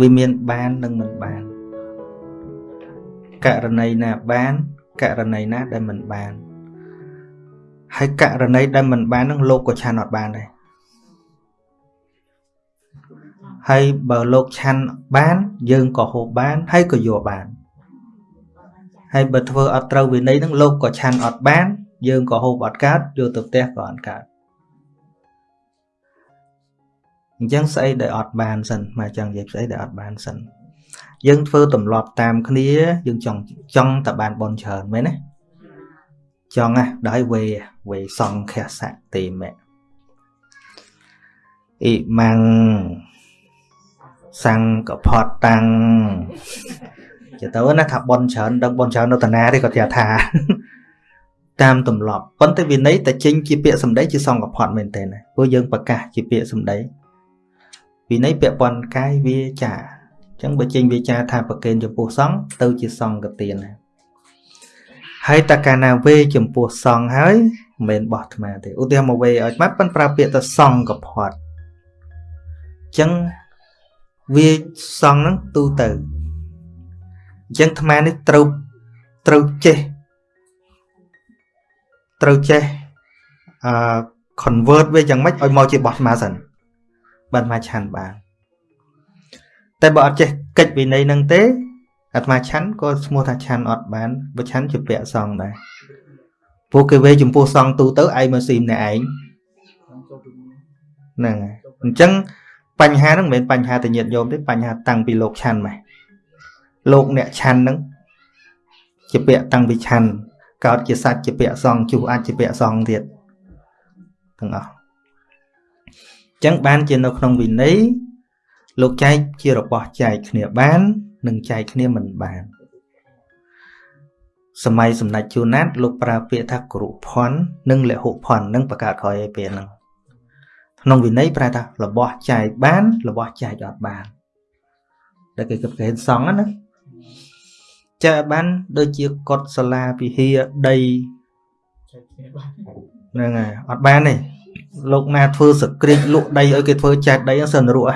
វាមានបាននិងមិនបានករណីណាបានករណីណាដែលមិនបានហើយករណីដែលមិនបាននឹងលោកក៏ឆាន់អត់បានដែរហើយបើលោកឆាន់បាន យើងក៏ហូបបានហើយក៏យកបានហើយបើធ្វើអត់ត្រូវវិន័យនឹងលោកក៏ឆាន់អត់បាន យើងក៏ហូបអត់កើតយកទៅផ្ទះក៏អត់កើត អញ្ចឹងស្អីដែលអត់បានសិនមកចង់និយាយស្អីដែលអត់បានសិនយើងធ្វើទម្លាប់តាមគ្នាយើងចង់ចង់តែបានបនច្រើនមែនទេចង់ណាដោយវេវេសង្ឃសៈទេមៈអ៊ីម៉ាំងសង្កផតតាំងចេះទៅណាថាបនច្រើនដឹងបនច្រើននៅតាណាទេគាត់ថា តាមទម្លាប់ប៉ុន្តែវិន័យតែចេញជាពាក្យសម្ដីជាសង្កផតមែនទេណាព្រោះយើងប្រកាសជាពាក្យសម្ដី វិន័យពាក់ព័ន្ធកាយវាចាអញ្ចឹងបើចេញវាចាថាប្រកេនចំពោះសង្ឃទៅជាសង្កទានណាហើយតកាលណាវេចំពោះសង្ឃហើយមិនមែនបោះអាត្មាទេឧទាហរណ៍មកវេឲ្យអាត្មាប៉ុនប្រើពាក្យទៅសង្ឃកផាត់អញ្ចឹងវាសង្ឃហ្នឹងទូទៅអញ្ចឹងអាត្មានេះត្រូវត្រូវចេះត្រូវចេះអឺ convert វាយ៉ាងម៉េចឲ្យមកជាបោះអាត្មាសិន បានអាត្មាឆាន់បានតែបើអត់ចេះកិច្ចវិន័យនឹងទេអាត្មាឆាន់ក៏ឈ្មោះថាឆាន់អត់បានបើឆាន់ជាពាក្យសងដែរពួកគេវេចំពោះសងទូទៅឯងមកស៊ីម្នាក់ឯងហ្នឹងហើយអញ្ចឹងបញ្ហាហ្នឹងមិនមែនបញ្ហាតែញាតិញោមទេបញ្ហាតាំងពីលោកឆាន់មកលោកអ្នកឆាន់ហ្នឹងជាពាក្យតាំងពីឆាន់កោតជាសាច់ជាពាក្យសងជុះអាចជាពាក្យសងទៀតទាំងអស់អញ្ចឹងបានជានៅក្នុងវិន័យលោកចែកជារបស់ចែកគ្នាបាននិងចែកគ្នាមិនបានសម័យសម្ដេចជួនណាតលោកប្រើពាក្យថាគរុភ័ណ្ឌនិងលហុភ័ណ្ឌនឹងបង្កើតក្រោយឲ្យពេលហ្នឹងក្នុងវិន័យប្រែថារបស់ចែកបាន របស់ចែកអត់បានតែគេគិតគេសងណាចែកបានដូចជាកុដសាលាពិហារដីហ្នឹងហើយអត់បានទេ លោកណាធ្វើសក្រិចលក់ដីឲ្យគេធ្វើចែកដីសិនរស់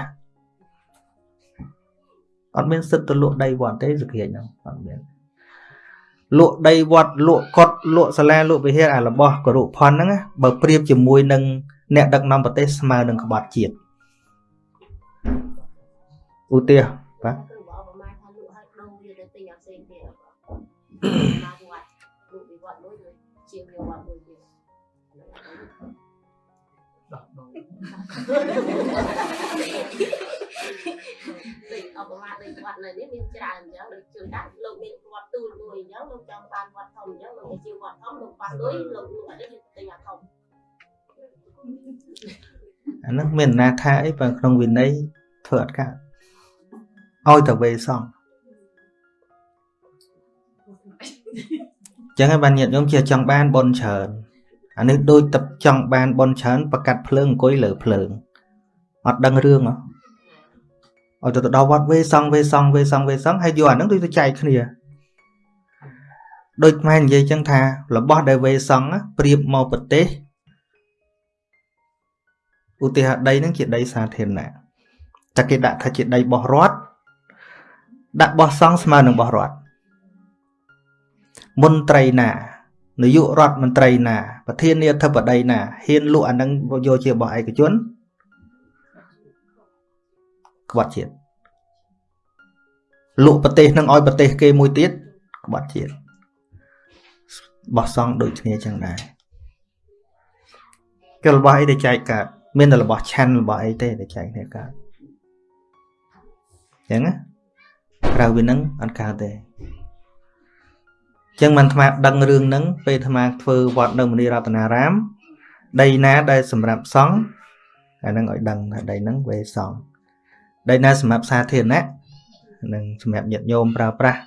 អត់មានសិទ្ធិទៅលក់ដីវត្តទេសក្រិចហ្នឹងអត់មានលក់ដីវត្តលក់កុដលក់សាលាលក់វិហារអារបស់គរុផនហ្នឹងបើប្រៀបជាមួយនឹងអ្នកដឹកនាំប្រទេសស្មើនឹងក្បត់ជាតិឧទាហរណ៍បាទ ឧបមាដូចវត្តនៅនេះមានច្រើនអញ្ចឹងដូចជួនកាលលោកមានវត្តទូលមួយអញ្ចឹងលោកចង់បានវត្តធំអញ្ចឹងលោកទៅជាវត្តធំលោកប៉ះលុយលោកលក់អីទៅទិញអាធំអាហ្នឹងមានណាថាអីបើក្នុងវិន័យធ្វើអត់កើតឲ្យតែវេសងចឹងហើយបានញាតិញោមជាចង់បានបនច្រើន អានេះដូចតចង់បានបនច្រើនប្រកាត់ភ្លើងអង្គុយលើភ្លើងអត់ដឹងរឿងហ៎ឲ្យទៅដល់វត្តវេសងវេសងវេសងវេសងហើយយកអាហ្នឹងដូចទៅចែកគ្នាដូចម៉ែនិយាយចឹងថារបស់ដែលវេសងប្រៀបមកប្រទេសឧទាហរណ៍ដីហ្នឹងជាដីសាធារណៈតែគេដាក់ថាជាដីបោះរដ្ឋដាក់បោះសង់ស្មើនឹងបោះរដ្ឋមន្ត្រីណា នាយករដ្ឋមន្ត្រីណា ប្រធានាធិបតីណាហ៊ានលក់អានឹងយកជារបស់ឯកជនក្បត់ជាតិលក់ប្រទេសនឹងឲ្យប្រទេសគេមួយទៀតក្បត់ជាតិបោះសង់ដូចគ្នាចឹងដែរគេរបស់អីដែលចែកកើតមានតែរបស់ឆាន់របស់អីទេដែលចែកគ្នាកើតចឹងណាក្រៅពីនឹងអត់កើតទេ ចឹងមិនអាត្មាដឹងរឿងហ្នឹងពេលអាត្មាធ្វើវត្តនៅមនីរតនារាម ដីណាដែលសម្រាប់សង់អាហ្នឹងឲ្យដឹងថាដីហ្នឹងវេសង់ដីណាសម្រាប់សាធារណៈនិងសម្រាប់ញាតិញោមប្រើប្រាស់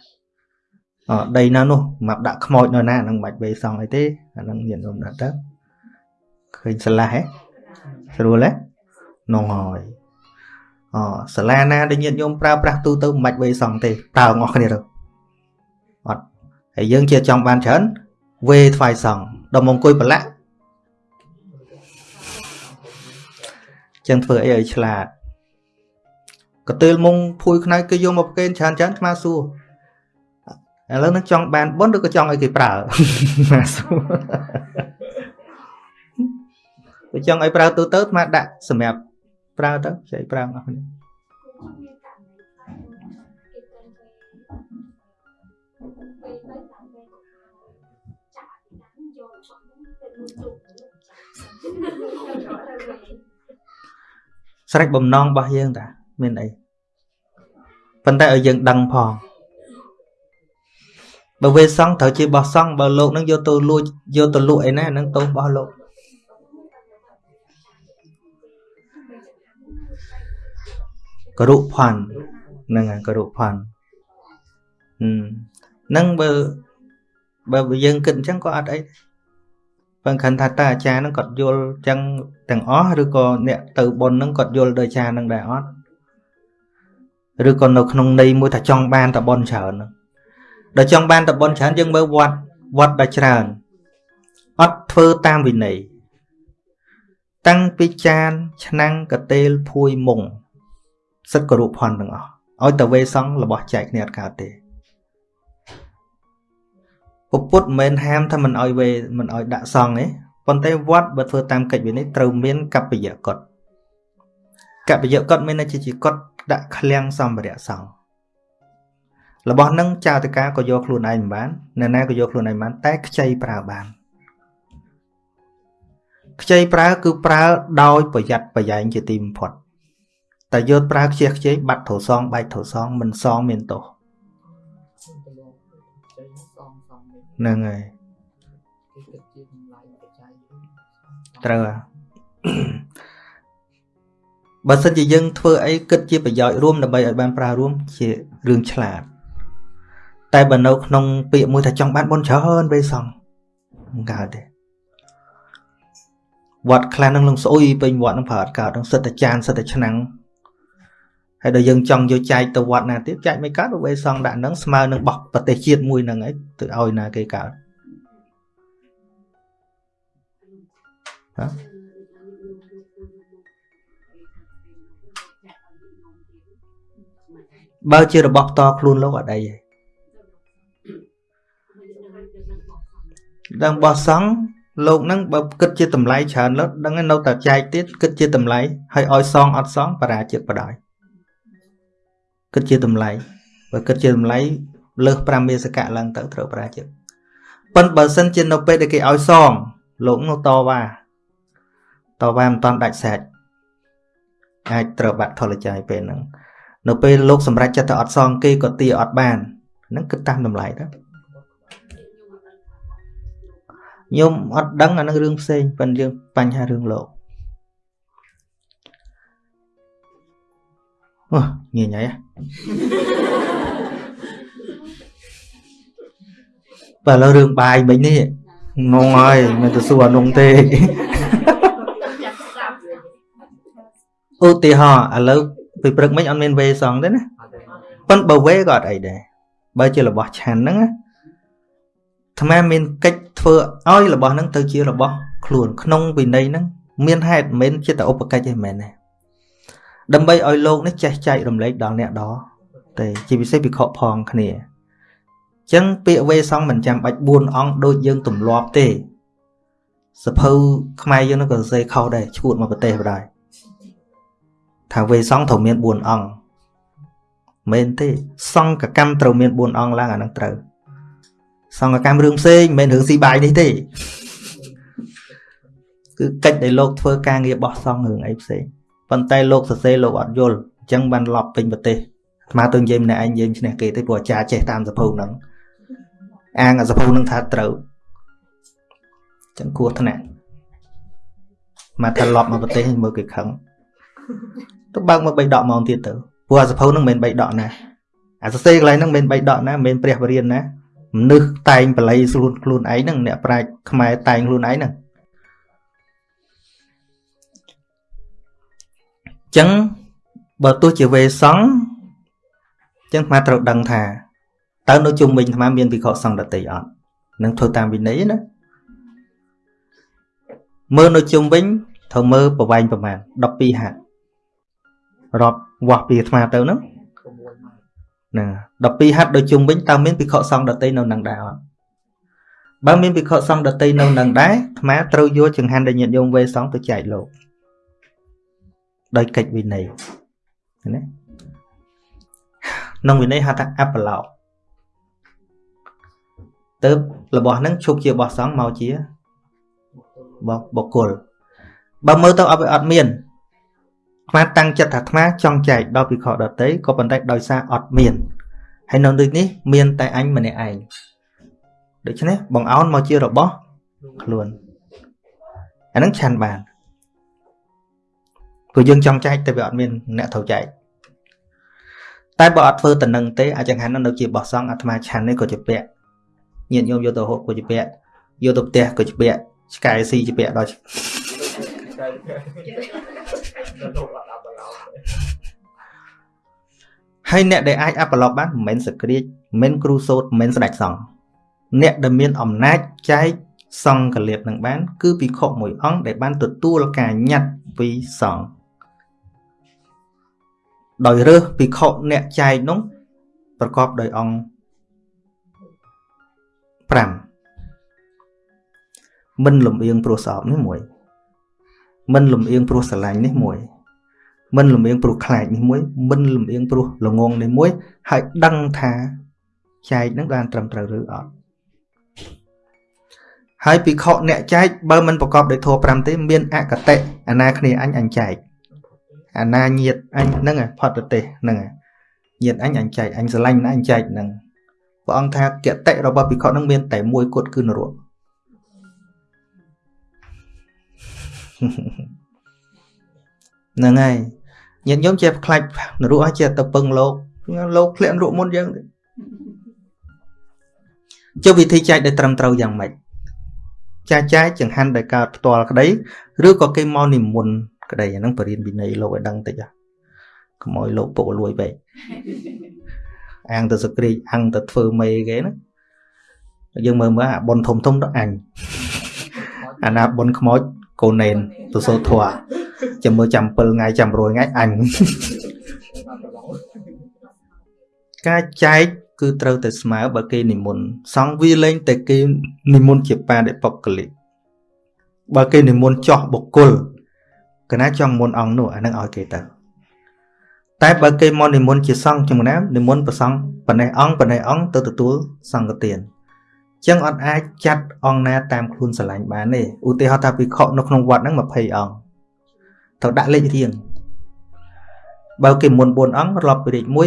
អដីណានោះមកដាក់ខ្មោចនៅណាហ្នឹងមិនបាច់វេសង់អីទេអាហ្នឹងញាតិញោមដាក់ទៅឃើញឆ្លាស់ហ៎ស្រួលទេនងហើយអសាលាណាដែលញាតិញោមប្រើប្រាស់ទូទៅមិនបាច់វេសង់ទេតើអស់គ្នាទៅអត់ ហើយយើងជាចង់បានច្រើនវេថ្វាយសង់ដល់មកអង្គុយប្រឡាក់ចឹងធ្វើអីឲ្យឆ្លាតកតេលមុងភួយខ្នើយគេយកមកប្រគេនច្រើនច្រើនស្មាសួរឥឡូវនឹងចង់បានបុណ្យឬក៏ចង់ឲ្យគេប្រើស្មាសួរបើចង់ឲ្យប្រើទូទៅស្មាដាក់សម្រាប់ប្រើទៅចៃប្រើអស់គ្នា ស្រេចបំណងរបស់យើងតាមានអីប៉ុន្តែឲ្យយើងដឹងផងបើវេសង្ឃត្រូវជាបោះសង្ឃបើលោកនឹងយកទៅលួចយកទៅលក់អីណានឹងទោសរបស់លោកករុផាន់ហ្នឹងហើយករុផាន់ហ្នឹងបើបើយើងគិតអញ្ចឹងក៏អត់អី បើខណ្ឌថាតើអាចារ្យហ្នឹងគាត់យល់អញ្ចឹងទាំងអស់ឬក៏អ្នកទៅបុណ្យហ្នឹងគាត់យល់ដោយអាចារ្យហ្នឹងដែរអត់ឬក៏នៅក្នុងន័យមួយថាចង់បានតបុណ្យច្រើនហ្នឹងដល់ចង់បានតបុណ្យច្រើនយើងមើលវត្តវត្តដ៏ច្រើនអត់ធ្វើតាមវិន័យតាំងពីចានឆ្នាំងកតេលភួយមុងសិទ្ធិគរុផនទាំងអស់ឲ្យតវេសង្ឃរបស់ចែកគ្នាអត់កើតទេ ពពុទ្ធមិនមែនហាមថាមិនឲ្យវេមិនឲ្យដាក់សង្ឃទេប៉ុន្តែវត្តបើធ្វើតាមកិច្ចវិន័យត្រូវមានកប្បយកតកប្បយកតមានន័យជាកតដាក់ឃ្លាំងសម្ភារៈសង្ឃរបស់នឹងចៅតកាក៏យកខ្លួនឯងមិនបានអ្នកណាក៏យកខ្លួនឯងបានតែខ្ចីប្រើបានខ្ចីប្រើគឺប្រើដោយប្រយ័ត្នប្រយែងជាទីបំផុតតែយកប្រើខ្ជះខ្ជាយបាត់ត្រូវសងបែកត្រូវសងមិនសងមានទោស ហ្នឹងហើយត្រូវបើសិនជាយើងធ្វើអីគិតជាប្រយោជន៍រួមដើម្បីឲ្យបានប្រើរួមជារឿងឆ្លាតតែបើនៅក្នុងពាក្យមួយថាចង់បានបុណ្យច្រើនពេលសងមិនកើតទេវត្តខ្លះនឹងលងស្អុយពេញវត្តនឹងប្រើអត់កើតនឹងសិតតែចានសិតតែឆ្នាំង ហើយដល់យើងចង់យកចែកទៅវត្តណាទៀតចែកមិនកើតវេសងដាក់នឹងស្មើនឹងបោះប្រទេសជាតិមួយហ្នឹងឯងទៅឲ្យណាគេកើតហ៎បើជារបស់ផ្ទាល់ខ្លួនលោកអត់អីទេដឹងបោះសង់លោកនឹងបើគិតជាតម្លៃច្រើនលើដឹងនៅតែចែកទៀតគិតជាតម្លៃហើយឲ្យសងអត់សងបរាជិតបដ ாய் គិតជាតម្លៃបើគិតជាតម្លៃលើស5មេសកៈឡើងទៅត្រូវបរាជិតប៉ុន្តែបើសិនជានៅពេលដែលគេឲ្យសង លោកនោះតវ៉ាតវ៉ាមិនតាន់ដាច់សាច់អាចត្រូវបាត់ថលច័យពេលហ្នឹងនៅពេលលោកសម្រេចចិត្តទៅអត់សងគេក៏ទាអត់បានហ្នឹងគិតតាមតម្លៃទៅញោមអត់ដឹងអានឹងរឿងផ្សេងប៉ុន្តែយើងបញ្ហារឿងលោក អូញញ៉ៃបើឥឡូវរឿងបាយមិញនេះនងហើយមិនទៅសួរអានងទេឧទាហរណ៍ឥឡូវពីព្រឹកមិញអត់មានវេសងទេណាប៉ុន្តែបើវេក៏អត់អីដែរបើជារបស់ឆាន់ហ្នឹងណាអាត្មាមានកិច្ចធ្វើឲ្យរបស់ហ្នឹងទៅជារបស់ខ្លួនក្នុងវិន័យហ្នឹងមានហេតុមិនមែនជាតែឧបកិច្ចទេមែនទេ ដើម្បីឲ្យលោកនេះចេះចែករំលែកដល់អ្នកដទេជាពិសេសវិខផងគ្នាអញ្ចឹងពាក្យវេសង្ឃមិនចាំបាច់4អង្គដូចយើងទម្លាប់ទេសភៅខ្មែរយើងនោះក៏សរសេរខុសដែរឈួតមកប្រទេសបដ ாய் ថាវេសង្ឃត្រូវមាន4អង្គមែនទេសង្ឃកម្មត្រូវមាន4អង្គឡើងអានឹងត្រូវសង្ឃកម្មរឿងផ្សេងមិនមែនរឿងស៊ីបាយនេះទេគឺកិច្ចដែលលោកធ្វើការងារបោះសង្ឃរឿងអីផ្សេង ប៉ុន្តែលោកសរសេរលោកអត់យល់អញ្ចឹងបានឡប់ពេញប្រទេសអាត្មាទៅនិយាយម្នាក់ឯងយើងឈ្នះគេទេព្រោះអាចារ្យចេះតាមសភៅហ្នឹងអាងអាសភៅហ្នឹងថាត្រូវអញ្ចឹងគួរថ្នាក់មកថាឡប់មកប្រទេសមើលគេខឹងទៅបើកមកបីដកម៉ោងទៀតទៅព្រោះអាសភៅហ្នឹងមិនមែនបីដកណាអាសរសេរកន្លែងហ្នឹងមិនមែនបីដកណាមិនមែនព្រះបរិញ្ញាណាមនុស្សតែងបល័យខ្លួនខ្លួនឯងហ្នឹងអ្នកប្រាជ្ញខ្មែរតែងខ្លួនឯងហ្នឹង ចឹងបើទោះជាវេសង្ឃចឹងអាត្រូវដឹងថាតើនៅជុំវិញអាមានវិខសង្ឃដតីអត់នឹងធ្វើតាមវិន័យណាមើលនៅជុំវិញត្រូវមើលប្រវែងប្រមាណ12ហាត់រាប់វាស់ពីអាត្មាទៅហ្នឹងណាដល់ពីហាត់ដូចជុំវិញតើមានភិក្ខុសង្ឃដតីនៅនឹងដែរអត់បើមានភិក្ខុសង្ឃដតីនៅនឹងដែរអាត្មាត្រូវយកចង្ហាន់ដែលញាតិញោមវេសង្ឃទៅចែកលោក ដោយកិច្ចវិន័យណាក្នុងវិន័យហៅថាអបឡោកទៅរបស់ហ្នឹងឈប់ជារបស់សង្ឃមកជារបស់បុគ្គលបើមើលទៅអត់វាអត់មានអាត្មាតាំងចិត្តថាអាត្មាចង់ចែកដល់ពិខុដតីក៏ប៉ុន្តែដោយសារអត់មានហើយនៅដូចនេះមានតែអញម្នាក់ឯងដូច្នេះបងអោនមកជារបស់ខ្លួនអានឹងឆាន់បាន ព្រោះយើងចង់ចែកតែវាអត់មានអ្នកត្រូវចែកតែបើអត់ធ្វើតំណឹងទេអាចង្ហាន់នៅជាបោះសង់អាត្មាឆាន់នេះក៏ជាពាក់ញាតិញោមយកទៅហូបក៏ជាពាក់យកទៅផ្ទះក៏ជាពាក់ឆ្កែស៊ីជាពាក់ដល់ហើយអ្នកដែលអាចអបឡុកបានមិនមែនសក្រាចមិនមែនគ្រូសូត្រមិនមែនស្ដេចសង្ឃអ្នកដែលមានអំណាចចែកសង្ឃលៀបនឹងបាន គឺភិក្ខុមួយអង្គដែលបានទទួលការញត្តិពីសង្ឃ ដោយរើសភិក្ខុអ្នកចែកនោះប្រកបដោយអង្គ5មិនលំអៀងព្រោះស្អប់នេះមួយមិនលំអៀងព្រោះស្រឡាញ់នេះមួយមិនលំអៀងព្រោះខ្លាចនេះមួយមិនលំអៀងព្រោះល្ងងនេះមួយហើយដឹងថាចែកនឹងបានត្រឹមត្រូវឬអត់ហើយពិខុអ្នកចែកបើមិនប្រកបដោយធម៌5ទេមានអកតេអាណាគ្នាអញអញចែក អាណាញាតអញហ្នឹងផតទេសហ្នឹងញាតអញអញចែកអញស្រឡាញ់អញចែកហ្នឹងព្រះអង្គថាកតិរបស់ពិខុហ្នឹងមានតែមួយគត់គឺនរកហ្នឹងហើយញាតិញោមចេះខ្លាចនរកឲ្យចេះទៅពឹងលោកលោកធ្លាក់នរកមុនយើងចុះវិធីចែកដែលត្រឹមត្រូវយ៉ាងម៉េចចាចែកចង្ហាន់ដែលកើតផ្ទាល់ក្តីឬក៏គេមកនិមន្ត ក្តីអាហ្នឹងបរិញ្ញាវិន័យលោកឲ្យដឹងតិចកុំឲ្យលោកពុកលួយពេកអាំងទៅសក្រីអាំងទៅធ្វើមេគេណាយើងមើលមើលអាប៉ុនធំធំទៅអញអាណាប៉ុនខ្មោចកូនណេនទៅសូត្រធွာចាំមើលចាំ7ថ្ងៃចាំ100ថ្ងៃអញការចែកគឺត្រូវតែស្មើបើគេនិមន្តសង្ឃវាលែងតែគេនិមន្តជាបាដិបុគ្គលិកបើគេនិមន្តចោះបុគ្គល កណាចង់មុនអង្គនោះអានឹងឲ្យគេទៅតែបើគេមកនិមន្តជាសង្ឃជំនាមនិមន្តប្រសង្ឃប៉ុណ្ណេះអង្គប៉ុណ្ណេះអង្គទៅទទួលសង្ឃទានចឹងអត់អាចចាត់អង្គណាតាមខ្លួនស្រឡាញ់បានទេឧទាហរណ៍ថាភិក្ខុនៅក្នុងវត្តហ្នឹង20អង្គត្រូវដាក់លេខរៀងបើគេមុន4អង្គរាប់ពីលេខ1 2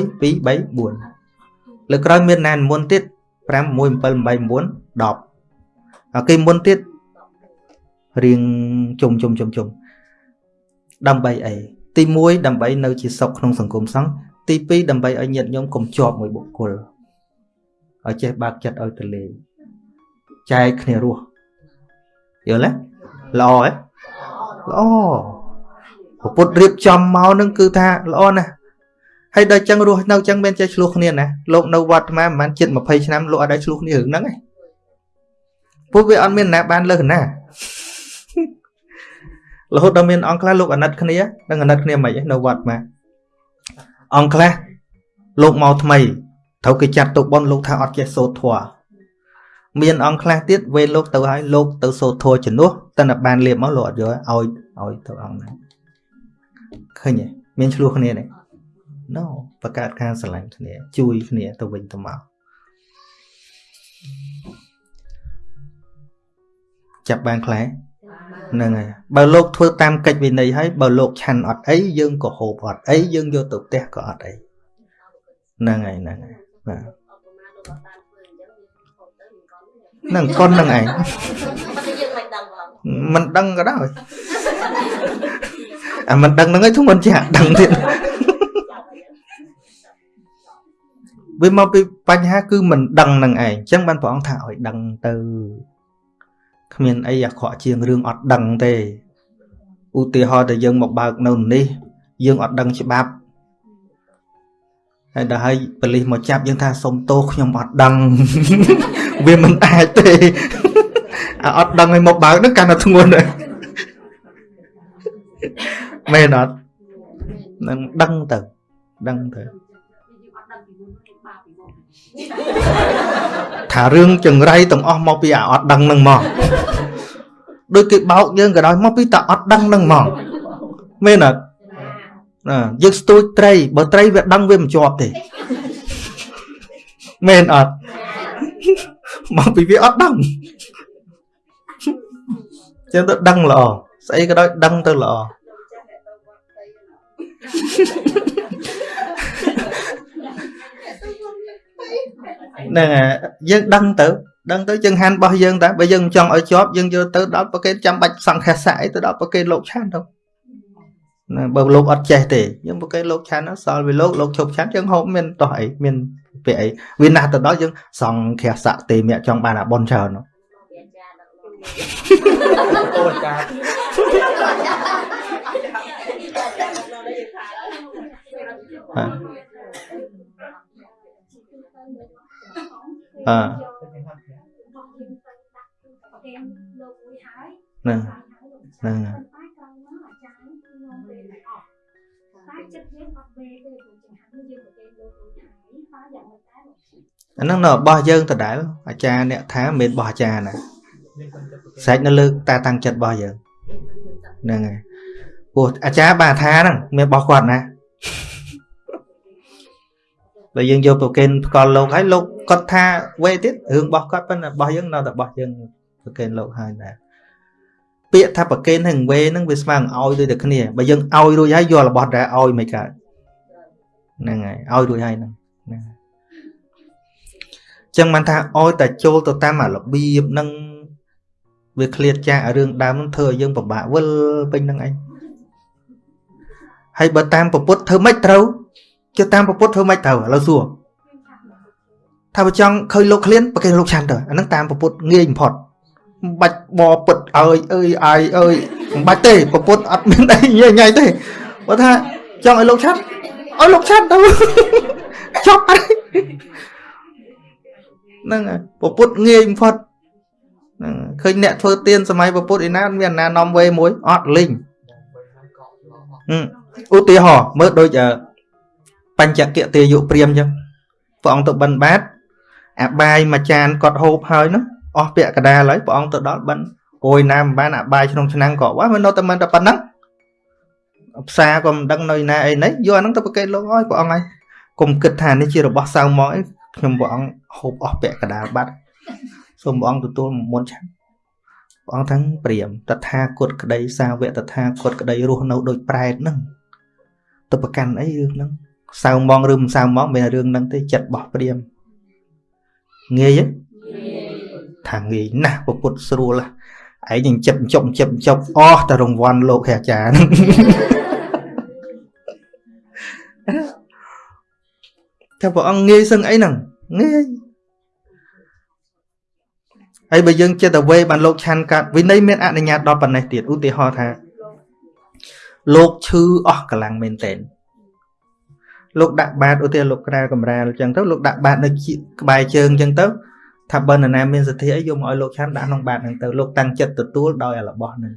3 4លើក្រោយមានណានមុនទៀត5 1 7 8 9 10ហើយគេមុនទៀតរៀងជុំជុំជុំជុំ ដើម្បីអីទី1ដើម្បីនៅជាសុខក្នុងសង្គមសង្ឃទី2ដើម្បីឲ្យញាតិញោមកុំជាប់មួយបុគ្គលឲ្យចេះបើកចិត្តឲ្យទៅលេងចែកគ្នារស់យល់ទេល្អហ៎ល្អពុទ្ធរៀបចំមកនឹងគឺថាល្អណាស់ហើយដល់ចឹងរស់នៅចឹងមានចេះឆ្លោះគ្នាណាលោកនៅវត្តមកប្រហែលជិត20ឆ្នាំលោកអត់ដែរឆ្លោះគ្នារឿងហ្នឹងឯងពួកវាអត់មានណាបានលើសណា រហូតដល់មានអង្គខ្លះលោកអាណិតគ្នានឹងអាណិតគ្នាមិនឯងនៅវត្តមកអង្គខ្លះលោកមកថ្មីត្រូវគេចាត់ទុកបនលោកថាអត់ចេះសូត្រធម៌មានអង្គខ្លះទៀតវេលោកទៅឲ្យលោកទៅសូត្រធัวជំនួសតែតែបានលៀបមកលោកអត់យកឲ្យឲ្យទៅអង្គហ្នឹងឃើញទេមានឆ្លោះគ្នាទេ No បង្កើតការស្រឡាញ់គ្នា ជួយគ្នាទៅវិញទៅមកចាប់បានខ្លះ ហ្នឹងហើយបើលោកធ្វើតាមកិច្ចវិន័យហើយបើលោកឆាន់អត់អីយើងក៏ហូបអត់អីយើងយកទៅផ្ទះក៏អត់អីហ្នឹងហើយហ្នឹងហើយបាទនឹងកុននឹងឯងមិនដឹងក៏ដោយអាមិនដឹងហ្នឹងឯងធំមិនជាដឹងទៀតវាមកពីបញ្ហាគឺមិនដឹងនឹងឯងអញ្ចឹងបានព្រះអង្គថាឲ្យដឹងទៅ គ្មានអីអាក្រក់ជាងរឿងអត់ដឹងទេឧទាហរណ៍តែយើងមកបើកនៅនេះ យើងអត់ដឹងច្បាប់ហើយដល់ហើយប៉លិសមកចាប់យើងថាសុំទោសខ្ញុំអត់ដឹងវាមិនអាចទេអាអត់ដឹងឲ្យមកបើកនឹងកាន់តែធ្ងន់ដែរមែនអត់នឹងដឹងទៅដឹងទៅ ថារឿងចង្រៃទាំងអស់មកពីអាអត់ដឹងនឹងមកដូចគេបោកយើងក៏ដោយមកពីតាអត់ដឹងនឹងមកមែនអត់ណាយើងស្ទួយត្រីបើត្រីវាដឹងវាមិនជាប់ទេមែនអត់មកពីវាអត់ដឹងចឹងទៅដឹងល្អស្អីក៏ដោយដឹងទៅល្អ ហ្នឹងហើយយើងដឹងទៅដឹងទៅយើងហានរបស់យើងតើបើយើងមិនចង់ឲ្យជាប់យើងយកទៅដល់ប្រកេតចាំបាច់សង្ខេសៈអីទៅដល់ប្រកេតលោកឆានទៅណាបើលោកអត់ចេះទេយើងប្រកេតលោកឆានសល់វាលោកលោកឈប់ឆានយើងហូបមានតោះអីមានពាក្យអីវាណាស់ទៅដល់យើងសង្ខេសៈទេមៈចង់បានអាប៉ុនច្រើននោះអូនចាអឺហ្នឹងហ្នឹងអាហ្នឹងនៅរបស់យើងដដែលអាចារ្យអ្នកថាមិនមែនរបស់អាចារ្យណាស្រេចនៅលើតាតាំងចិត្តរបស់យើងហ្នឹងហើយព្រោះអាចារ្យបាថាហ្នឹងមានរបស់គាត់ណា បើយើងយកប្រកេនផ្កល់លោកហើយលោកគាត់ថាវេទៀតរឿងរបស់គាត់ប៉ុន្តែរបស់យើងនៅតែរបស់យើងប្រកេនលោកហើយដែរពាក្យថាប្រកេនហ្នឹងវេហ្នឹងវាស្មើនឹងឲ្យដូចតែគ្នាបើយើងឲ្យរួចហើយយករបស់ដែរឲ្យមិនកើតហ្នឹងហើយឲ្យរួចហើយហ្នឹងណាចឹងបានថាឲ្យតែចូលទៅតាមអារបៀបហ្នឹងវាឃ្លាតចាករឿងដើមហ្នឹងធ្វើឲ្យយើងពិបាកវិលពេញហ្នឹងឯងហើយបើតាមពពុទ្ធធ្វើម៉េចត្រូវ ជឿតាមពពុទ្ធធ្វើម៉េចត្រូវឥឡូវសួរថាបើចង់ឃើញលោកឃ្លានប្រគេលោកឆាន់ទៅអាហ្នឹងតាមពពុទ្ធងាយបំផុតមិនបាច់បពុតអើយអើយអាយអើយមិនបាច់ទេពពុទ្ធអត់មានអីញ៉ៃញ៉ៃទេបើថាចង់ឲ្យលោកឆាត់ឲ្យលោកឆាត់ទៅចប់ហើយហ្នឹងពពុទ្ធងាយបំផុតហ្នឹងឃើញអ្នកធ្វើទៀនសម័យពពុទ្ធឯណាមានអាណានាំវេមួយអត់លីងឧទាហរណ៍មើលដូច បញ្ចកិទាយុព្រាមអញ្ចឹងព្រះអង្គទៅបិណ្ឌបាតអាបាយមួយចានគាត់ហូបហើយនោះអស់ពាក់កដាលហើយព្រះអង្គទៅដល់បិណ្ឌអូយណាមិនបានអាបាយក្នុងឆ្នាំងក៏វ៉ាមិននៅតែមិនតែប៉ុណ្ណឹងផ្សារក៏មិនដឹងនៅណាអីនេះយកអាហ្នឹងទៅប្រកេតលោកអើយព្រះអង្គហើយកុំគិតថានេះជារបស់សៅមកអីខ្ញុំព្រះអង្គហូបអស់ពាក់កដាលបាត់សូមព្រះអង្គទទួលមុនឆាន់ព្រះអង្គទាំងព្រាមតថាគតក្តីសាវកតថាគតក្តីរស់នៅដូចប្រែតហ្នឹងទៅប្រកាន់អីរឿងហ្នឹង សៅមកឬមិនសៅមកមានរឿងហ្នឹងទេចិត្តរបស់ព្រាមងាយទេថាងាយណាស់ពុទ្ធស្រួលឯងនឹងចិត្តចុកចិត្តចុកអស់តែរង្វាន់លោកអាចារ្យថាព្រះអង្គងាយសឹងអីហ្នឹងងាយហើយបើយើងចិត្តទៅវេបានលោកឆាន់កាត់វិន័យមានអនុញ្ញាតដល់ប៉ុណ្ណេះទៀតឧទាហរណ៍ថាលោកឈឺអស់កម្លាំងមែនតើ លោកដាក់បាតឧទាហរណ៍លោកក្រែកំរាលអញ្ចឹងទៅលោកដាក់បាតនៅក្បែរជើងអញ្ចឹងទៅថាបើនរណាមានសទ្ធាអីយកមកឲ្យលោកឆាន់ដាក់ក្នុងបាតហ្នឹងទៅលោកតាំងចិត្តទទួលដោយរបស់ហ្នឹង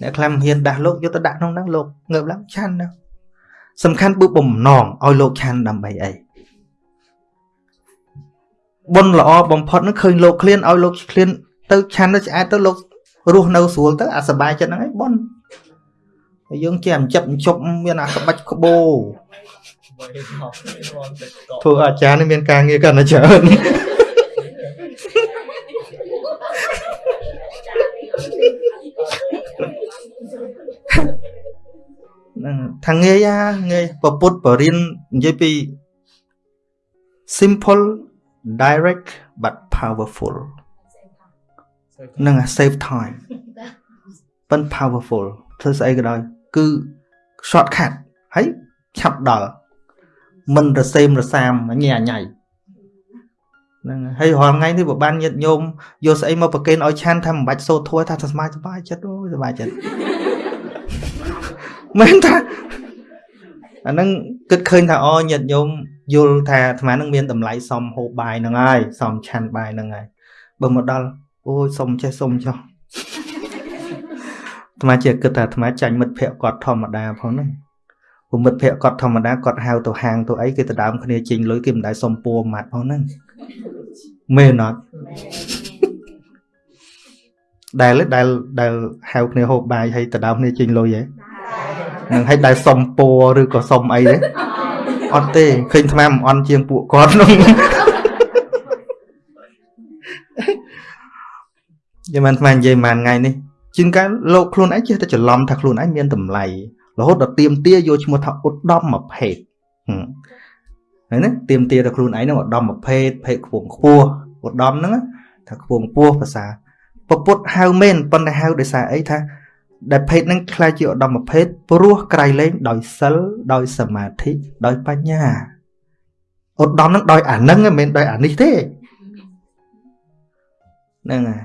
អ្នកខ្លះមិនហ៊ានដាស់លោកយកទៅដាក់ក្នុងហ្នឹងលោកងើបឡើងឆាន់ទៅសំខាន់គឺបំណងឲ្យលោកឆាន់ដើម្បីអីបុណ្យល្អបំផុតនឹងឃើញលោកឃ្លានឲ្យលោកឃ្លានទៅឆាន់ទៅឆ្អែតទៅលោករស់នៅស្រួលទៅអាសបាយចិត្តហ្នឹងឯងបុណ្យហើយយើងជាអញ្ចឹកអញ្ជប់មានអាក្បាច់ក្បោ ធ្វើអាចារ្យនេះមានការងារកាន់តែច្រើនហ្នឹងថាងាយអាងាយពពុទ្ធបរិញ្ញនិយាយពី simple direct but powerful នឹង save time ប៉ុន្តែ powerful ធ្វើស្អីក៏ដោយគឺ shortcut ហើយឆាប់ដល់ មិនរសេមរសាមញ៉ៃញ៉ៃហ្នឹងហើយរាល់ថ្ងៃនេះបើបានញាតញោមយកស្អីមកប្រគេនឲ្យឆាន់ថាមិនបាច់សូត្រធัวថាសមាសបាយចិត្តអូសបាយចិត្តមែនថាអាហ្នឹងគិតឃើញថាអូញាតញោមយល់ថាអាត្មានឹងមានតម្លៃសមហូបបាយហ្នឹងហើយសមឆាន់បាយហ្នឹងហើយបើមកដល់អូយសុំចេះសុំចុះអាត្មាជាគិតថាអាត្មាចាញ់មិត្តភក្តិគាត់ធម្មតាផងហ្នឹង ពុមិត្តភក្តិគាត់ធម្មតាគាត់ហៅទៅហាងទៅអីគេទៅដើមគ្នាចេញលុយគេមិនដែលសុំពួរម៉ាត់ផងហ្នឹងមែនអត់ដែលដែលដែលហៅគ្នាហូបបាយហើយទៅដើមគ្នាចេញលុយហ៎នឹងឲ្យដែលសុំពួរឬក៏សុំអីទេអត់ទេឃើញថ្មមិនអន់ជាងពួកគាត់នោះយមិនថ្មនិយាយមួយថ្ងៃនេះជាងកាលលោកខ្លួនឯងចេះតែច្រឡំថាខ្លួនឯងមានតម្លៃ រហូតដល់ទៀមទាយកឈ្មោះថាឧត្តមមួយភេទហើយណាទៀមទាទៅខ្លួនឯងហ្នឹងឧត្តមមួយភេទភេទខ្ពងខ្ពស់ឧត្តមហ្នឹងថាខ្ពងខ្ពស់ភាសាពពុទ្ធហៅមែនប៉ុន្តែហៅដោយសារអីថាដែលភេទហ្នឹងខ្លាចជាឧត្តមភេទព្រោះក្រៃលែងដោយសិលដោយសមាធិដោយបញ្ញាឧត្តមហ្នឹងដោយអានឹងមិនមែនដោយអានេះទេហ្នឹងហើយ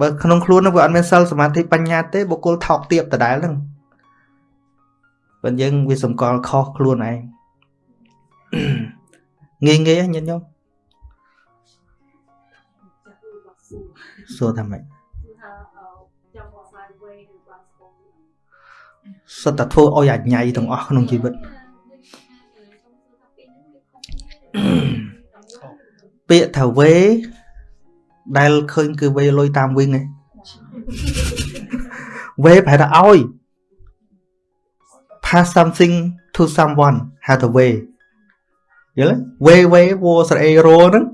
បើក្នុងខ្លួនហ្នឹងវាអត់មានសិលសមាធិបញ្ញាទេបុគ្គលថោកទាបដដែលហ្នឹង បើយើងវាសម្គាល់ខុសខ្លួនឯងងាយងាយញាតិញោមសួរថាម៉េចសុទ្ធតែធ្វើឲ្យអាញ៉ៃទាំងអស់ក្នុងជីវិតពាក្យថាវេដែលឃើញគឺវេលុយតាមវិញឯងវេប្រហែលថាឲ្យ pass something to someone ហៅថាវេយល់វេវេវោស្រអេរោហ្នឹង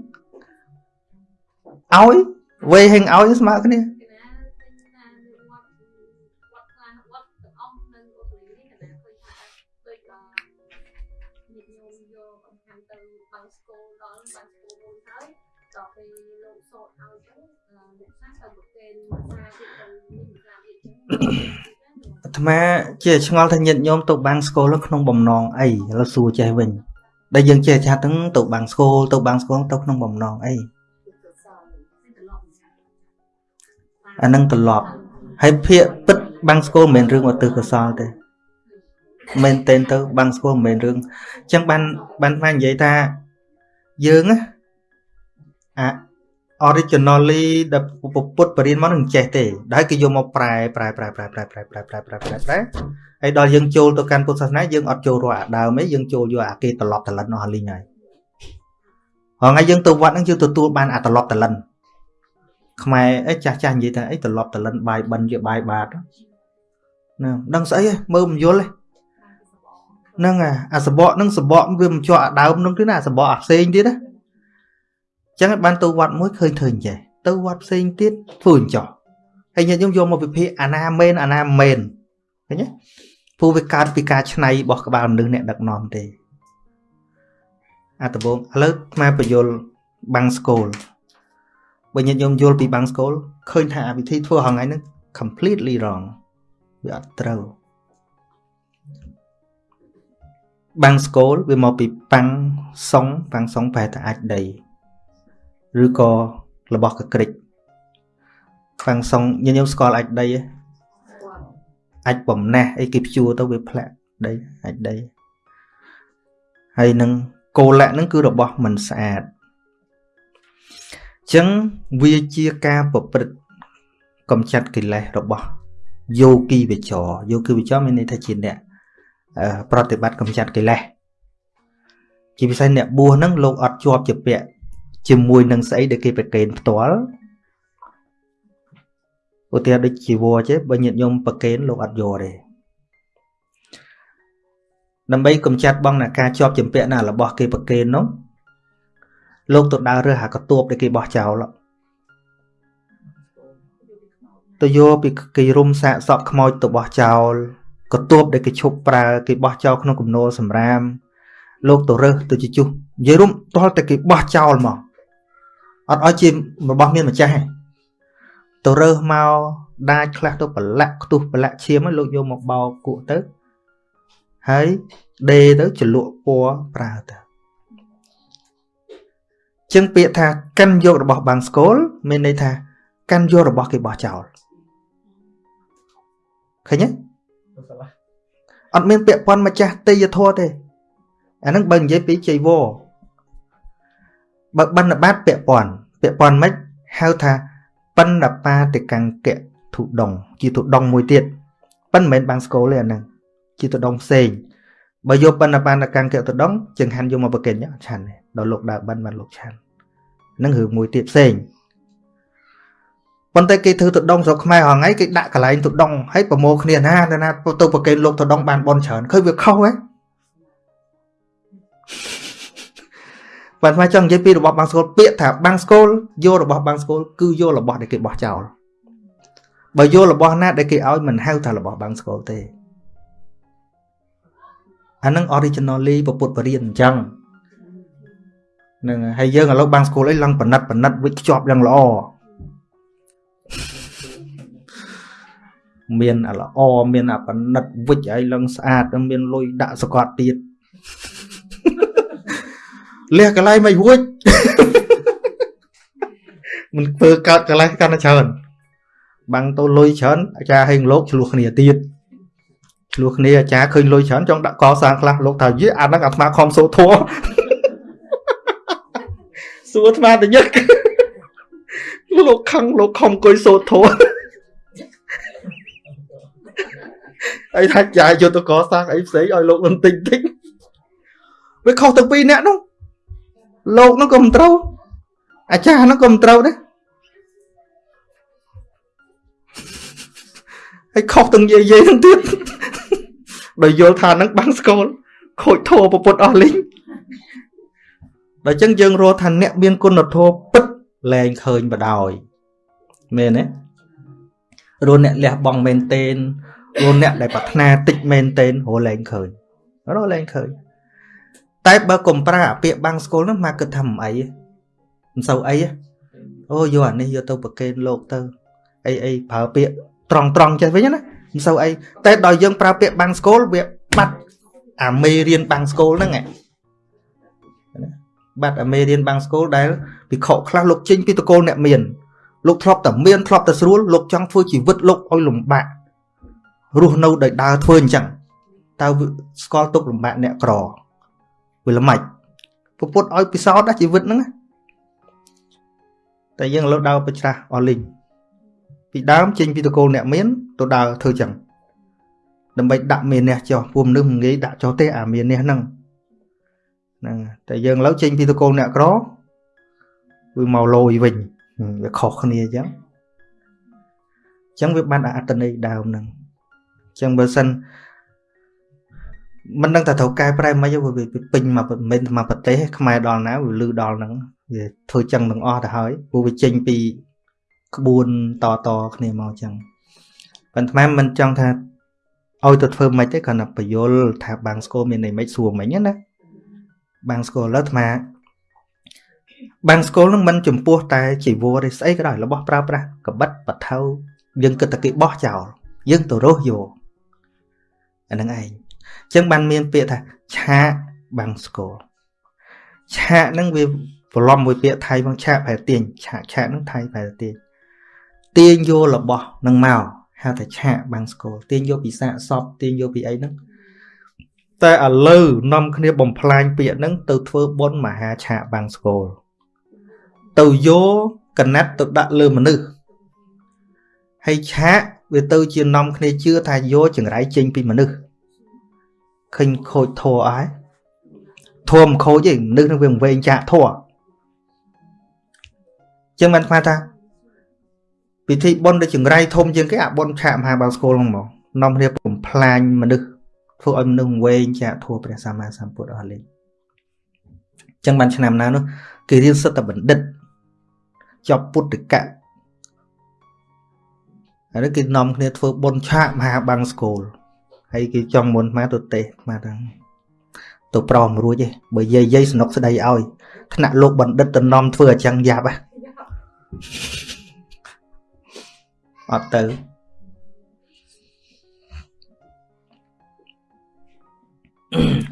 ឲ្យវេហេងឲ្យស្មើគ្នា អាត្មាជាឆ្ងល់ថាញាតិញោមទៅបាំងស្គលក្នុងបំណងអីឥឡូវសួរចេះវិញដែលយើងចេះចាស់ទាំងទៅបាំងស្គលទៅបាំងស្គលទៅក្នុងបំណងអីអានឹងត្រឡប់ហើយភាកពិតបាំងស្គលមិនមែនរឿងឧទ្ទិសកុសលទេមែនតែនទៅបាំងស្គលមិនមែនរឿងអញ្ចឹងបានបានបាននិយាយថាយើងអា originally ដែលពុទ្ធបរិញ្ញាមកនឹងចេះទេដែលគេយកមកប្រែប្រែប្រែប្រែប្រែប្រែប្រែប្រែប្រែប្រែប្រែហើយដល់យើងចូលទៅកាន់ពុទ្ធសាសនាយើងអត់ចូលរកអាដើមទេយើងចូលយកអាគេត្រឡប់ត្រឡិននោះលីងហើយហងៃយើងទៅវត្តហ្នឹងយើងទទួលបានអាត្រឡប់ត្រឡិនខ្មែរអីចាស់ចាស់និយាយថាអីត្រឡប់ត្រឡិនបាយបិណ្ឌជាបាយបាតណាដឹងស្អីមើលមិនយល់ទេហ្នឹងអាសបកហ្នឹងសបកវាមិនជាប់អាដើមហ្នឹងទេណាអាសបកអាផ្សេងទៀតណា ចឹងបានទៅវត្តមួយឃើញធ្វើអញ្ចេះទៅវត្តផ្សេងទៀតធ្វើអញ្ចោះហើយញាតិញោមយកមកវិភាគអាណាមែនអាណាមែនឃើញទេព្រោះវាកើតពីការឆ្នៃរបស់ក្បាលមនុស្សអ្នកដឹកនាំទេអាតបងឥឡូវស្មាបញ្យលបាំងស្គូលបើញាតិញោមយល់ពីបាំងស្គូលឃើញថាវិធីធ្វើហងៃហ្នឹង completely wrong វាអត់ត្រូវបាំងស្គូលវាមកពីប៉ាំងសុងប៉ាំងសុងប្រែថាអាចដី ឬក៏របស់កក្រិចខ្វាំងសុងញញឹមស្គាល់អាចដីអាចបំណះអីគេព្យួរទៅវាផ្លាក់ដីអាចដីហើយនឹងគោលៈហ្នឹងគឺរបស់មិនស្អាតចឹងវាជាការប្រព្រឹត្តកំចាត់កិលេសរបស់យោគីវិចរយោគីវិចរមានន័យថាជាអ្នកប្រតិបត្តិកំចាត់កិលេសជាពិសេសអ្នកបួសហ្នឹងលោកអត់ជាប់ជាពាក់ ជាមួយនឹងស្អីដែលគេប្រកេនផ្ទាល់ឧទាហរណ៍ដូចជីវរចេះបើញាតិញោមប្រកេនលោកអត់យកទេដើម្បីកំចាត់បងណាការជាប់ចម្ពាក់ណារបស់គេប្រកេននោះលោកទៅដើររើសអាកតួបដែលគេបោះចោលទៅយកពីគេរុំសាកសក់ខ្មោចទៅបោះចោលកតួបដែលគេឈប់ប្រើគេបោះចោលក្នុងគំនរសម្រាមលោកទៅរើសទៅជជុះនិយាយរុំតោះតែគេបោះចោលមក អត់ឲ្យជារបស់មានម្ចាស់ទេទៅរើសមកដាច់ខ្លះទៅប្រឡាក់ខ្ទុះប្រឡាក់ឈាមឲ្យលោកយកមកបោកគក់ទៅហើយដេទៅចលក់ពណ៌ប្រើទៅចឹងពាក្យថាកាន់យករបស់បាំងស្គលមានន័យថាកាន់យករបស់គេបោះចោលឃើញទេអត់មានពាក្យពន់ម្ចាស់ទេយធម៌ទេអាហ្នឹងបើនិយាយពីចៃវរ បើបណ្ឌបាតពាក់ព័ន្ធពាក់ព័ន្ធមិនហៅថាបណ្ឌបាតិកង្គៈធុដង ជាធុដងមួយទៀតប៉ិនមិនមែនបាំងស្គលទេអាហ្នឹងជាធុដងផ្សេងបើយកបណ្ឌបណ្ឌកម្មកតដងចង្ហាន់យកមកប្រកិនឆាន់ដល់លោកដើបិណ្ឌបានលោកឆាន់នឹងរឿងមួយទៀតផ្សេងប៉ុន្តែគេធ្វើទៅដងស្រុកខ្មែរហងៃគេដាក់កន្លែងទៅដងហើយប្រមូលគ្នាណាណាទៅប្រគេនលោកទៅដងបានបនច្រើនឃើញវាខុសហ៎ បានមកចង់និយាយពីរបស់បាំងស្គលពាក្យថាបាំងស្គលយករបស់បាំងស្គលគឺយករបស់ដែលគេបោះចោលបើយករបស់ណាដែលគេឲ្យមិនហៅថារបស់បាំងស្គលទេអានឹង originally ពពុទ្ធបរិញ្ញាអញ្ចឹងនឹងហើយយើងឥឡូវបាំងស្គលអីឡើងបណិតបណិតវិខ្ជាប់យ៉ាងល្អមានអាល្អមានអាបណិតវិចឲ្យឡើងស្អាត មានលុយដាក់សកត់ទៀត លះកន្លែងមិនរួចមិនធ្វើកើតកន្លែងកាន់តែច្រើនបាំងទៅលុយច្រើនអាចារ្យហេងលោកឆ្លោះគ្នាទៀតឆ្លោះគ្នាអាចារ្យឃើញលុយច្រើនចង់ដាក់កសាងខ្លះលោកថាយីអាហ្នឹងអាត្មាខំសូធัวសួរអាត្មាតញឹកលោកខឹងលោកខំអង្គុយសូធัวអីថាចាយយកទៅកសាងអីផ្សេងឲ្យលោកមិនតិចតិចវាខុសទាំងពីរអ្នកនោះ លោកនោះក៏មិនត្រូវអាចារ្យនោះក៏មិនត្រូវដែរហើយខុសទាំងយាយយាយនឹងទៀតដោយយល់ថានឹងបាំងស្គលខូចធោប្រពុតអស់លីងដល់ចឹងយើងរកថាអ្នកមានគុណធម៌ពិតលែងឃើញបដ ாய் មែនទេរកអ្នកលះបង់មែនតេនរកអ្នកដែលប្រាថ្នាតិចមែនតេនរកលែងឃើញរកលែងឃើញ តែបើកុំប្រើអាពាក្យបាំងស្គលនោះមកគិតថាមិនអីមិនសូវអីអូយកអានេះយកទៅប្រកេនលោកទៅអីអីប្រើពាក្យត្រង់ត្រង់ចេះវិញណាមិនសូវអីតែដល់យើងប្រើពាក្យបាំងស្គលវាបាត់អាមេរៀនបាំងស្គលហ្នឹងបាត់អាមេរៀនបាំងស្គលដែលពិខុខ្លះលោកចេញពីតកូលអ្នកមានលោកធ្លាប់តែមានធ្លាប់តែស្រួលលោកចង់ធ្វើជីវិតលោកឲ្យលំបាករស់នៅដោយដើរធ្វើអញ្ចឹងតើស្គាល់ទុកលំបាកអ្នកក្រ វាល្មិចពពុតឲ្យពិសោធន៍ណាជីវិតហ្នឹងតែយើងលើដើរបច្រាស់អស់លីងពីដើមចេញពីតកូលអ្នកមានទៅដើរធ្វើចឹងដើម្បីដាក់មានះចុះពួកមនុស្សមិនងាយដាក់ចុះទេអាមានះហ្នឹងហ្នឹងតែយើងលើចេញពីតកូលអ្នកក្រវាមកលយវិញវាខុសគ្នាអញ្ចឹងអញ្ចឹងវាបានអត្តន័យដើមហ្នឹងអញ្ចឹងបើសិន មិនដឹងថាត្រូវកែប្រែមិនវាពេញមកមិនមកប្រទេសខ្មែរដល់ណាវាលឺដល់ហ្នឹងវាធ្វើចឹងទាំងអស់ទៅហើយព្រោះវាចេញពីក្បួនតតគ្នាមកចឹងប៉ុន្តែមិនចង់ថាឲ្យទៅធ្វើមិនទេគ្រាន់តែបញ្យលថាបាំងស្គរមានន័យមិនសួរមិញណាបាំងស្គរលើអាត្មាបាំងស្គរនឹងមិនចំពោះតែជីវរទេស្អីក៏ដោយរបស់ប្រើប្រាស់កបិតបថៅយើងគិតតែគេបោះចោលយើងទៅរស់យកអាហ្នឹងឯង ចឹងបានមានពាក្យថាឆាកបាំងស្គរឆាកហ្នឹងវាប្រឡំមួយពាក្យថៃផងឆាកប្រែទាញឆាកឆាកហ្នឹងថៃប្រែទាញទាញយករបស់នឹងមកហៅថាឆាកបាំងស្គរទាញយកពីសាកសពទាញយកពីអីហ្នឹងតែឥឡូវនាំគ្នាបំផ្លាញពាក្យហ្នឹងទៅធ្វើបុណ្យមហាឆាកបាំងស្គរទៅយកកណាត់ទៅដាក់លើមនុស្សហើយឆាកវាទៅជានាំគ្នាជឿថាយកចង្រៃចេញពីមនុស្ស ឃើញខូចធัวអស់ហើយធัวមិនខូចទេមនុស្សនឹងវាវែងចាក់ធัวចឹងបានស្មានថាពិធីបុណ្យដូចចង្រៃធំជាងគេអាបុណ្យឆាកមហាបាវស្គលហ្នឹងមកនាំគ្នាបំផ្លាញមនុស្សធ្វើឲ្យមនុស្សវែងចាក់ធัวព្រះសម្មាសម្ពុទ្ធអស់លេងចឹងបានឆ្នាំណានោះគេរៀនសិទ្ធិបណ្ឌិតចប់ពុទ្ធកៈហើយគេនាំគ្នាធ្វើបុណ្យឆាកមហាបាំងស្គល ហើយគេចង់មុនមកទៅទេមកថាទៅប្រមរួចទេបើយាយយាយสนุกស្ដីឲ្យថ្នាក់លោកបណ្ឌិតទៅនាំធ្វើអញ្ចឹងយ៉ាប់ហ៎អត់ទៅ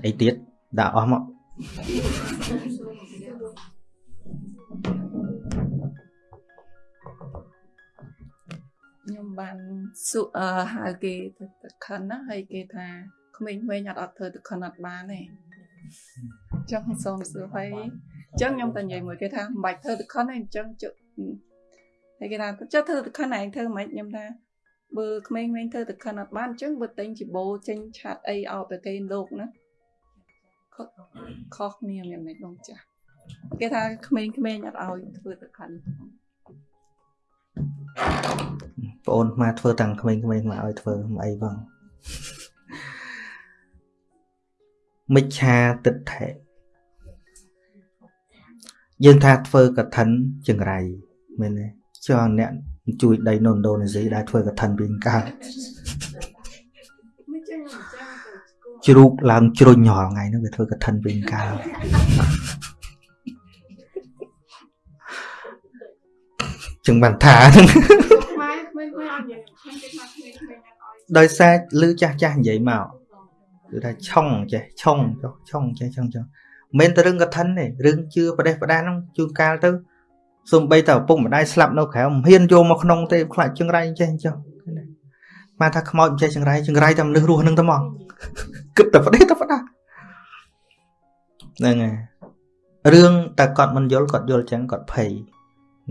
អីទៀតដាក់អស់មក បានសួរហៅគេទៅទឹកខិនណាហើយគេថាក្មេងៗអត់អត់ធ្វើទឹកខិនអត់បានទេចង់សូមសួរហើយអញ្ចឹងខ្ញុំតែនិយាយមួយគេថាមិនបាច់ធ្វើទឹកខិនទេអញ្ចឹងជឹកហើយគេថាចុះធ្វើទឹកខិនឯងធ្វើមិនខ្ញុំថាបើក្មេងៗធ្វើទឹកខិនអត់បានអញ្ចឹងបើទិញជីបោចេញឆាត់អីឲ្យប្រគេនលោកណាខុសគ្នាមានមិនដងចាស់គេថាក្មេងៗអត់ឲ្យធ្វើទៅខាន់បង អូនមកធ្វើតាំងក្មេងៗមកឲ្យធ្វើមិនអីបងមិច្ឆាទិដ្ឋិយើងថាធ្វើកឋិនចង្រៃមែនទេចុះអ្នកជួយដីនៅឥណ្ឌូនេស៊ីដែលធ្វើកឋិនវិញកើតជ្រូកឡើងជ្រុញរាល់ថ្ងៃហ្នឹងវាធ្វើកឋិនវិញកើត ចឹងបានថាដោយសារលឺចាស់ចាស់និយាយមកគឺថាឆុងចេះឆុងចុះឆុងចេះឆុងចុះមិនតែរឿងកឋិនទេរឿងជឿប្រទេសប្រដាហ្នឹងជួនកាលទៅសំបីតែឪពុកម្ដាយស្លាប់នៅក្រៅមិនហ៊ានយកមកក្នុងទេខ្លាចចង្រៃចេះចុះមកថាខ្មោចចេះចង្រៃចង្រៃតែមនុស្សរស់នឹងទៅមកគិតតែប្រទេសតែប្រដាហ្នឹងហើយរឿងតែគាត់មិនយល់គាត់យល់ចឹងគាត់ភ័យ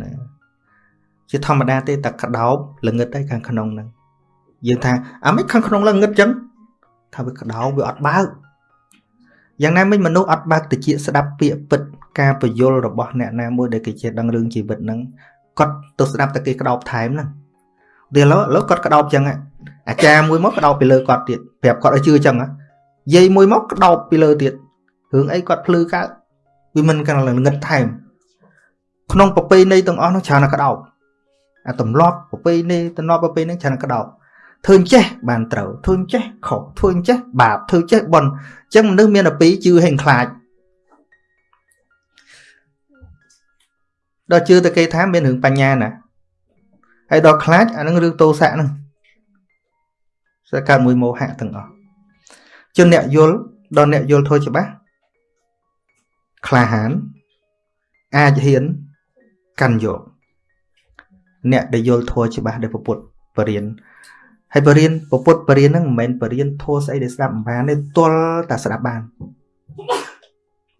ណា ជាធម្មតាទេតែក្តោបល្ងឹតតែខាងក្នុងហ្នឹងយើងថាអាមិនខាងក្នុងល្ងឹតចឹងថាវាក្តោបវាអត់បើកយ៉ាងណាមិញមនុស្សអត់បើកតិចស្ដាប់ពាក្យពិតការពយល់របស់អ្នកណាមួយដែលគេចេះដឹងរឿងជីវិតហ្នឹងគាត់ទៅស្ដាប់តែគេក្តោបថែមហ្នឹងវាឥឡូវឥឡូវគាត់ក្តោបចឹងអាចារ្យមួយមកក្តោបពីលើគាត់ទៀតប្រាប់គាត់ឲ្យជឿចឹងយាយមួយមកក្តោបពីលើទៀតរឿងអីគាត់ភ្លឺកើតវាមិនកណ្លងងឹតថែមក្នុងប្រពៃណីទាំងអស់នោះច្រើនតែក្តោប អាទម្លាប់ប្រពៃណីទម្លាប់ប្រពៃណីច្រើនតែក្តោបធ្វើអញ្ចេះបានត្រូវធ្វើអញ្ចេះខុសធ្វើអញ្ចេះបាបធ្វើចេះបន់អញ្ចឹងមនុស្សមានតែពីរជឿហេងខ្លាចដល់ជឿតែគេថាមានរឿងបញ្ញាណាហើយដល់ខ្លាចអានឹងរឿងតោសៈហ្នឹងសើកើតមួយមោហៈទាំងអស់ជនអ្នកយល់ដល់អ្នកយល់ធម៌ច្បាស់ក្លាហានអាចហ៊ានកាន់យក អ្នកដែលយល់ធម៌ច្បាស់ដែលពុទ្ធបរិញ្ញាហើយបរិញ្ញាពុទ្ធបរិញ្ញាហ្នឹងមិនមែនបរិញ្ញាធម៌ស្អីដែលស្ដាប់មិនបានទេទល់តែស្ដាប់បាន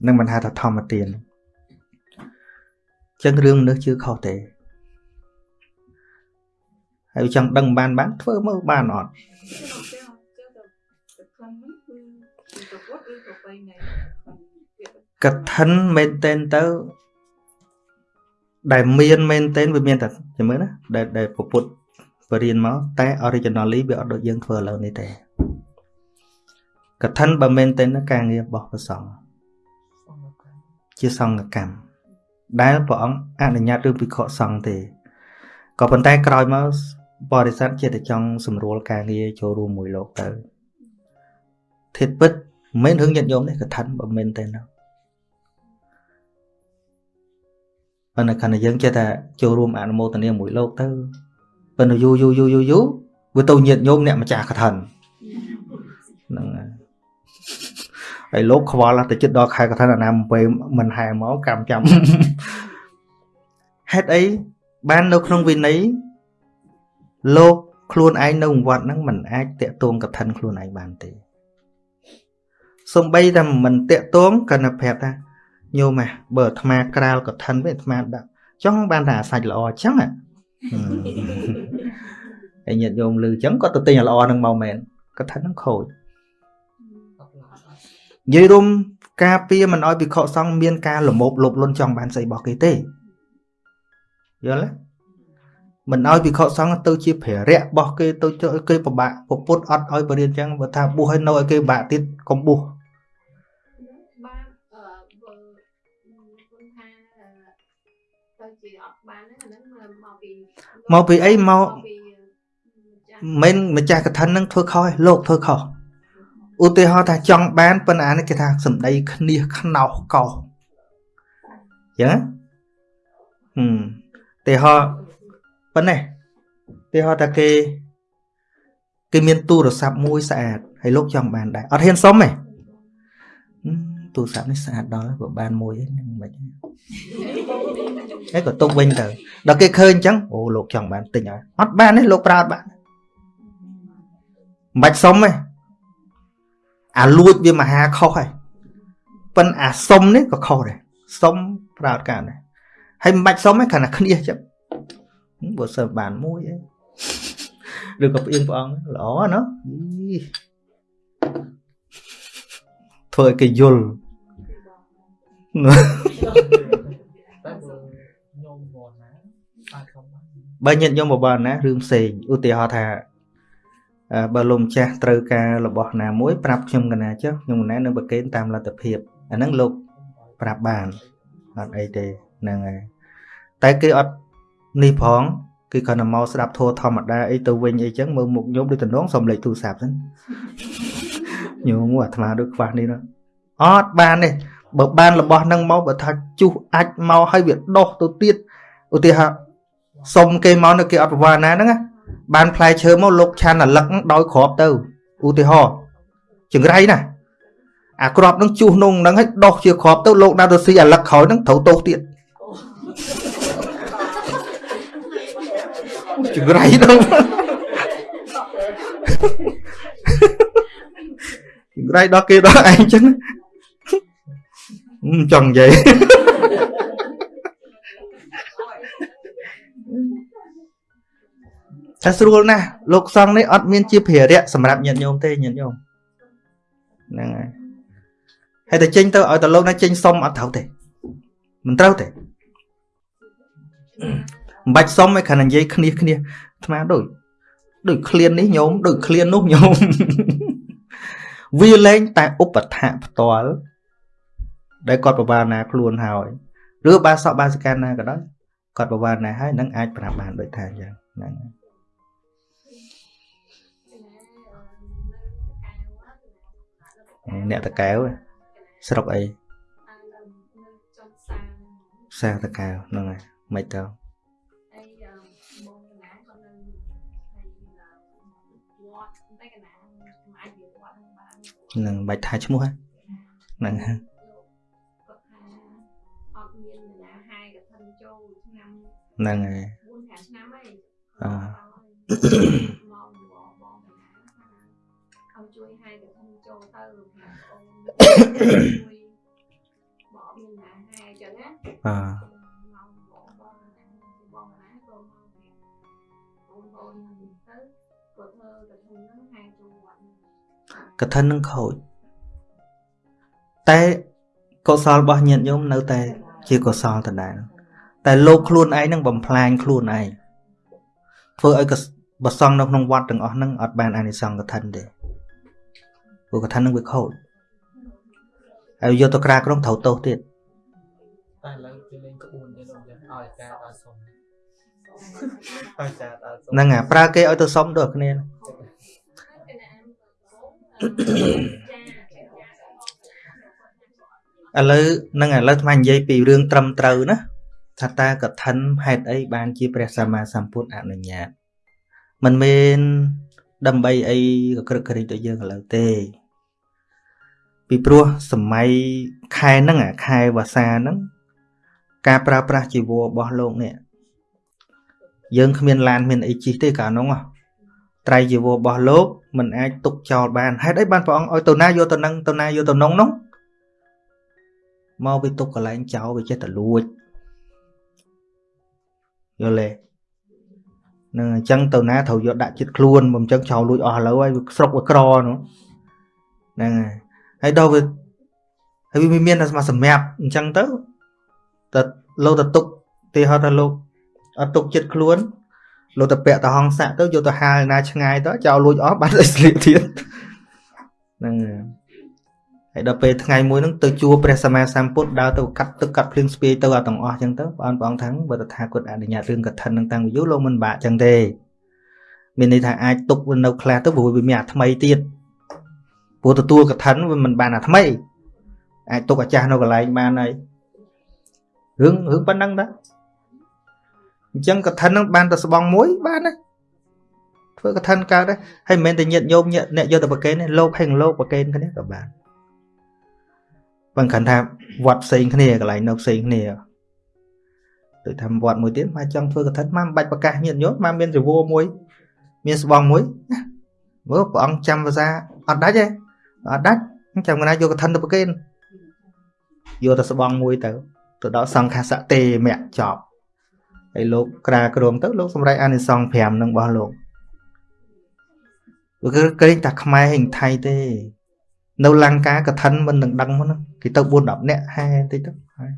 នឹងមិនហៅថាធម្មទានចឹងរឿងមនុស្សជឿខុសទេហើយចង់ដឹងបានបានធ្វើមើលបានអត់កឋិនមែនតែនទៅ ដែលមានមែនតែនវាមានតែចាំមើលណាដែលដែលពុទ្ធបរៀនមកតែ originally វាអត់ដូចយើងធ្វើឥឡូវនេះទេកឋិនបើមែនតែនការងាររបស់ព្រះសង្ឃជាសង្ឃកម្មដែលព្រះអង្គអនុញ្ញាតឬវិខសង្ឃទេក៏ប៉ុន្តែក្រោយមកបរិស័ទជាតែចង់ស្រួលការងារចូលរួមមួយលោកទៅធិតពិតមិនមែនរឿងញាតិញោមទេកឋិនបើមិនទេណា ប៉ុន្តែខណៈយើងចេះតែចូលរួមអនុមោទនាមួយលោកទៅប៉ុន្តែយូរយូរយូរយូរយូរវាទៅញាតិញោមអ្នកម្ចាស់កឋិនហ្នឹងហើយហើយលោកខ្វល់ទៅចិត្តដល់ខែកឋិនអាណាមពេលមិនហែមកកម្មចាំហេតុអីបាននៅក្នុងវិន័យលោកខ្លួនឯងនៅវត្តហ្នឹងមិនអាចតាក់ទងកឋិនខ្លួនឯងបានទេសំបីតែមិនតាក់ទងក៏នៅប្រាប់ថា ញោមហ่ะបើអាត្មាក្រាលកឋិនវិញអាត្មាដាក់ចង់បានតែអាសាច់ល្អអញ្ចឹងហើយញាតិញោមលឺអញ្ចឹងគាត់ទៅទិញល្អនឹងមកមែនកឋិនហ្នឹងខូចនិយាយរួមការពារមិនឲ្យវិខសង្ឃមានការលមោបលុបលន់ចង់បានស្អីរបស់គេទេយល់ទេមិនឲ្យវិខសង្ឃទៅជាភារៈរបស់គេទៅគេពិបាកពុទ្ធអត់ឲ្យបរិញ្ញាអញ្ចឹងបើថាបួសឲ្យនៅឲ្យគេពិបាកទៀតកុំបួ មកពីអីមកមិនម្ចាស់កថានឹងធ្វើខុសលោកធ្វើខុសឧទាហរណ៍ថាចង់បានប៉ុន្តែនេះគេថាសម្ដីគ្នាខ្នោសកោសអញ្ចឹងហឹមឧទាហរណ៍ប៉ុណ្ណេះទីហោថាគេគេមានទូរស័ព្ទមួយស្អាតហើយលោកចង់បានដែរអត់ហ៊ានសុំទេ ទូរស័ព្ទនេះស្អាតដល់ក៏បានមួយហ្នឹងមិនហើយក៏ទុកវិញទៅដល់គេឃើញអញ្ចឹងអូលោកចង់បានទិញហើយអត់បានទេលោកប្រើអត់បានមិនបាច់សុំទេអាលួចវាមហាខុសហើយប៉ិនអាសុំនេះក៏ខុសដែរសុំប្រើអត់កើតដែរហើយមិនបាច់សុំទេគ្រាន់តែគ្នាចឹងបើសើបានមួយឯងឬក៏ផ្អៀងព្រះអង្គល្អណាធ្វើឲ្យគេយល់ បើញាតិញោមបបណារឿងផ្សេងឧទាហរណ៍ថាបើលោកម្ចាស់ត្រូវការរបស់ណាមួយប្រាប់ខ្ញុំកណាចុះខ្ញុំកណានឹងប្រកេនតាមលទ្ធភាពអាហ្នឹងលោកប្រាប់បានអត់អីទេហ្នឹងហើយតែគេអត់នេះផងគឺគាត់មកស្ដាប់ធัวធម្មតាអីទៅវិញអីចឹងមើលមុខញោមដូចតំណងសំលេចទូរស័ព្ទហ្នឹងញោមអាត្មាដូចខ្វះនេះណាអត់បានទេ បើបានរបស់ហ្នឹងមកបើថាជុះអាចមកឲ្យវាដោះទៅទៀតឧទាហរណ៍សុំគេមកនៅគេអត់ប្រវាណាហ្នឹងបានផ្លែឈើមកលោកឆានអាលឹកដោយក្របទៅឧទាហរណ៍ចង្រៃណាអាក្របនឹងជុះនងហ្នឹងឲ្យដោះជាក្របទៅលោកដើរទៅស៊ីអាលឹកក្រោយហ្នឹងត្រូវទោសទៀតចង្រៃដល់ចង្រៃដល់គេដល់ឯងចឹង ចង់និយាយតែស្រួលណាស់លោកសង្ឃនេះអត់មានជាភារៈសម្រាប់ញាតិញោមទេញាតិញោមហ្នឹងហើយហើយតែចេញទៅឲ្យតែលោកណាចេញសុំអត់ត្រូវទេមិនត្រូវទេមិនបាច់សុំឯគ្រាន់តែនិយាយគ្នាគ្នាអាត្មាដូចដូចឃ្លាននេះញោមដូចឃ្លាននោះញោមវាលែងតែឧបថៈផ្ទាល់ ដែលគាត់បបាណាខ្លួនហើយឬបាសកបាសិកាណាក៏ដោយគាត់បបាណាហើយនឹងអាចប្រាប់បានដូចថាអញ្ចឹងហ្នឹងអ្នកតកែវស្រុកអីសាតកែវហ្នឹងហើយមិនទៅនឹងបាច់ថាឈ្មោះហ្នឹងហ្នឹងហើយ4 5ឆ្នាំហើយអឺឲ្យជួយហើយកឋិនចូលទៅបងអូនជួយបងមានណាហើយអញ្ចឹងណាអឺមកបងបងណាបងណាក៏មកបងបងទៅគាត់ធ្វើកឋិនហ្នឹងហើយចូលវត្តកឋិននឹងខូចតែកុសលរបស់ញាតិញោមនៅតែជាកុសលដដែល តែលោកខ្លួនឯងនឹងបំផ្លាញខ្លួនឯងធ្វើឲ្យកបសងនៅក្នុងវត្តទាំងអស់ហ្នឹងអត់បានអានិសង្ឃកឋិនទេព្រោះកឋិនហ្នឹងវាខូចហើយយកទៅក្រាក្រុមត្រូវទោសទៀតតែឥឡូវគេលេងក្បួនទេលោកឲ្យការដល់សុំឲ្យការដល់សុំហ្នឹងអាប្រើគេឲ្យទៅសុំដូចគ្នាឥឡូវនឹងឥឡូវថ្មនិយាយពីរឿងត្រឹមត្រូវណា ថាតើកឋិនហេតុអីបានជាព្រះសម្មាសម្ពុទ្ធអនុញ្ញាតមិនមែនដើម្បីអីក៏ក្រឹកក្រិចដូចយើងឥឡូវទេ ពីព្រោះសម័យខែហ្នឹងអាខែវស្សាហ្នឹងការប្រើប្រាស់ជីវររបស់លោកនេះយើងគ្មានឡានមានអីជិះទេកាលនោះត្រៃជីវររបស់លោកមិនអាចទុកចោលបានហេតុអីបានព្រះអង្គឲ្យទៅណាយកទៅនឹងទៅណាយកទៅនងនោះមកវាទុកកន្លែងចោលវាចេះតែលួច យល់ទេនឹងអញ្ចឹងទៅណាត្រូវយកដាក់ចិត្តខ្លួនមិនអញ្ចឹងចោលលួចអស់ឥឡូវហើយស្រុកវាក្រនោះហ្នឹងហើយហើយដល់វាហើយវាមានតែមកសម្រាប់អញ្ចឹងទៅតែលោកទៅទុកទីហត់ថាលោកអត់ទុកចិត្តខ្លួនលោកទៅពាក់ទៅហងសាក់ទៅយកទៅហាលណាឆ្ងាយទៅចោលលួចអស់បាត់ទៅស្លៀកទៀតហ្នឹងហើយ ហើយដល់ពេលថ្ងៃមួយហ្នឹងទៅជួព្រះសម្មាសម្ពុទ្ធដើរទៅកាត់ទឹកកាត់ភ្លៀងស្ពាយទៅអាទាំងអស់ចឹងទៅបងប្អូនថាបើតថាគាត់អនុញ្ញាតរឿងកឋិននឹងតាំងពីយូរលោកមិនបាក់ចឹងទេមានន័យថាអាចទុកនៅខ្លះទៅព្រោះវាមានអាថ្មីទៀតព្រោះទទួលកឋិនវាមិនបានអាថ្មីអាចទុកអាចាស់នៅកន្លែងបានហើយរឿងរឿងប៉ុណ្ណឹងតាអញ្ចឹងកឋិននឹងបានតែស្បងមួយបានហើយធ្វើកឋិនកើតហើយហើយមិនមែនតែញាតញោមអ្នកយកទៅប្រកេនទេលោកហេងលោកប្រកេនគ្នាក៏បាន បងគាត់ថាវត្តផ្សេងគ្នាកន្លែងនៅផ្សេងគ្នាដូចថាវត្តមួយទៀតមកចង់ធ្វើកថាមកបាច់ប្រកាសញាតិញោមមកមានចវោមួយ មានស្បងមួយមើលព្រះអង្គចាំភាសាអត់ដាច់ទេអត់ដាច់ចាំកណាយកកថាទៅប្រគេនយកទៅស្បងមួយទៅទៅដល់សង្ឃសៈទេមៈចប់ហើយលោកក្រាក្រមទៅលោកសម្រេចអានិសង្ឃ5នឹងរបស់លោកគឺក្រែងតែខ្មែរហិងថៃទេ នៅលង្ការកឋិនមិននឹងដឹងមកហ្នឹងគេទៅ4 10នាក់ហែបន្តិចទៅហើយ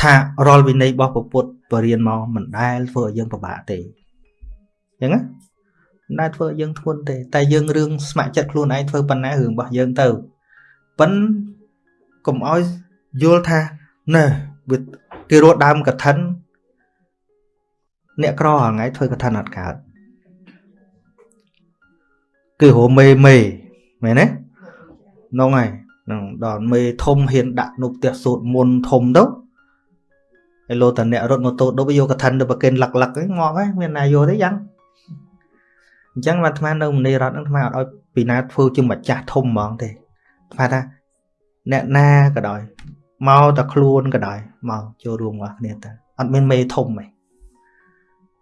ថារាល់វិន័យរបស់ពុទ្ធបរៀនមកមិនដែលធ្វើឲ្យយើងពិបាកទេអញ្ចឹងណាមិនដែលធ្វើឲ្យយើងធ្ងន់ទេ តែយើងរឿងស្ម័គ្រចិត្តខ្លួនឯងធ្វើប៉ុណ្ណារឿងរបស់យើងទៅប៉ិនកុំឲ្យយល់ថាណែគេរត់ដើមកឋិនអ្នកក្រហងៃធ្វើកឋិនអត់កើត គឺរមេមេមែនទេនោះហើយនឹងដល់មេធំហ៊ានដាក់នៅផ្ទះសូត្រមុនធំទៅហើយលោតអ្នករត់ម៉ូតូដប់យកកឋិនទៅប្រគិនលឹកលឹកហ្នឹងងាប់ហើយមានណាយកទេយ៉ាងអញ្ចឹងអាត្មានៅមនីរតហ្នឹងអាត្មាអត់ឲ្យពីណាធ្វើជាម្ចាស់ធំហ្មងទេអាត្មាថាអ្នកណាក៏ដោយមកតែខ្លួនក៏ដោយមកចូលរួមរបស់គ្នាទៅអត់មានមេធំទេ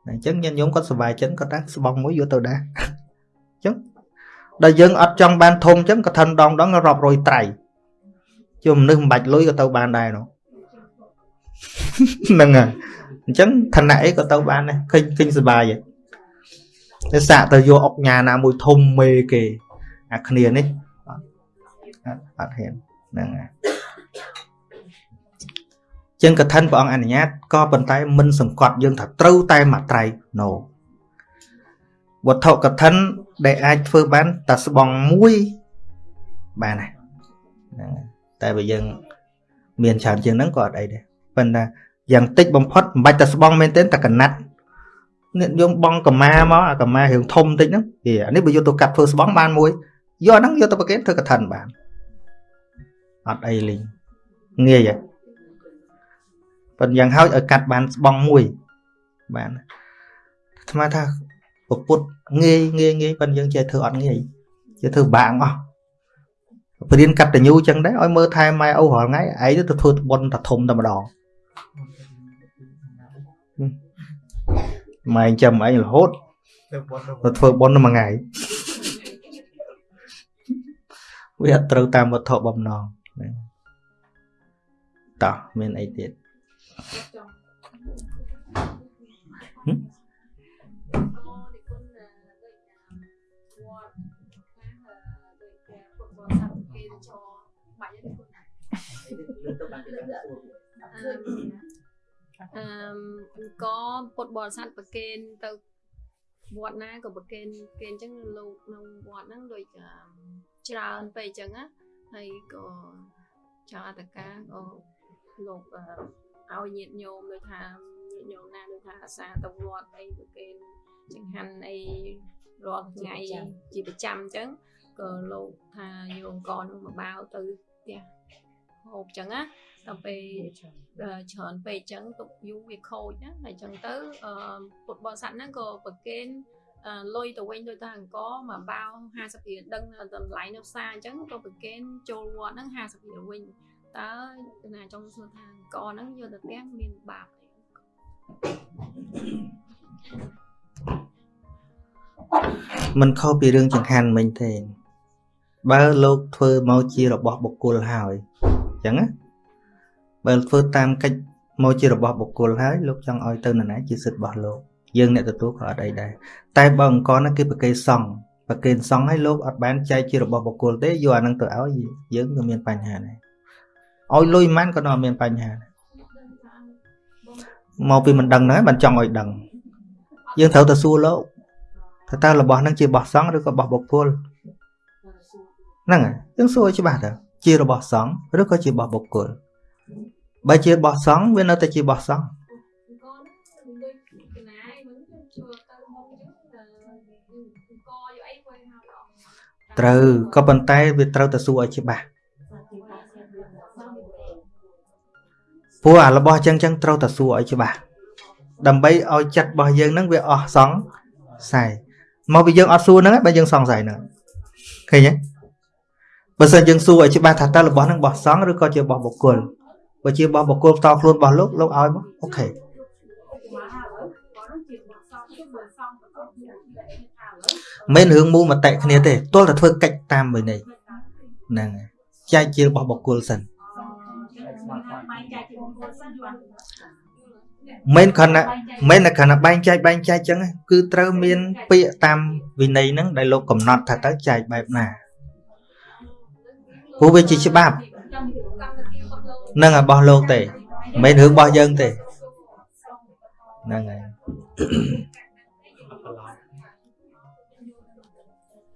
អញ្ចឹងញាតិញោមគាត់សុបាយចិត្តគាត់ថាស្បង់មួយយកទៅដែរអញ្ចឹង ដល់យើងអត់ចង់បានធំអញ្ចឹងក៏ថិនដងដងរាប់រយត្រៃជុំមនុស្សមិនបាច់លុយក៏ទៅបានដែរនោះហ្នឹងហើយអញ្ចឹងឋានៈអីក៏ទៅបានដែរឃើញឃើញសុបាយហ៎តែសាក់ទៅយកអុកញ៉ាណាមួយធំមេគេអាគ្នានេះអត់ហ៊ានហ្នឹងហើយចឹងកឋិនព្រះអង្គអនុញ្ញាតក៏ប៉ុន្តែមិនសង្កត់យើងថាត្រូវតែមួយត្រៃ no វត្ថុកឋិន ដែលអាចធ្វើបានតែស្បង់មួយបានណាតែបើយើង មានច្រើនជាងហ្នឹងក៏អត់អីដែរប៉ុន្តែយ៉ាងតិចបំផុតមិនបាច់តែស្បង់មែនទេតែកណាត់នេះយើងបងកម៉ាមកអាកម៉ារឿងធំតិចហ្នឹងអានេះបើយកទៅកាត់ធ្វើស្បង់បានមួយយកហ្នឹងយកទៅប្រគេនធ្វើកឋិនបានអត់អីលីងងាយហ៎ប៉ុន្តែយ៉ាងហោចឲ្យកាត់បានស្បង់មួយបានអាត្មាថា ពពុតងាយងាយងាយប៉ុន្តែយើងចេះធ្វើអត់ងាយចេះធ្វើបាងអស់បរៀនកាត់តញូចឹងដែរឲ្យមើលថែម៉ែឪរាល់ថ្ងៃឯងទៅធ្វើបុណ្យតែធំតែម្ដងម៉ែចាំឯងរហូតទៅធ្វើបុណ្យមួយថ្ងៃវាអត់ត្រូវតាមវត្ថុបំណងតោះមានអីទៀត អឺក៏ពុទ្ធបរិស័ទប្រគេនទៅវត្តណាក៏ប្រគេនគេអញ្ចឹងលោកក្នុងវត្តហ្នឹងដូចច្រើនពេកអញ្ចឹងណាហើយក៏ចៅអតកាក៏លោកឲ្យញាតញោមដូចថាញាតញោមណាដូចថាអាសាទៅវត្តអីប្រគេនចង្ហាន់អីរាល់ថ្ងៃជាប្រចាំអញ្ចឹងក៏លោកថាយោអង្គនឹងមកបាវទៅផ្ទះហូបអញ្ចឹងណា ដល់ពេលច្រើនពេកអញ្ចឹងទុកយូរវាខូចណាហើយអញ្ចឹងទៅពុទ្ធបរិស័ទហ្នឹងក៏ប្រគេនលុយទៅវិញដូចថាអង្គមកបាវ50រៀលដឹងតម្លៃនៅផ្សារអញ្ចឹងក៏ប្រគេនចូលវត្តហ្នឹង50រៀលវិញតើណាចង់សួរថាអង្គហ្នឹងយកទៅផ្ទះមានបាបអីមិនខុសពីរឿងចង្ហាន់មិញទេបើលោកធ្វើមកជារបស់បុគ្គលហើយអញ្ចឹងណា បើធ្វើតាមកិច្ចមកជារបស់បុគ្គលហើយលោកចង់ឲ្យទៅនរណាជាសិទ្ធិរបស់លោកយើងអ្នកទទួលក៏អត់អីដែរតែបើអង្គណាគេប្រគេសង់ប្រគេសង់ឲ្យលោកអត់បានចែកជារបស់បុគ្គលទេយកអានឹងទៅឲ្យយើងក៏មានបញ្ហាដែរឲ្យលុយមិនក៏នៅមានបញ្ហាមកពីមិនដឹងហ្នឹងបានចង់ឲ្យដឹងយើងត្រូវទៅសួរលោកថាតើរបស់ហ្នឹងជារបស់សង្ឃឬក៏របស់បុគ្គលហ្នឹងហើយយើងសួរឲ្យច្បាស់ទៅជារបស់សង្ឃឬក៏ជារបស់បុគ្គល បើជារបស់សង្ឃវានៅតែជារបស់សង្ឃត្រូវក៏ប៉ុន្តែវាត្រូវតែសួរឲ្យច្បាស់ព្រោះអារបស់អញ្ចឹងចឹងត្រូវតែសួរឲ្យច្បាស់ដើម្បីឲ្យចិត្តរបស់យើងហ្នឹងវាអស់សង្ស័យមកពីយើងអត់សួរហ្នឹងបើយើងសង្ស័យហ្នឹងឃើញទេបើសិនយើងសួរឲ្យច្បាស់ថាតើរបស់ហ្នឹងរបស់សង្ឃឬក៏ជារបស់បុគ្គល បើជារបស់បុគ្គលផ្ទាល់ខ្លួនរបស់លោកលោកឲ្យមកអូខេមិនរឿងមូលមតិគ្នាទេទល់តែធ្វើកិច្ចតាមវិន័យហ្នឹងចែកជារបស់បុគ្គលសិនមិនខណៈមិនខណៈបែងចែកបែងចែកចឹងគឺត្រូវមាន ពាក្យតាមវិន័យហ្នឹងដែលលោកកំណត់ថាទៅចែកបែបណាព្រោះវាជាច្បាប់ នឹងរបស់លោកទេមិនមែនរឿងរបស់យើងទេហ្នឹងហើយ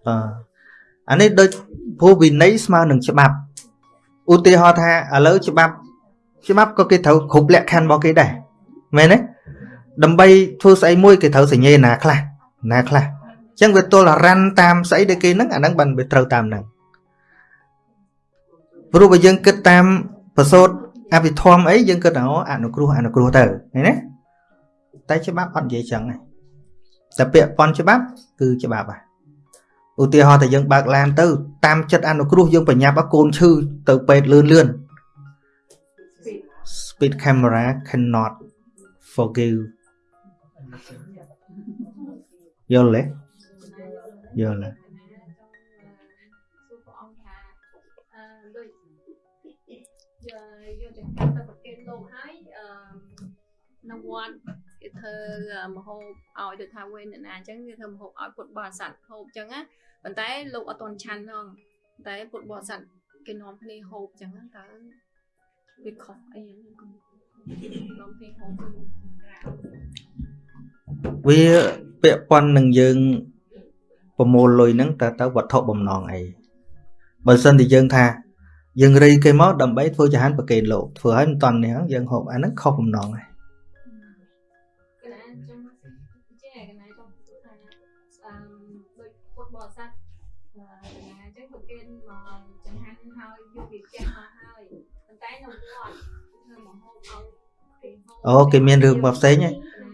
អឺអានេះដូចព្រោះវិន័យស្មើនឹងច្បាប់ឧទាហរណ៍ថាឥឡូវច្បាប់ច្បាប់ក៏គេត្រូវគ្រប់លក្ខខណ្ឌរបស់គេដែរមែនទេដើម្បីធ្វើស្អីមួយគេត្រូវសញ្ញេណាខ្លះណាខ្លះអញ្ចឹងវាទល់រ៉ាន់តាមស្អីដែលគេហ្នឹងអាហ្នឹងបានវាត្រូវតាមហ្នឹងព្រោះបើយើងគិតតាម ប្រសូតអភិធម្មអីយើងគិតអូអនុគ្រោះអនុគ្រោះទៅឃើញទេតែច្បាប់អត់និយាយចឹងទេតែពាក្យប៉ុនច្បាប់គឺច្បាប់ហ่ะឧទាហរណ៍តែយើងបើកឡានទៅតាមចិត្តអនុគ្រោះយើងប្រញាប់កូនឈឺទៅពេទ្យលឿនលឿន speed camera cannot forgive យល់ទេយល់ទេ ត្តគេធ្វើមហូបឲ្យដូចថាវេនណាអញ្ចឹងគេធ្វើមហូបឲ្យពុទ្ធបរិស័ទហូបអញ្ចឹងណាប៉ុន្តែលោកអត់តន់ឆាន់ហ្នឹងតែពុទ្ធបរិស័ទគេនាំគ្នាហូបអញ្ចឹងតើវាខុសអីហ្នឹងគុំនាំគ្នាហូបវាពាក់ព័ន្ធនឹងយើងប្រមូលលុយហ្នឹងតើទៅវត្ថុបំណងអីបើសិនជាយើងថាយើងរីគេមកដើម្បីធ្វើចហានប្រគេនលោកធ្វើឲ្យមិនតន់នេះយើងហូបអាហ្នឹងខុសបំណងហើយ អូគេមានរឿងមកផ្សេង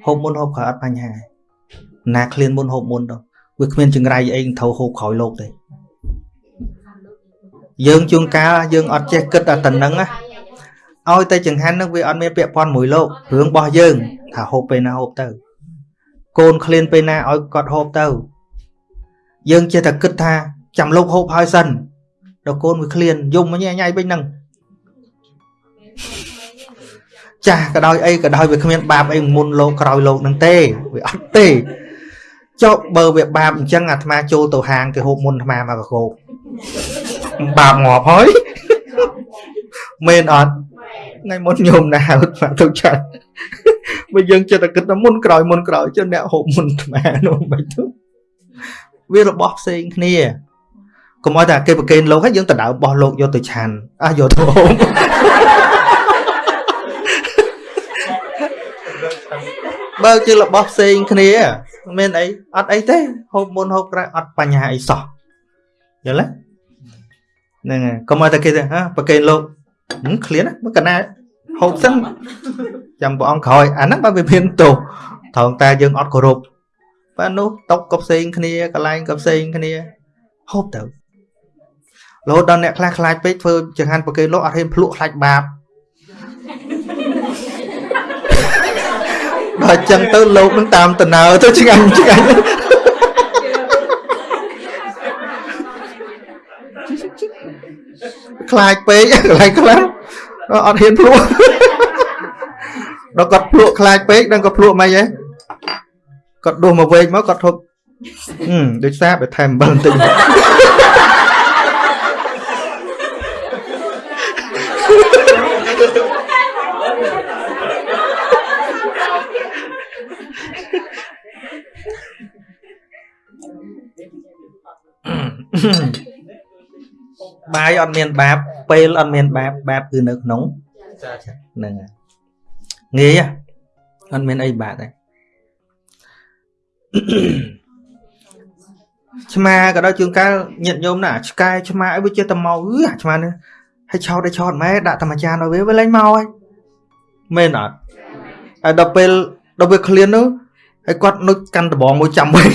ហូបមុនហូបក្រោយអត់បញ្ហាណាឃ្លានមុនហូបមុនទៅវាគ្មានចង្រៃអីត្រូវហូបក្រោយលោកទេយើងជួនកាលយើងអត់ចេះគិតតែប៉ុណ្្នឹងណាឲ្យតែចង្ហាន់នឹងវាអត់មានពាក់ព័ន្ធមួយលោករឿងរបស់យើងថាហូបពេលណាហូបទៅ កូនឃ្លានពេលណាឲ្យគាត់ហូបទៅ យើងចេះតែគិតថាចាំលោកហូបហើយសិនដល់កូនវាឃ្លានយំញ៉ៃញ៉ៃវិញហ្នឹង ចាស់ក៏ដោយអីក៏ដោយវាគ្មានបាបអីមុនលោកក្រោយលោកនឹងទេវាអត់ទេចុះបើវាបាបអញ្ចឹងអាត្មាចូលទៅហាងគេហូបមុនអាត្មាមកកកោបបាបងាប់ហើយមែនអត់ថ្ងៃមុនញោមណាហៅស្មាទៅចាត់បើយើងចិត្តតែគិតថាមុនក្រោយមុនក្រោយចុះអ្នកហូបមុនអាត្មានោះមិនទៅវារបស់ផ្សេងគ្នាកុំឲ្យតែគេប្រកេនលោកហើយយើងទៅដើមបោះលោកយកទៅឆាន់អះយកទៅហូប បើជារបស់ផ្សេងគ្នាមានអីអត់អីទេហូបមុនហូបក្រោយអត់បញ្ហាអីសោះយល់ទេហ្នឹងហើយកុំឲ្យតែគេទៅហ่าប្រកេនលោកឃ្លានមើលកណាហូបសិនចាំព្រះអង្គក្រោយអាហ្នឹងបើវាមានទោសត្រង់តែយើងអត់គោរពបាទនោះតុកក៏ផ្សេងគ្នាកន្លែងក៏ផ្សេងគ្នាហូបទៅរហូតដល់អ្នកខ្លះខ្លាចពេកធ្វើចង្ហាន់ប្រកេនលោកអត់ហ៊ានភ្លក់ខ្លាចបាប បើអញ្ចឹងទៅលោកនឹងតាមតណើទៅឆ្ងាញ់ឆ្ងាញ់ខ្លាចពេកកន្លែងខ្លះអត់ហ៊ានភ្លក់ដល់គាត់ភ្លក់ខ្លាចពេកដឹងក៏ភ្លក់មិនហ៎គាត់ដួសមកវែកមកគាត់ធប់ដូចសាបទៅថែមអំបិលបន្តិច បាយអត់មានបាបពេលអត់មានបាបបាបគឺនៅក្នុងហ្នឹងងាយអត់មានអីបាបទេឆ្មាក៏ដល់ជួនកាលញាតញោមណាឆ្កែឆ្មាអីវាចេះតែមកអឺអាឆ្មានេះហើយឆោតឲ្យឆោតម៉ែដាក់ធម្មចានឲ្យវាវាលែងមកហើយមែនអត់ហើយដល់ពេលដល់វាឃ្លាននោះហើយគាត់នុចកាន់ដបងមួយចាំវិញ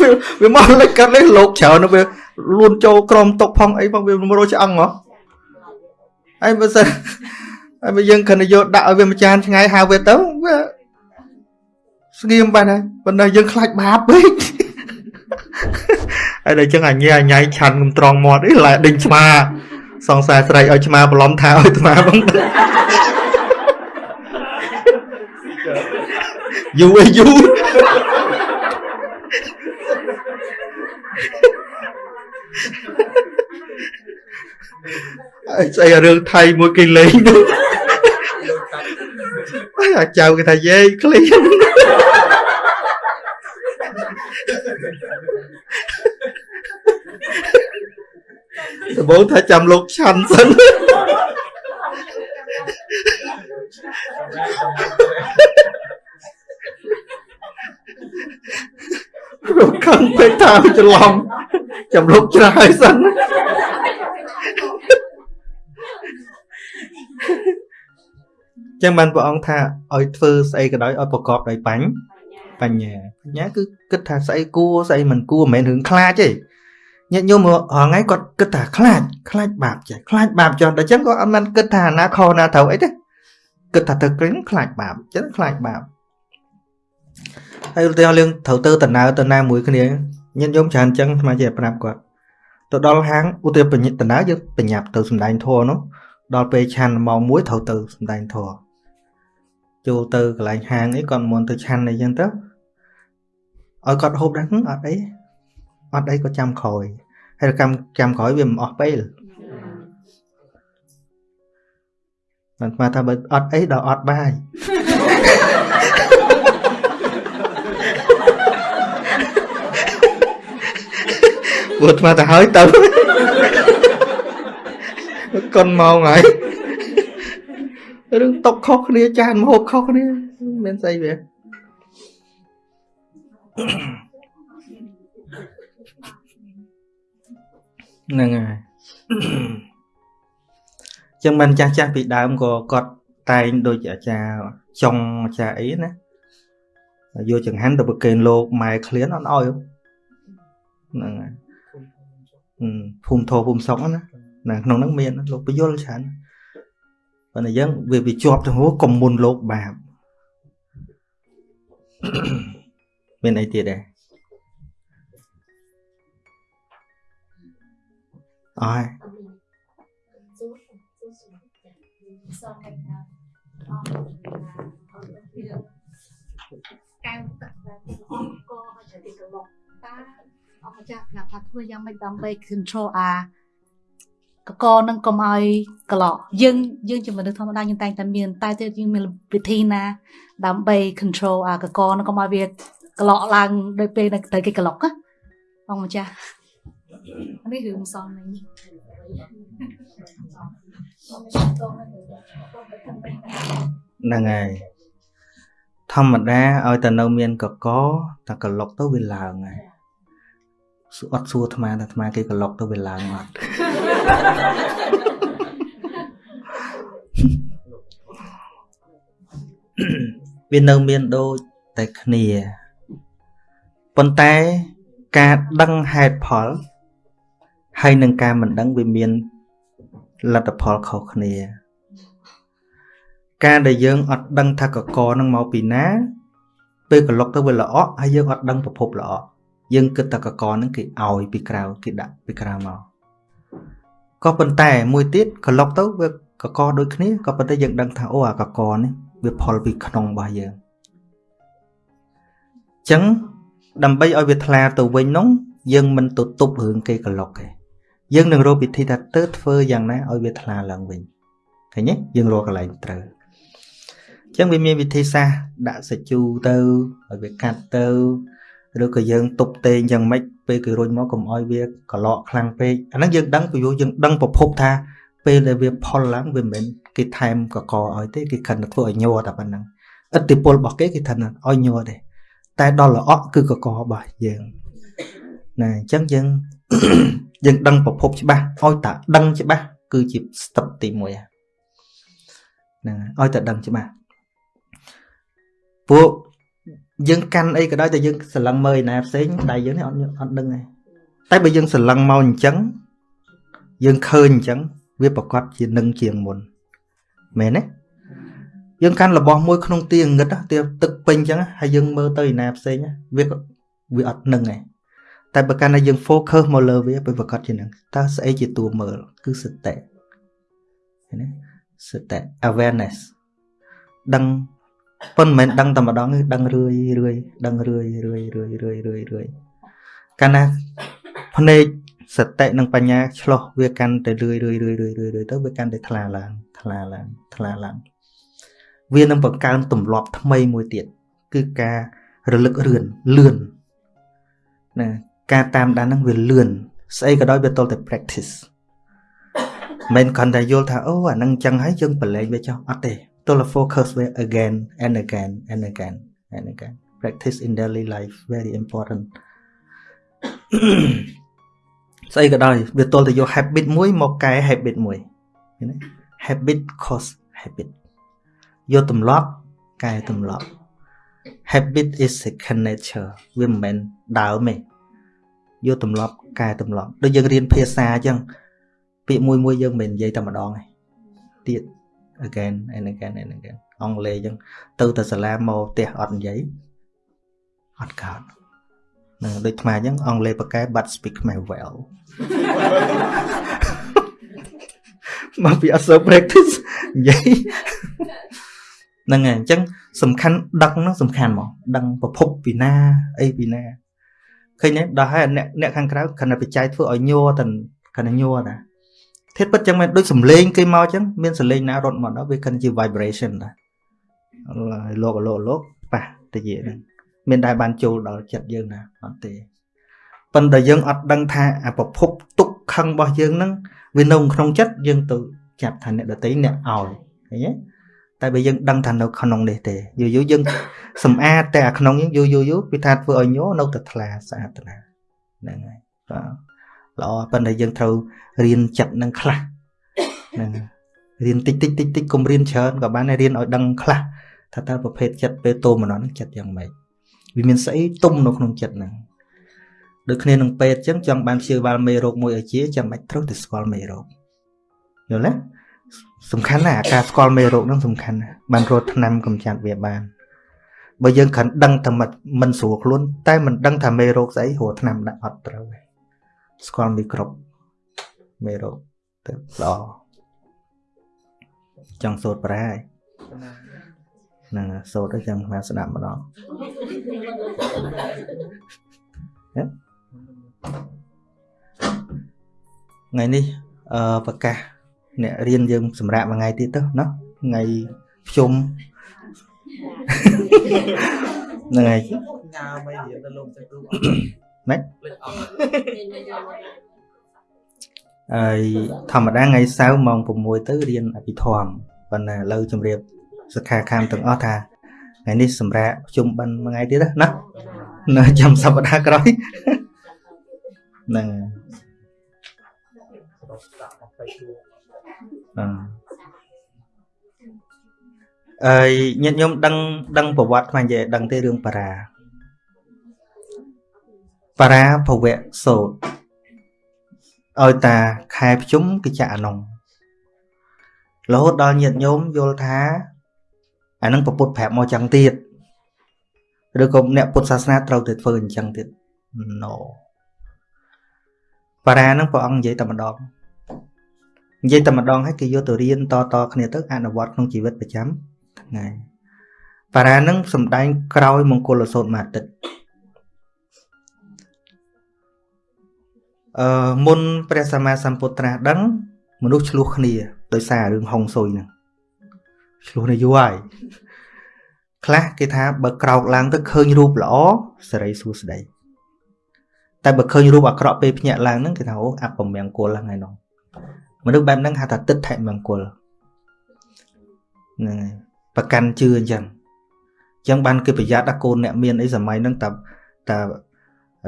វាវាមកលេចកាត់លេលោកច្រើនវាលួនចូលក្រមតុកផងអីផងវាមករោឆ្អឹងហ៎ហើយបើសិនហើយបើយើងគ្រាន់តែយកដាក់ឲ្យវាមួយចានឆ្ងាយហៅវាទៅវាស្ងៀមបាត់ហើយប៉ុន្តែយើងខ្លាចបាបពេកហើយដល់ចឹងអញ្ញាអញ្ញាឆាន់កំត្រង់មាត់អីឡែដេញឆ្មាសង្សារស្រីឲ្យឆ្មាប្រឡំថាឲ្យឆ្មាបងយូរយូរ ស្អីរឿងថៃមួយគេលេងនោះអាចៅគេថាយេឃ្លៀនដំបូងថាចាំលោកឆាន់សិនលោកខឹងពេកថាច្រឡំចាំលោកច្រាយសិន ចឹងបានព្រះអង្គថាឲ្យធ្វើស្អីក៏ដោយឲ្យប្រកបដោយបញ្ញាបញ្ញាបញ្ញាគឺគិតថាស្អីគួរស្អីមិនគួរមិនមែនរឿងខ្លាចទេញាតិញោមរាល់ថ្ងៃគាត់គិតថាខ្លាចខ្លាចបាបចេះខ្លាចបាបចុះតែចឹងក៏អត់មានគិតថាណាខុសណាត្រូវអីទេគិតថាទៅក្រឹងខ្លាចបាបចឹងខ្លាចបាបហើយឧទាហរណ៍រឿងត្រូវទៅដំណើរទៅណាមួយគ្នាញាតិញោមច្រើនចឹងស្មើជាប្រាប់គាត់ទៅដល់ហាងឧទាហរណ៍បញ្ញាដំណើរយើងបញ្ញាប់ទៅសំដែងធម៌នោះ ដល់ពេលឆាន់ម៉ោង1ត្រូវទៅសំដែងធម៌ចូលទៅកន្លែងហាងអីគាត់មិនទៅឆាន់អីចឹងទៅឲ្យគាត់ហូបដែរអត់អីអត់អីក៏ចាំក្រោយហើយកម្មចាំក្រោយវាមិនអស់ពេលបានស្មានថាបើអត់អីដល់អត់បាយព្រោះស្មានថាហើយទៅ កុនម៉ោងហើយរឿងຕົកខុសគ្នាចានមហូបខុសគ្នាមានស្អីវាហ្នឹងហើយចឹងមិនចាស់ចាស់ពីដើមក៏គាត់តែងដូចអាចារ្យចុងអាចារ្យអីណាយកចង្ហាន់ទៅប្រគេនលោកម៉ែឃ្លានអត់ឲ្យហ្នឹងហើយភូមិធោភូមិសុកណា ណាក្នុងហ្នឹងមានលោកពយល់ច្រើនប៉ុន្តែយើងវាវាជាប់ទៅហួរកុំមុនលោកបាបមានអីទៀតដែរអើយកែវទឹកដែលអស់ក៏ឲ្យទៅទីកន្លងតាអស់ម្ចាស់ប្រាប់ថាធ្វើយ៉ាងម៉េចដើម្បី control អា កកនឹងកុំឲ្យកន្លក់យើងយើងជាមនុស្សធម្មតាយើងតែងតែមាន តែទៀតយើងមានវិធីណា ដើម្បី control អាកកនឹងកុំឲ្យវាកន្លក់ឡើងដោយពេលទៅគេកន្លក់ណាបងម្ចាស់នេះរឿងសំនេះហ្នឹងហើយធម្មតាឲ្យតែនៅមានកកតែកលុកទៅវាឡើងហើយអត់សួរអាត្មាថាអាត្មាគេកលុកទៅវាឡើងអត់ វានៅមានដូចតែគ្នាប៉ុន្តែការដឹងហេតុផល ហើយនឹងការមិនដឹងវាមានលទ្ធផលខុសគ្នា ការដែលយើងអត់ដឹងថាកកនឹងមកពីណា ពេលក្លុកទៅវាល្អហើយយើងអត់ដឹងប្រភពល្អយើងគិតថាកកនឹងគេឲ្យពីក្រៅគេដាក់ពីក្រៅមក ក៏ប៉ុន្តែមួយទៀតក្លុកទៅវាកកដូចគ្នាក៏ប៉ុន្តែយើងដឹងថាអូអាកកនេះវាផលពីក្នុងរបស់យើងអញ្ចឹងដើម្បីឲ្យវាថ្លាទៅវិញនោះយើងមិនទៅទប់រឿងគេក្លុកទេយើងនឹងរកវិធីថាទៅធ្វើយ៉ាងណាឲ្យវាថ្លាឡើងវិញឃើញទេយើងរកកន្លែងត្រូវអញ្ចឹងវាមានវិធីសាស្ត្រដាក់សាជូទៅឲ្យវាកាត់ទៅឬក៏យើងទប់ទេងយ៉ាងម៉េច ពេលគេរុញមកកុំឲ្យវាកឡកខ្លាំងពេកអាហ្នឹងយើងដឹងពីយើងដឹងប្រភពថាពេលដែលវាផលឡើងវាមិនមែនគេថែមកកឲ្យទេគេខិនធ្វើឲ្យញ័រតែប៉ុណ្្នឹងឥទ្ធិពលរបស់គេគេថាឲ្យញ័រទេតែដល់ល្អក់គឺកករបស់យើងណាអញ្ចឹងយើងយើងដឹងប្រភពច្បាស់ឲ្យតែដឹងច្បាស់គឺជា step ទី1ហ្នឹងឲ្យតែដឹងច្បាស់ពួក យើងកាន់អីក៏ដោយតែយើងស្រឡឹងមើលឯណាផ្សេងដៃយើងនេះអត់អត់ដឹងទេតែបើយើងស្រឡឹងមកអញ្ចឹងយើងឃើញអញ្ចឹងវាប្រកាសជានឹងជាងមុនមែនទេយើងកាន់របស់មួយក្នុងទីងឹតទីទឹកពេញអញ្ចឹងហើយយើងមើលទៅឯណាផ្សេងវាវាអត់នឹងទេតែបើកាន់តែយើង focus មកលើវាពេលប្រកាសជានឹងតើស្អីជាតួមើលគឺសតិឃើញទេសតិ awareness ដឹង ប៉ុន្តែមិនដឹងតែម្ដងគឺដឹងរឿយរឿយដឹងរឿយរឿយរឿយរឿយរឿយរឿយកាលណាភ្នែកសតិនិងបញ្ញាឆ្លោះវាកាន់តែរឿយរឿយរឿយរឿយរឿយរឿយទៅវាកាន់តែថ្លាឡើងថ្លាឡើងថ្លាឡើងវានឹងបង្កើនទម្លាប់ថ្មីមួយទៀតគឺការរលឹករឿនលឿនណាការតាមដានហ្នឹងវាលឿនស្អីក៏ដោយវាទល់តែ practice មិនគ្រាន់តែយល់ថាអូអាហ្នឹងចឹងហើយយើងប្រឡែងវាចុះអត់ទេ ទល់តែ focus វា again and again and again and again practice in daily life very important ស្អីក៏ដោយវាទល់តែយក habit មួយមកកែ habit មួយឃើញទេ habit cause habit យកទម្លាប់កែទម្លាប់ habit is second nature វាមិនមែនដើមទេយកទម្លាប់កែទម្លាប់ដូចយើងរៀនភាសាអញ្ចឹងពាក្យមួយមួយយើងមិននិយាយតែម្ដងទេទៀត again and again and again អង់គ្លេសអញ្ចឹងទៅតែសាលាមកផ្ទះអត់និយាយអត់កើតនឹងដូចខ្មែរអញ្ចឹងអង់គ្លេសប្រកែ but speak ខ្មែរ well មកពីអត់សូវ practice និយាយហ្នឹងហើយអញ្ចឹងសំខាន់ដឹងហ្នឹងសំខាន់មកដឹងប្រភពពីណាអីពីណាឃើញទេដល់ហើយអ្នកអ្នកខាងក្រៅខណៈបច្ច័យធ្វើឲ្យញ័រតែខណៈញ័រតា ធៀបពិតចឹងមិនដូចសំលេងគេមកចឹងមានសំលេងណារត់មកដល់វាគិនជា vibration តាលោកលោកលោកប៉ះតិចហ្នឹងមានដែរបានចូលដល់ចិត្តយើងណាអត់ទេប៉ុន្តែយើងអត់ដឹងថាអាប្រភពទុកខឹងរបស់យើងហ្នឹងវានៅក្នុងចិត្តយើងទៅចាប់ថាអ្នកដតីអ្នកឲ្យឃើញទេតែបើយើងដឹងថានៅក្នុងនេះទេយូរយូរយើងសម្អាតតែអាក្នុងយើងយូរយូរយូរពីថាធ្វើឲ្យញោនៅតែថ្លាស្អាតណាហ្នឹងហើយបាទ ល្អប៉ុន្តែយើងត្រូវរៀនចិត្តនឹងខ្លះហ្នឹងរៀនតិចតិចតិចតិចកុំរៀនច្រើនក៏បានរៀនឲ្យដឹងខ្លះថាតើប្រភេទចិត្តពេលតូមម្ដងចិត្តយ៉ាងម៉េចវាមានស្អីទុំនៅក្នុងចិត្តហ្នឹងដូចគ្នានឹងពេទ្យអញ្ចឹងចង់បានព្យាបាលមេរោគមួយឲ្យជាចាំបាច់ត្រូវតែស្គាល់មេរោគយល់ទេសំខាន់ណាស់ការស្គាល់មេរោគហ្នឹងសំខាន់ណាស់បានរត់ថ្នាំកម្ចាត់វាបានបើយើងគ្រាន់ដឹងតែមិនស្រួលខ្លួនតែមិនដឹងថាមេរោគស្អីរត់ថ្នាំដាក់អត់ត្រូវទេ ស្គាល់មីក្រូបមេរោគទៅល្អចង់សូត្រប្រាហើយហ្នឹងសូត្រទៅចាំមកស្ដាប់ម្ដងថ្ងៃនេះអឺប្រកាសអ្នករៀនយើងសម្រាប់មួយថ្ងៃទៀតទៅណាថ្ងៃភ្ជុំហ្នឹងហើយញ៉ាំមិនរៀនទៅលោកទៅគ្រូ ម៉េចហើយធម្មតាថ្ងៃសៅរ៍ម៉ោង6ទៅរៀនអភិធម្មប៉ុន្តែឥឡូវជម្រាបសិក្ខាកាមទាំងអស់ថាថ្ងៃនេះសម្រាប់ប្រជុំបិណ្ឌមួយថ្ងៃទៀតណានៅចាំសប្តាហ៍ក្រោយហ្នឹងអឺញាតិញោមដឹងដឹងប្រវត្តិខ្មែរនិយាយដឹងទេរឿងបារា បារាភវៈសោតឲ្យតាខែភ្ជុំគឺចាក់អានុងរហូតដល់ញាតិញោមយល់ថាអានឹងពពុទ្ធប្រាប់មកចឹងទៀតឬក៏អ្នកពុទ្ធសាសនាត្រូវតែធ្វើអញ្ចឹងទៀត no បារាហ្នឹងព្រះអង្គនិយាយតែម្ដងនិយាយតែម្ដងហើយគេយកទៅរៀនតតគ្នាទៅអនុវត្តក្នុងជីវិតប្រចាំថ្ងៃបារាហ្នឹងសំដែងក្រោយមង្គលសោតមួយអាទិត្យ អឺមុនព្រះសម្មាសម្ពុទ្ធត្រាស់ដឹង មនុស្សឆ្លោះគ្នាដោយសាររឿងហុងស៊ុយហ្នឹងឆ្លោះនេះយូរហើយខ្លះគេថាបើក្រោកឡើងទៅឃើញរូបល្អសេរីសួស្តីតែបើឃើញរូបអាក្រក់ពេលភ្ញាក់ឡើងហ្នឹងគេថាអូអពមង្គលហ្នឹងឯនោះមនុស្សបែបហ្នឹងហៅថាទឹកថេមង្គលហ្នឹងហើយប្រកាន់ជឿអញ្ចឹងអញ្ចឹងបានគេប្រយ័ត្នដល់កូនអ្នកមានអីសម័យហ្នឹងតែតែ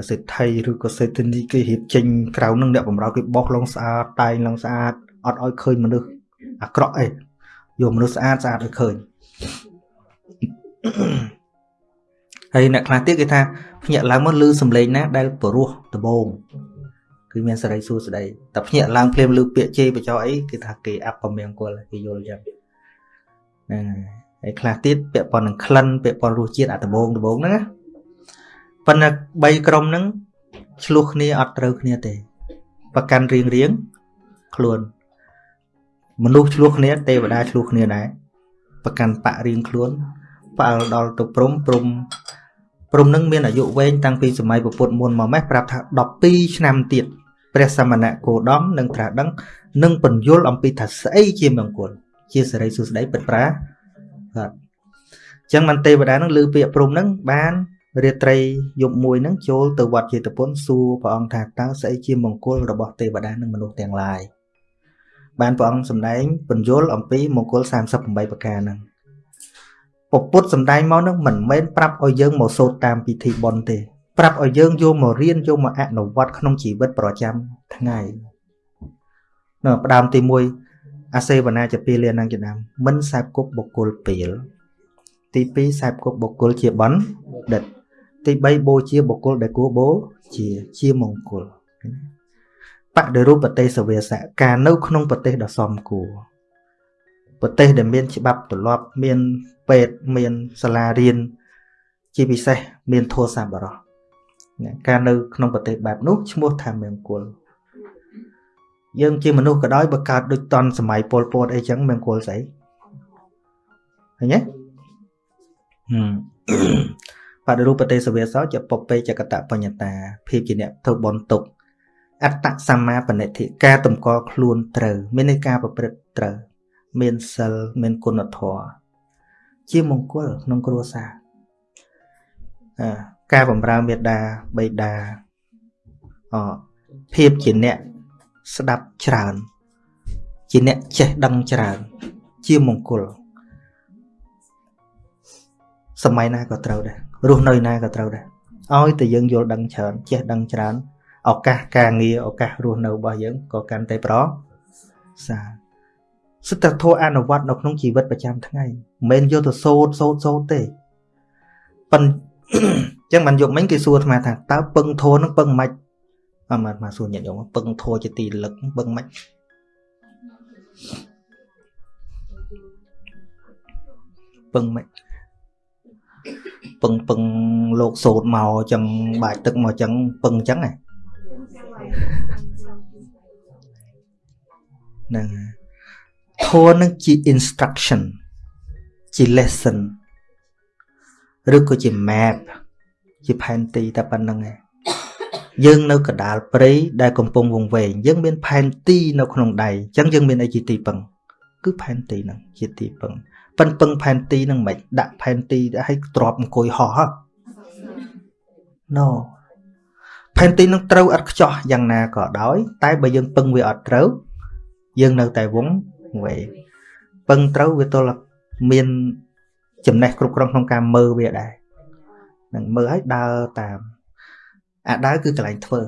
សេដ្ឋីឬក៏សេដ្ឋនីគេរៀបចេញក្រៅនឹងអ្នកបំរើគេបោះឡងស្អាតតែងឡងស្អាតអត់ឲ្យឃើញមនុស្សអាក្រក់អីយកមនុស្សស្អាតស្អាតឲ្យឃើញហើយអ្នកខ្លះទៀតគេថាភ្ញាក់ឡើងមកលឺសំឡេងណាដែលព្រោះដបងគឺមានសេរីសួស្តីតែភ្ញាក់ឡើងភ្លាមលឺពាក្យជេរបចោអីគេថាគេអពមង្គលគេយល់ចឹងហ្នឹងហើយខ្លះទៀតពាក់ព័ន្ធនឹងក្លិនពាក់ព័ន្ធរសជាតិអាដបងដបងហ្នឹងណា ប៉ុន្តែ3ក្រុមហ្នឹងឆ្លោះគ្នាអត់ត្រូវគ្នាទេ ប្រកាន់រៀងរៀងខ្លួនមនុស្សឆ្លោះគ្នាទេវតាឆ្លោះគ្នាដែរប្រកាន់បរៀងខ្លួនផ្អើលដល់ទៅព្រំព្រំព្រំនឹងមានអាយុវែងតាំងពីសម័យពុទ្ធមុនមកម៉េះប្រាប់ថា12ឆ្នាំទៀតពព្រះសមណៈគោដមនឹងត្រាស់ដឹងនឹងបញ្យល់អំពីថាស្អីជាមង្គលជាសេរីសុស្ដីពិតប្រាកដអញ្ចឹងមិនទេវតានឹងលើពាក្យព្រំនឹងបាន រាត្រីយប់មួយនឹងចូលទៅវត្តចេតពុនសួរព្រះអង្គថាតើស្អីជាមង្គលរបស់ទេវតានិងមនុស្សទាំងឡាយបានព្រះអង្គសម្ដែងបញ្យល់អំពីមង្គល38ប្រការហ្នឹងពពុទ្ធសម្ដែងមកនឹងមិនមែនប្រាប់ឲ្យយើងមកសូត្រតាមពិធីបុណ្យទេ ប្រាប់ឲ្យយើងយកមករៀនយកមកអនុវត្តក្នុងជីវិតប្រចាំថ្ងៃនៅផ្ដើមទី1អាសេវនាជាពីលានងចំណាំមិនសែបគប់បុគ្គលពេលទី2សែបគប់បុគ្គលជាបណ្ឌិត ទី3បូជាបុគ្គលដែលគួរបូជាជាមង្គលបដិរូបប្រទេសវេសៈការនៅក្នុងប្រទេសដ៏សមគួរប្រទេសដែលមានច្បាប់ទម្លាប់មានពេទ្យមានសាលារៀនជាពិសេសមានធម៌សម្បរោះការនៅក្នុងប្រទេសបែបនោះឈ្មោះថាមង្គលយើងជាមនុស្សក៏ដោយបើកើតដូចតន់សម័យពលពតអីចឹងមង្គលស្អីឃើញទេ បដិរូបទេសវេសោជាពពេចកតបញ្ញតាភាពជាអ្នកធ្វើបន់ទុកអត្តសម្មាបនិធិការតម្កល់ខ្លួនត្រូវ មានន័យការប្រព្រឹត្តត្រូវ មានសិលមានគុណធម៌ជាមង្គលក្នុងគ្រួសារអាការបំរើមេដាបៃតាអភាពជាអ្នកស្ដាប់ច្រើន ជាអ្នកចេះដឹងច្រើន ជាមង្គលសម័យណាក៏ត្រូវដែរ រស់នៅណាក៏ត្រូវដែរឲ្យតែយើងយល់ដឹងច្រើនចេះដឹងច្រើនឱកាសការងារឱកាសរស់នៅរបស់យើងក៏កាន់តែប្រសើរសិទ្ធិធម៌អនុវត្តនៅក្នុងជីវិតប្រចាំថ្ងៃមិនមែនយកទៅសូត្រសូត្រសូត្រទេប៉ុន្តែអញ្ចឹងបានយកមិញគេសួរអាត្មាថាតើពឹងធម៌នឹងពឹងមិនអមអាត្មាសួរញាតិញោមពឹងធម៌ជាទីលឹកពឹងមិនពឹងមិន ពឹងពឹងលោកសោតមកចឹងបាច់ទឹកមកចឹងពឹងចឹងហ្នឹងធម៌នឹងជា instruction ជា lesson ឬក៏ជា map ជាផែនទីតែប៉ុណ្្នឹងឯងយើងនៅកដាលព្រៃដែលកំពុងវង្វេងយើងមានផែនទីនៅក្នុងដៃអញ្ចឹងយើងមានអីជាទីពឹងគឺផែនទីហ្នឹងជាទីពឹង ប៉ិនពឹងផែនទីហ្នឹងមិនដាក់ផែនទីឲ្យទ្របអង្គុយហោះ No ផែនទីនឹងត្រូវអត់ខ្ចោះយ៉ាងណាក៏ដោយ តែបើយើងពឹងវាអត់ត្រូវ យើងនៅតែវងវែងពឹងត្រូវវាទល់មានចំណេះគ្រប់គ្រាន់ក្នុងការមើលវាដែរនឹងមើលឲ្យដើរតាមអាដើរគឺកន្លែងធ្វើ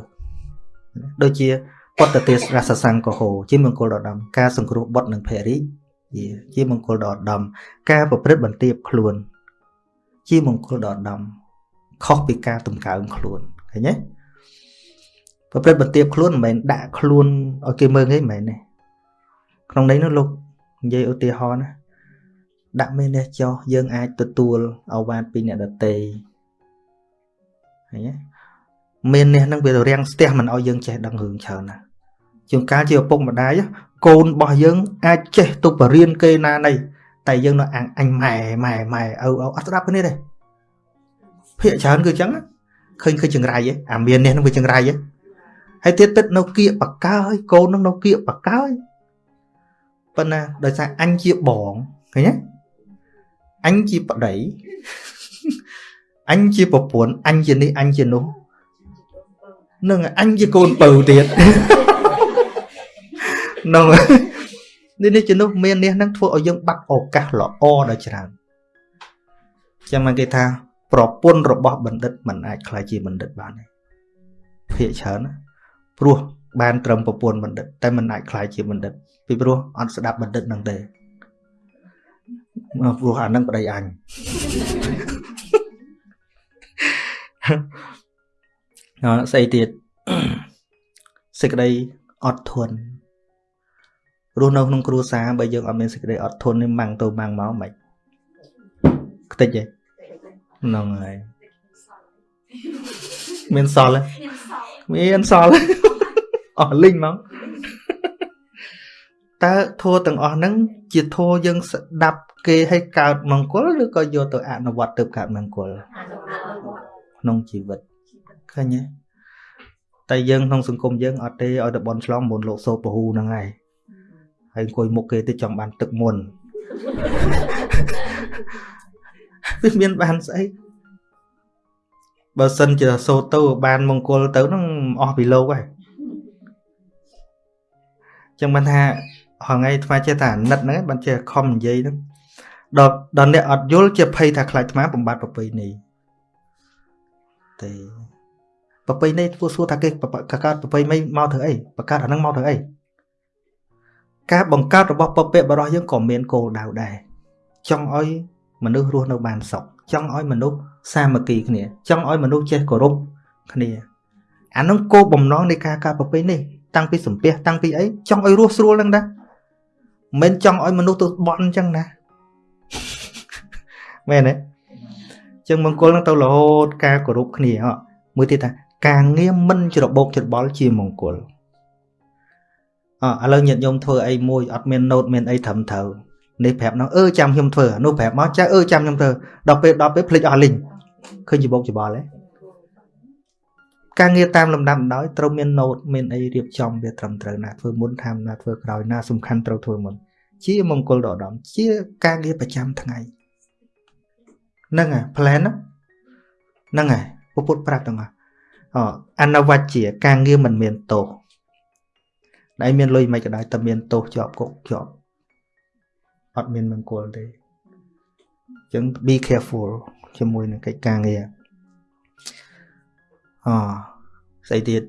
ដូចជាពុទ្ធទេសរសសង្កហោជាមង្គលដ៏ដំការសង្គ្រោះបុត្រនិងភរិយា ជាមង្គលដ៏ដំការប្រព្រឹត្តបន្ទាបខ្លួន ជាមង្គលដ៏ដំខុសពីការតម្កើងខ្លួនឃើញទេប្រព្រឹត្តបន្ទាបខ្លួនមិនមែនដាក់ខ្លួនឲ្យគេមើលទេមិនមែនទេក្នុងនេះនោះលោកនិយាយឧទាហរណ៍ណាដាក់មេនេះចុះយើងអាចទទួលអវាទពីអ្នកដតីឃើញទេមាននេះនឹងវារាំងស្ទះមិនឲ្យយើងចេះដឹងរឿងច្រើនណាជួនកាលជាឪពុកម្ដាយ កូនរបស់យើងអាចចេះទៅបរៀនគេណានៃតែយើងនៅអាំងអញម៉ែម៉ែម៉ែឪឪអត់ស្ដាប់គ្នាទេភាកច្រើនគឺអញ្ចឹងឃើញឃើញចង្រៃឯអាមាននេះនឹងវាចង្រៃឯហើយទៀតទឹកនៅគៀកបកើកូននឹងនៅគៀកបកើប៉ុន្តែដោយសារអញជាបងឃើញទេអញជាប្តីអញជាប្រពន្ធអញជានេះអញជានោះនឹងអញជាកូនពៅទៀត នោះនេះនេះជានោះមាននេះនឹងធ្វើឲ្យយើងបាត់ឱកាសល្អដល់ច្រើនចាំមកគេថាប្រពន្ធរបស់បណ្ឌិតមិនអាចខ្លាចជាបណ្ឌិតបានទេភាកច្រើនព្រោះបានត្រឹមប្រពន្ធបណ្ឌិតតែមិនអាចខ្លាចជាបណ្ឌិតពីព្រោះអត់ស្ដាប់បណ្ឌិតនឹងទេព្រោះអានឹងប្តីអញអត់ស្អីទៀតសេចក្តីអត់ធន់ រស់នៅក្នុងគ្រួសារបើយើងអត់មានសេចក្តីអត់ធន់នេះម៉ាំងទៅម៉ាំងមកមិនខ្ទេចទេហ្នឹងហើយមានសល់មានសល់អស់លីងមកតើធัวទាំងអស់ហ្នឹងជាធัวយើងស្ដាប់គេឲ្យកើតមង្គលឬក៏យកទៅអនុវត្តទៅកើតមង្គលក្នុងជីវិតឃើញទេតែយើងក្នុងសង្គមយើងអត់ទេឲ្យតែបនឆ្លងមុនលោកសោពហូហ្នឹងហើយ ហើយអង្គុយមុខគេទៅចង់បានទឹកមុនវាមានបានស្អីបើសិនជាសូត្រទៅបានមង្គលទៅហ្នឹងអស់ពីលោកហើយចឹងបានថាហងៃថ្មចេះតែអាណិតហ្នឹងបានចេះខំនិយាយហ្នឹងដល់ដល់អ្នកអត់យល់ជាភ័យថាខ្លាចថ្មបំបត្តិប្រពៃណីទេប្រពៃណីធ្វើសួរថាគេកកើតប្រពៃណីមកធ្វើអីបង្កើតអាហ្នឹងមកធ្វើអី ការបង្កើតរបស់ពពកបរោះយើងក៏មានគោលដៅដែរចង់ឲ្យមនុស្សរស់នៅបានសុខចង់ឲ្យមនុស្សសាមគ្គីគ្នា ចង់ឲ្យមនុស្សចេះគោរពគ្នាអានោះគោលបំណងនៃការកើតប្រពៃនេះតាំងពីសំពះតាំងពីអីចង់ឲ្យរស់ស្រួលហ្នឹងដែរមិនចង់ឲ្យមនុស្សទៅបន់អញ្ចឹងណាមែនទេចឹងមង្គលនឹងទៅរហូតការគោរពគ្នាហ៎មួយទៀតថាការងារមិនច្របោកច្របល់ជាមង្គល អឥឡូវញាតិញោមធ្វើអីមួយអត់មានណូតមានអីត្រឹមត្រូវនេះប្រាប់នោះអឺចាំខ្ញុំធ្វើនោះប្រាប់មកចាអឺចាំខ្ញុំធ្វើដល់ពេលដល់ពេលភ្លេចអស់លីងឃើញច្របោកច្របល់ទេការងារតាមលំដាប់ដោយត្រូវមានណូតមានអីរៀបចំវាត្រឹមត្រូវណាធ្វើមុនថាណាធ្វើក្រោយណាសំខាន់ត្រូវធ្វើមុនជាមង្គលដ៏ឧត្តមជាការងារប្រចាំថ្ងៃហ្នឹងហើយ plan ហ្នឹងហើយពុទ្ធប្រាប់ទាំងអស់អនវជ្ជាការងារមិនមានទោស ដែលមានលុយមិនក៏ដោយតែមានទោសជាប់គុកជាប់អត់មានមង្គលទេអញ្ចឹង be careful ជាមួយនឹងកិច្ចការងារអស្អីទៀត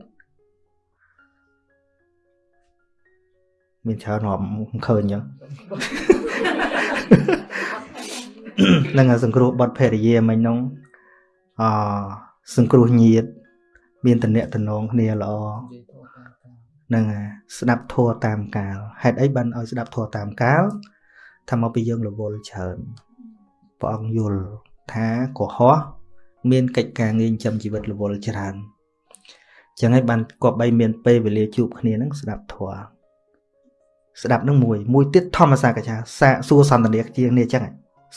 មានច្រើនរាប់ឃើញអញ្ចឹងនឹងសង្គ្រោះបត់ភរិយាមិញនោះអសង្គ្រោះញាត មានតំណែងតំណងគ្នាល្អ នឹងស្ដាប់ធัวតាមកាលហេតុអីបានឲ្យស្ដាប់ធัวតាមកាលថាមកពីយើងរវល់ច្រើនព្រះអង្គយល់ថាកុហកមានកិច្ចការងារចិញ្ចឹមជីវិតរវល់ច្រើនចឹងហើយបានគប្បីមានពេលវេលាជួបគ្នានឹងស្ដាប់ធัวស្ដាប់នឹងមួយមួយទៀតធម្មសាកចាសាកសួរសន្តានាជាងនេះចឹង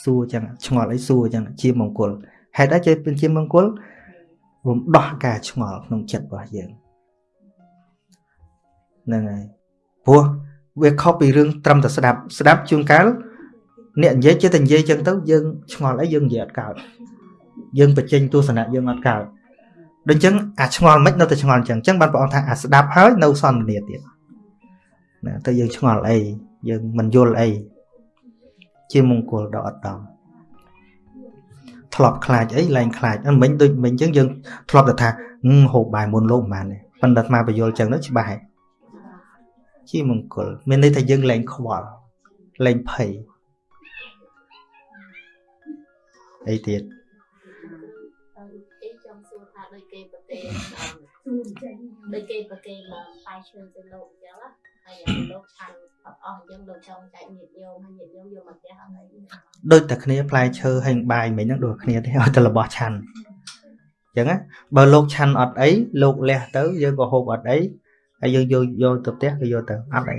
សួរចឹងឆ្ងល់អីសួរចឹងជាមង្គលហេតុអីជាเป็นជាមង្គលរំដោះការឆ្ងល់ក្នុងចិត្តរបស់យើង ហ្នឹងហើយព្រោះវាខុសពីរឿងត្រឹមតែស្ដាប់ស្ដាប់ជួនកាលអ្នកនិយាយចេះតែនិយាយចឹងទៅយើងឆ្ងល់អីយើងនិយាយអត់កើតយើងបញ្ចេញទស្សនៈយើងអត់កើតដូចចឹងអាឆ្ងល់មិននៅតែឆ្ងល់ចឹងចឹងបានព្រះអង្គថាអាស្ដាប់ហើយនៅសន្ទនាទៀតណាទៅយើងឆ្ងល់អីយើងមិនយល់អីជាមង្គលដ៏ឧត្តមធ្លាប់ខ្លាចអីឡើងខ្លាចមិនដូចមិនចឹងយើងធ្លាប់តែថាហូបបាយមុនលោកមិនបានទេប៉ុន្តែអាត្មាបញ្យល់ចឹងទៅច្បាស់ហើយ ជាមង្គល មានន័យថាយើងលែងខ្វល់លែងភ័យអីទៀតគេចង់សួរថាដូចគេប្រទេសដូចគេប្រគេនបាយឈើទៅលោកអញ្ចឹងណាហើយលោកឆាន់អត់អស់អញ្ចឹងលោកចង់ចែកញាតិញោមហើយញាតិញោមយកមកផ្ទះអត់អីដូចតែគ្នាផ្លែឈើហើយបាយមិញហ្នឹងដូចគ្នាទេឲ្យតែរបស់ឆាន់អញ្ចឹងណាបើលោកឆាន់អត់អីលោកលះទៅយើងក៏ហូបអត់អី ហើយយើងយកយកទៅផ្ទះក៏យកទៅអត់អី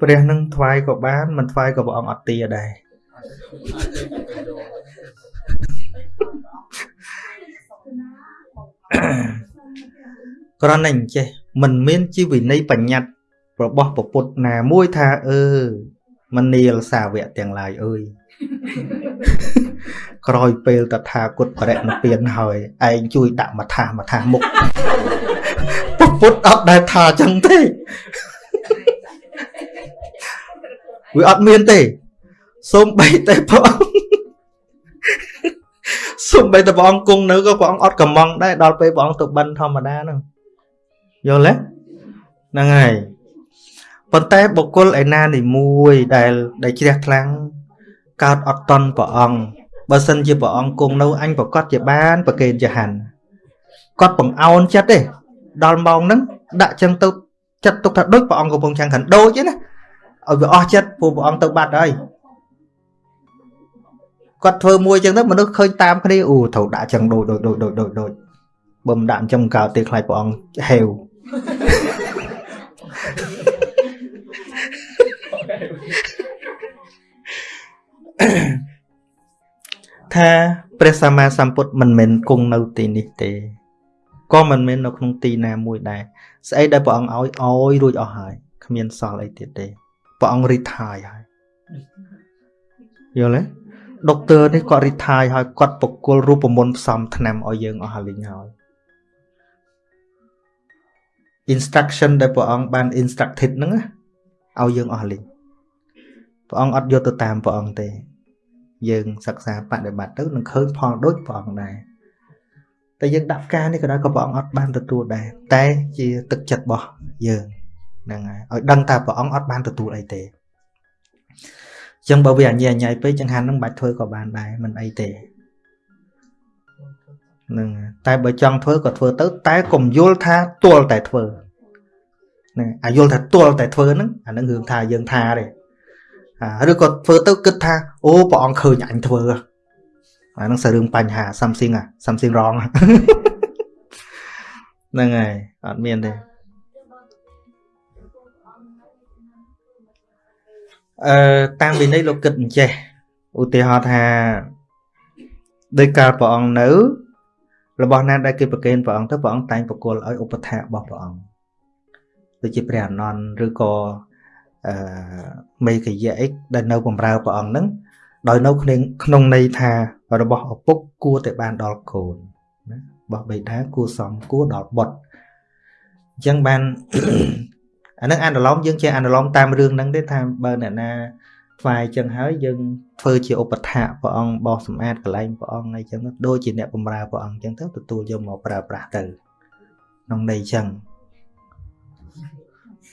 ព្រះនឹងថ្វាយក៏បានមិនថ្វាយក៏ព្រះអង្គអត់ទាដែរគ្រាន់តែអញ្ចេះមិនមានជីវិន័យបញ្ញត្តិរបស់ពពុទ្ធណាមួយថាអឺមនាលសាវកទាំងឡាយអើយ ក្រោយពេលតថាគតបរិណពានហើយឯងជួយដាក់មកថាមកថាមុខពុទ្ធអត់ដែលថាចឹងទេវាអត់មានទេសូមបីតែព្រះអង្គសូមបីតែព្រះអង្គគង់នៅក៏ព្រះអង្គអត់កំងដែរដល់ពេលព្រះអង្គទៅបិណ្ឌធម្មតាហ្នឹងយល់ទេហ្នឹងហើយប៉ុន្តែបុគ្គលឯណានីមួយដែលដែលជ្រះខ្លាំងកើតអត់តន់ព្រះអង្គ បើសិនជាព្រះអង្គគង់នៅអញប្រកាសជាបានប្រកេនចហានគាត់បង្អោនចិត្តទេដល់ម៉ោងហ្នឹងដាក់ចឹងទៅចិត្តទុកថាដូចព្រះអង្គកំពុងចាំងខាងដូចទេណាឲ្យវាអស់ចិត្តព្រោះព្រះអង្គទៅបាត់ហើយគាត់ធ្វើមួយចឹងទៅមនុស្សឃើញតាមគ្នាអូត្រូវដាក់ចឹងដូចដូចដូចដូចដូចដូចបើមិនដាក់អញ្ចឹងកើតទេខ្លាចព្រះអង្គហេវ ថាព្រះសម្មាសម្ពុទ្ធមិនមែនគង់នៅទីនេះទេក៏មិនមែននៅក្នុងទីណាមួយដែរស្អីដែលព្រះអង្គឲ្យឲ្យរួចអស់ហើយគ្មានសល់អីទៀតទេព្រះអង្គរីថាយហើយយល់ទេដុកទ័រនេះគាត់រីថាយហើយគាត់បកគលរូបមន្តផ្សំថ្នាំឲ្យយើងអស់ហើយលីងហើយ instruction ដែលព្រះអង្គបាន instructed ហ្នឹងឲ្យយើងអស់លីងព្រះអង្គអត់យកទៅតាមព្រះអង្គទេ យើងសិក្សាបដិបត្តិទៅនឹងឃើញផលដូចព្រះអង្គដែរតែយើងដាក់ការនេះក៏ដោយក៏ព្រះអង្គអត់បានទទួលដែរតែជាទឹកចិត្តរបស់យើងហ្នឹងហើយឲ្យដឹងថាព្រះអង្គអត់បានទទួលអីទេចឹងបើវាអញ្ញាញ៉ៃពេកចង្ហាន់នឹងបាច់ធ្វើក៏បានដែរមិនអីទេហ្នឹងតែបើចង់ធ្វើក៏ធ្វើទៅ តែកុំយល់ថាទល់តែធ្វើហ្នឹងអាយល់ថាទល់តែធ្វើហ្នឹងអានឹងរឿងថាយើងថាទេ ឬក៏ធ្វើទៅគិតថាអូព្រះអង្គឃើញអញធ្វើអានឹងសរឿងបញ្ហា something អា something wrong ហ្នឹងហើយអត់មានទេអឺតាមវិន័យលោកគិតអញ្ចេះឧទាហរណ៍ថាដោយកាលព្រះអង្គនៅ របស់ណាដែលគេប្រគេនព្រះអង្គទៅព្រះអង្គតែងបកគលឲ្យឧបថារបស់ព្រះអង្គដូចជាព្រះអនន្តឬក៏ អឺមេកយៈអិកដែលនៅបម្រើព្រះអង្គហ្នឹងដោយនៅក្នុងក្នុងន័យថារបស់ឪពុកគួរតែបានដល់កូនណារបស់បិតាគួរសមគួរដល់បុត្រអញ្ចឹងបានអានឹងអនុលោមយើងចេះអនុលោមតាមរឿងហ្នឹងទេថាបើអ្នកណាថ្វាយចឹងហើយយើងធ្វើជាឧបថាព្រះអង្គបោះសម្អាតកន្លែងព្រះអង្គអីចឹងដូចជាអ្នកបម្រើព្រះអង្គចឹងទៅទទួលយកមកប្រើប្រាស់ទៅក្នុងន័យចឹង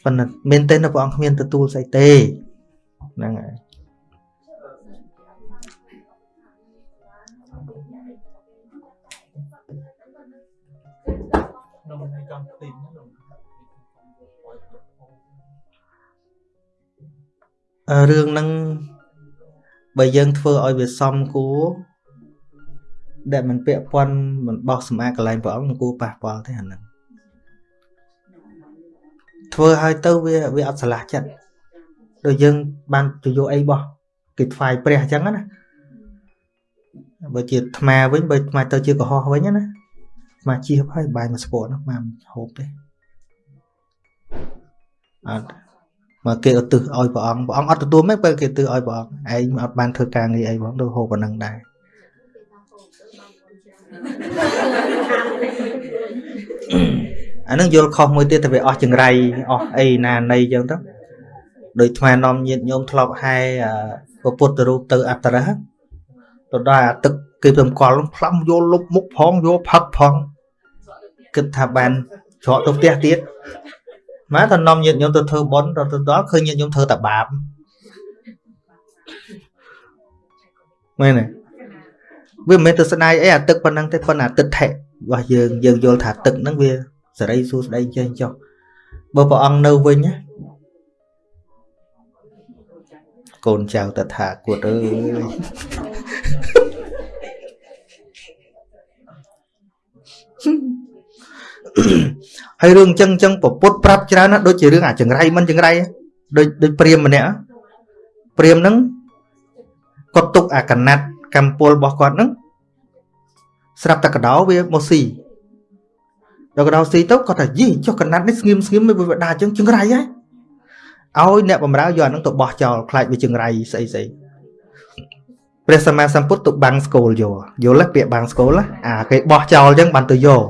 ប៉ុន្តែមែនទេព្រះអង្គគ្មានទទួលស្អីទេហ្នឹងហើយក្នុងនៃកម្មទីនរឿងហ្នឹងបើយើងធ្វើឲ្យវាសមគួរដែលមិនពាក់ព័ន្ធមិនបោះសម្អាតកន្លែងព្រះអង្គមិនគួរប៉ះពាល់ទេអាហ្នឹង ធ្វើឲ្យទៅវាវាអត់ឆ្លាស់ចិត្តដូចយើងបានទៅយកអីបោះគេថ្វាយព្រះអញ្ចឹងណាបើជាថ្មវិញបើថ្មទៅជាកុហកវិញណាថ្មជិះហើយបាយមកស្ពតនោះមកហូបទេអត់មកគេឧទ្ទិសឲ្យព្រះអង្គព្រះអង្គអត់ទទួលមិនពេលគេឧទ្ទិសឲ្យព្រះអង្គឯងអត់បានធ្វើការងារអីផងទៅហូបប៉ុណ្ណឹងដែរ អានឹងយល់ខុសមួយទៀតទៅវាអស់ចង្រៃអស់អីណានៃអញ្ចឹងទៅដោយថ្មនាំញាតញោមធ្លាប់ហែពុទ្ធរូបទៅអត្តរៈទៅដល់អាទឹកគេទៅកល់ផ្លាំយកលុបមុខផងយកផឹកផងគិតថាបានច្រកទៅផ្ទះទៀតមកទៅនាំញាតិញោមទៅធ្វើបុណ្យទៅដល់ឃើញញាតិញោមធ្វើតែបាបមែនទេវាមិនមែនទៅស្ដាយអីអាទឹកប៉ុណ្ណឹងទេប៉ុន្តែទឹកថេរបស់យើងយើងយល់ថាទឹកហ្នឹងវា សេរីសួស្ដីចេះចុះបើព្រះអង្គនៅវិញណាកូនចៅតថាគតអើយហើយរឿងចឹងចឹងពពុតប្រាប់ច្រើនណាដូចជារឿងអាចង្រៃមិនចង្រៃដូចដូចព្រាមម្នាក់ព្រាមហ្នឹងគាត់ទុកអាកណាត់កម្មពលរបស់គាត់ហ្នឹងស្រាប់តែកដោវាមកស៊ី ដល់កដោស៊ីទៅគាត់ថាយីចុះកណាត់នេះស្ងៀមស្ងៀមវាវាដាចឹងចង្រៃហ៎ឲ្យអ្នកបំរើយកអាហ្នឹងទៅបោះចោលខ្លាចវាចង្រៃស្អីស្អីព្រះសម្មាសម្ពុទ្ធទៅបាំងស្គលយកយល់ទេពាក្យបាំងស្គលអាគេបោះចោលចឹងបានទៅយក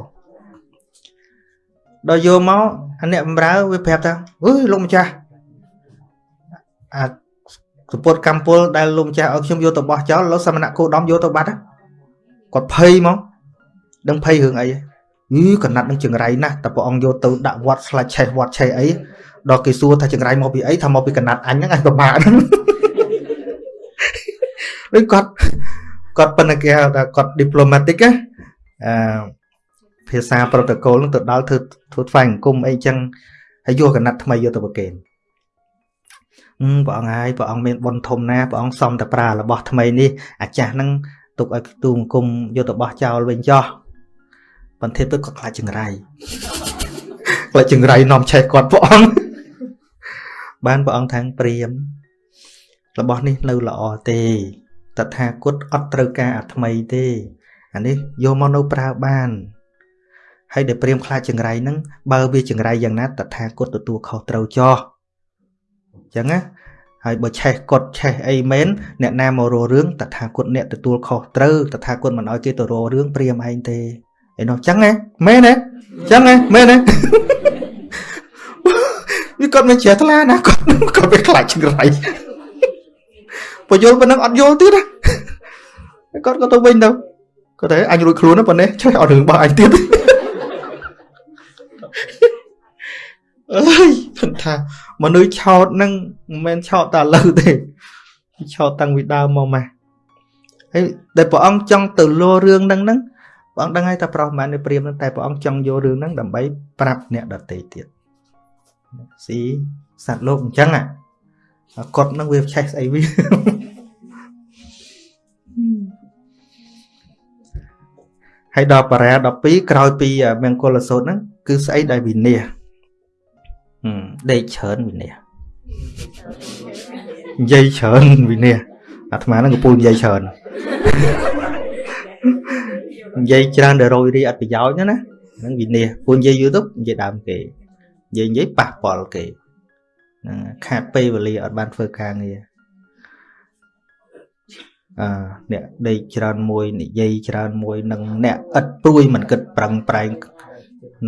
ដល់យកមកអាអ្នកបម្រើវាប្រាប់ថាអើយលោកម្ចាស់អាសពុតកម្មពលដែលលោកម្ចាស់ឲ្យខ្ញុំយកទៅបោះចោលលោកសមណៈគោដំយកទៅបាត់គាត់ភ័យមកដឹងភ័យរឿងអី យីកណាត់នឹងចង្រៃណាស់តែព្រះអង្គយកទៅដាក់វត្តស្លាច់ឆេះវត្តឆេះអីដល់គេសួរថាចង្រៃមកពីអីថាមកពីកណាត់អញហ្នឹងអញពិបាកហ្នឹងដូចគាត់គាត់ប៉ុន្តែគេហៅថាគាត់ diplomatic ណាអឺភាសាប្រូតូកូលនឹងទៅដល់ធ្វើធ្វើថ្វាយអង្គមអីចឹងហើយយកកណាត់ថ្មីយកទៅប្រគេនអឺព្រះអង្គហើយព្រះអង្គមានបុណ្យធំណាព្រះអង្គសំតែប្រើរបស់ថ្មីនេះអាចាស់ហ្នឹងទុកឲ្យខ្ទូអង្គមយកទៅបោះចោលវិញចោះ បន្ទាប់ទៅក៏ខ្លាចចង្រៃខ្លាចចង្រៃនាំឆេះគាត់ព្រះអង្គបានព្រះអង្គថាងព្រាមរបស់នេះនៅល្អទេតថាគតអត់ត្រូវការអាថ្មីទេអានេះយកមកនៅប្រើបានហើយដែលព្រាមខ្លាចចង្រៃហ្នឹងបើវាចង្រៃយ៉ាងណាតថាគតទទួលខុសត្រូវចោះអញ្ចឹងណាហើយបើឆេះកត់ឆេះអីមែនអ្នកណាមករករឿងតថាគតអ្នកទទួលខុសត្រូវតថាគតមិនអោយគេទៅរករឿងព្រាមឯងទេ ឯនោះអញ្ចឹងហ៎មែនទេអញ្ចឹងហ៎មែនទេវាគាត់មិនជ្រះថ្លាណាគាត់គាត់វាខ្លាចចង្រៃបើយល់ប៉ុណ្ណឹងអត់យល់ទៀតណាគាត់ក៏ទៅវិញទៅគាត់តែអញរួចខ្លួនណាប៉ុណ្ណេះឆ្លេះអត់រឿងរបស់អញទៀតអើយគាត់ថាមនុស្សឆោតហ្នឹងមិនមែនឆោតតែឥឡូវទេឆោតតាំងពីដើមមកម៉េះហើយដែលព្រះអង្គចង់ទៅលោរឿងហ្នឹងហ្នឹង ព្រះអង្គដឹងហើយថាប្រុសមិនមែនព្រាមហ្នឹងតែព្រះអង្គចង់យករឿងហ្នឹងដើម្បីប្រាប់អ្នកដទៃទៀតស៊ីសត្វលោកអញ្ចឹងអាគាត់ហ្នឹងវាឆេះស្អីវាហើយដល់បរា12ក្រោយពីមង្គលសូត្រហ្នឹងគឺស្អីដែលវិន័យដេកច្រើនវិន័យនិយាយច្រើនវិន័យអាត្មាហ្នឹងកំពុងនិយាយច្រើន និយាយច្រើនដល់រយរីអត់ប្រយោជន៍ណាហ្នឹងវិន័យពូនិយាយយូរទៅនិយាយដើមគេនិយាយនិយាយប៉ះពាល់គេហ្នឹងខាតពេលវេលាអត់បានធ្វើការងារអឺអ្នកដេកច្រើនមួយនិយាយច្រើនមួយនឹងអ្នកឥតព្រួយមិនគិតប្រឹងប្រែង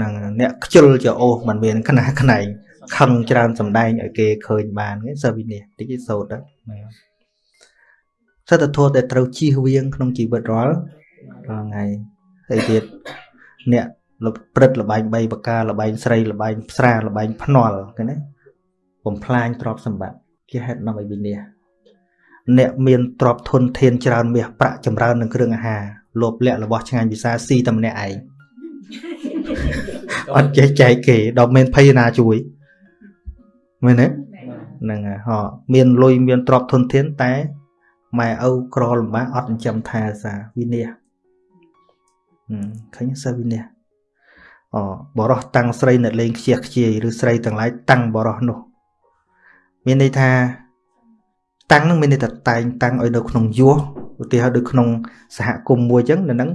នឹងអ្នកខ្ជិលចោសមិនមានខ្នះខ្នែងខឹងច្រើនសំដែងឲ្យគេឃើញបានគេសើវិនិច្ឆ័យតិចសោតទៅសិទ្ធិធម៌ដែលត្រូវជៀសវាងក្នុងជីវិតរាល់ រាល់ថ្ងៃហើយទៀតអ្នកលព្រឹត្តលបែង3ប្រការលបែងស្រីលបែងផ្សារលបែងភ្នល់គេណាបំផ្លាញទ្រព្យសម្បត្តិជាហេតុនាំឲ្យវិនិច្ឆ័យអ្នកមានទ្រព្យធនធានច្រើនមាសប្រាក់ចម្រើននឹងគ្រឿងអាហារលោភលៈរបស់ឆ្ងាញ់វិសាស៊ីតែម្នាក់ឯងអត់ចេះចែកគេដល់មានភ័យណាជួយមែនទេហ្នឹងហើយហោមានលុយមានទ្រព្យធនធានតែម៉ែឪក្រលំបាកអត់ចិញ្ចឹមថែសាវិនិច្ឆ័យ ឃើញសាវិនិច្ឆ័យអូបរោះតាំងស្រីនៅលេងខ្ជះខ្ជាយឬស្រីទាំងឡាយតាំងបរោះនោះ មានន័យថា តាំងនឹងមានន័យថាតែងតាំងឲ្យនៅក្នុងយោឧទាហរណ៍ដូចក្នុងសហគមន៍មួយអញ្ចឹងនៅហ្នឹង